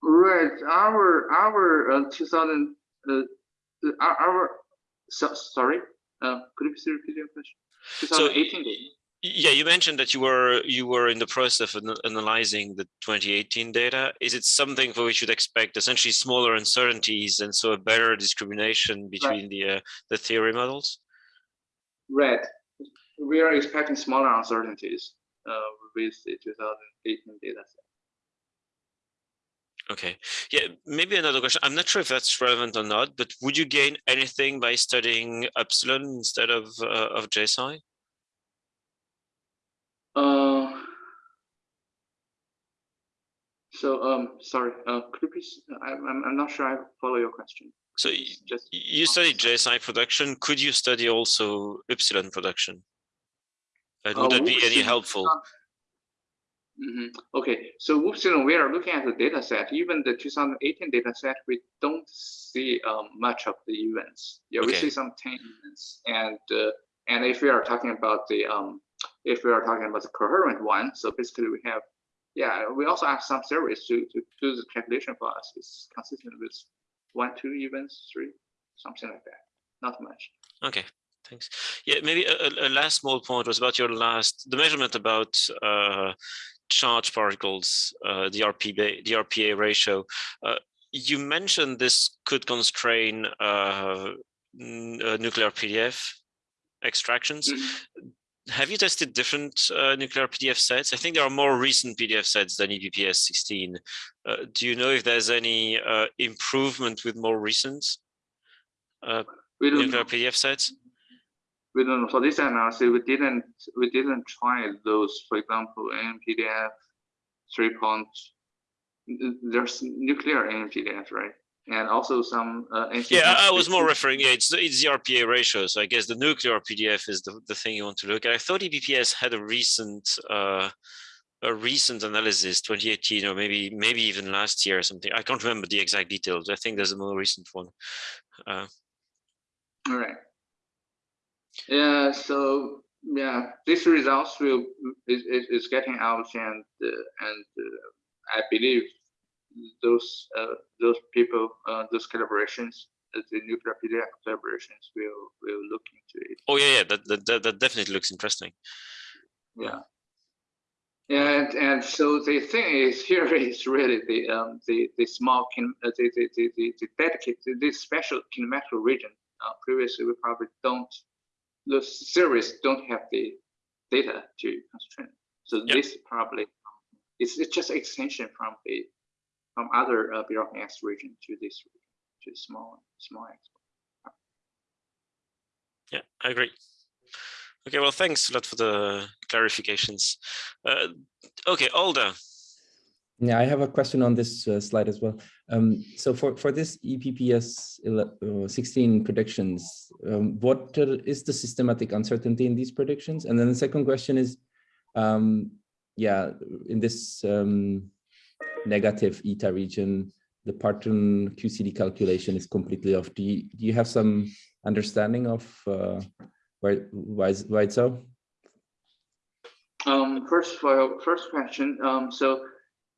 S9: Right. Our our uh, 2000 uh, uh, our, our so, sorry. Uh, could you please repeat your question? 2018
S1: so, Yeah, you mentioned that you were you were in the process of analyzing the 2018 data. Is it something for which you'd expect essentially smaller uncertainties and so a better discrimination between right. the uh, the theory models?
S9: Right. We are expecting smaller uncertainties uh, with the 2018 data set.
S1: Okay. Yeah, maybe another question. I'm not sure if that's relevant or not, but would you gain anything by studying upsilon instead of uh, of J/psi?
S9: Uh, so um, sorry, uh, could you please? I'm I'm not sure I follow your question.
S1: So you, just you study J/psi production. Could you study also upsilon production? And would uh, that be any helpful?
S9: Mm -hmm. Okay, so Upsilon, we are looking at the data set. Even the 2018 data set, we don't see um, much of the events. Yeah, okay. we see some 10 events, and uh, and if we are talking about the um, if we are talking about the coherent one, so basically we have, yeah, we also have some series to, to do the calculation for us. It's consistent with one, two events, three, something like that. Not much.
S1: Okay, thanks. Yeah, maybe a, a last small point was about your last, the measurement about uh, charge particles, uh, the, RP, the RPA ratio. Uh, you mentioned this could constrain uh, uh nuclear PDF extractions. Mm -hmm have you tested different uh, nuclear PDF sets? I think there are more recent PDF sets than EPPS 16. Uh, do you know if there's any uh, improvement with more recent uh, nuclear know. PDF sets?
S9: We don't know. For this analysis, we didn't we didn't try those. For example, NPDF three point. There's nuclear NPDF, right? And also some uh,
S1: yeah i was more referring yeah it's, it's the rpa ratio so i guess the nuclear pdf is the, the thing you want to look at. I thought EPPS had a recent uh a recent analysis 2018 or maybe maybe even last year or something. I can't remember the exact details. I think there's a more recent one. Uh,
S9: all right. Yeah so yeah these results will is, is, is getting out and uh, and uh, i believe those uh, those people, uh, those collaborations, the nuclear PDF collaborations will will look into it.
S1: Oh yeah, yeah, that that, that definitely looks interesting.
S9: Yeah. And and so the thing is here is really the um, the the small kin uh, the, the, the, the, the dedicated this special kinematic region. Uh, previously, we probably don't the series don't have the data to constrain. So yep. this probably it's, it's just extension from the from other uh, X region to this region, to small small X.
S1: Yeah, I agree. Okay, well, thanks a lot for the clarifications. Uh, okay, Alda.
S7: Yeah, I have a question on this uh, slide as well. Um, so for, for this EPPS uh, 16 predictions, um, what is the systematic uncertainty in these predictions? And then the second question is, um, yeah, in this um, negative eta region, the Parton QCD calculation is completely off. Do you, do you have some understanding of uh, why, why, why it's so?
S9: Um, first, for first question, um, so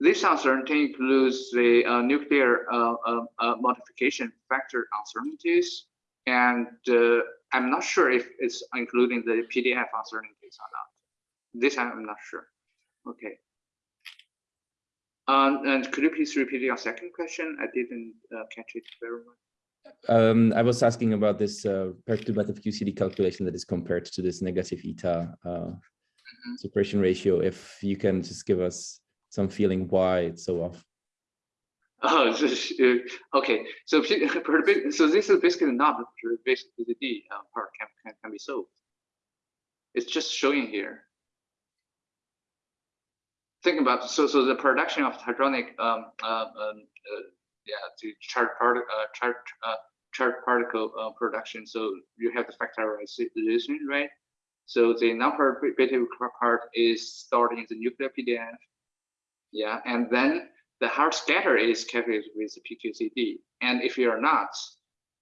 S9: this uncertainty includes the uh, nuclear uh, uh, uh modification factor uncertainties, and uh, I'm not sure if it's including the PDF uncertainties or not. This I'm not sure. Okay. Um, and could you please repeat your second question? I didn't uh, catch it very well.
S7: Um, I was asking about this uh, perturbative QCD calculation that is compared to this negative eta uh, mm -hmm. suppression ratio. If you can just give us some feeling why it's so off.
S9: Oh, okay. So, so this is basically not the basic uh, part can, can, can be solved. It's just showing here think about so so the production of hadronic um, uh, um, uh, yeah the charged part uh, charged uh, charged particle uh, production. So you have the factorization, right? So the non-perturbative part is stored in the nuclear PDF. Yeah, and then the hard scatter is calculated with the PQCD. And if you are not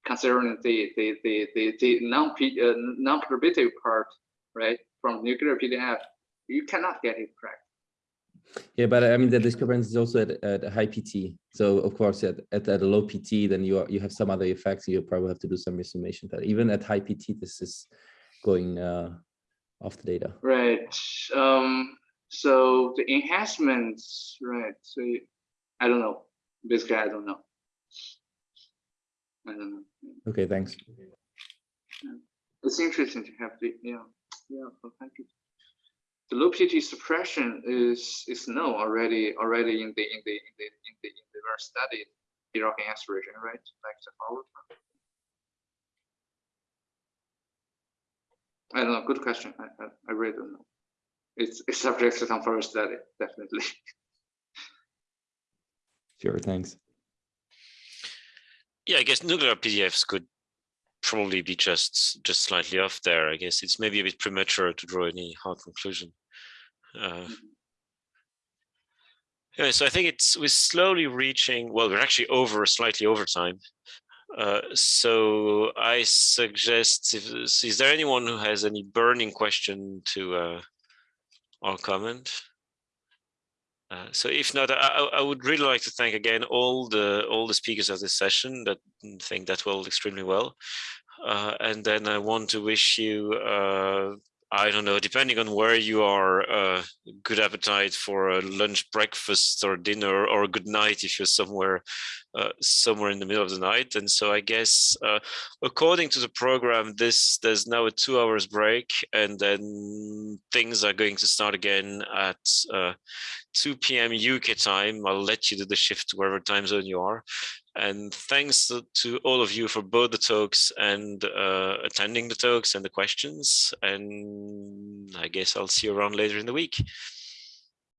S9: considering the the the the, the non uh, non-perturbative part, right, from nuclear PDF, you cannot get it correct.
S7: Yeah, but I mean the discrepancy is also at, at a high PT. So of course, at, at, at a low PT, then you are, you have some other effects. You probably have to do some resummation. But even at high PT, this is going uh, of the data.
S9: Right. Um, so the enhancements, right? So I don't know. Basically, I don't know. I don't know.
S7: Okay, thanks.
S9: It's interesting to have the yeah yeah. thank you. The low PT suppression is is known already already in the in the in the in the in the very studied RHIC region, right? Like the forward. I don't know. Good question. I, I, I really don't know. It's it's subject to some further study, definitely.
S7: Sure. Thanks.
S1: Yeah, I guess nuclear PDFs could probably be just just slightly off there. I guess it's maybe a bit premature to draw any hard conclusion. Uh, mm-hmm. so I think it's we're slowly reaching. Well, we're actually over slightly over time. Uh, so I suggest, if, is there anyone who has any burning question to uh, or comment? Uh, so if not, I, I, would really like to thank again all the all the speakers of this session that think that well extremely well. Uh, and then I want to wish you uh, I don't know, depending on where you are, uh, good appetite for lunch, breakfast, or dinner, or good night if you're somewhere, uh, somewhere in the middle of the night. And so I guess, uh, according to the program, this there's now a two hours break, and then things are going to start again at uh, 2 p.m. UK time. I'll let you do the shift wherever time zone you are. And thanks to, all of you for both the talks and uh, attending the talks and the questions. And I guess I'll see you around later in the week.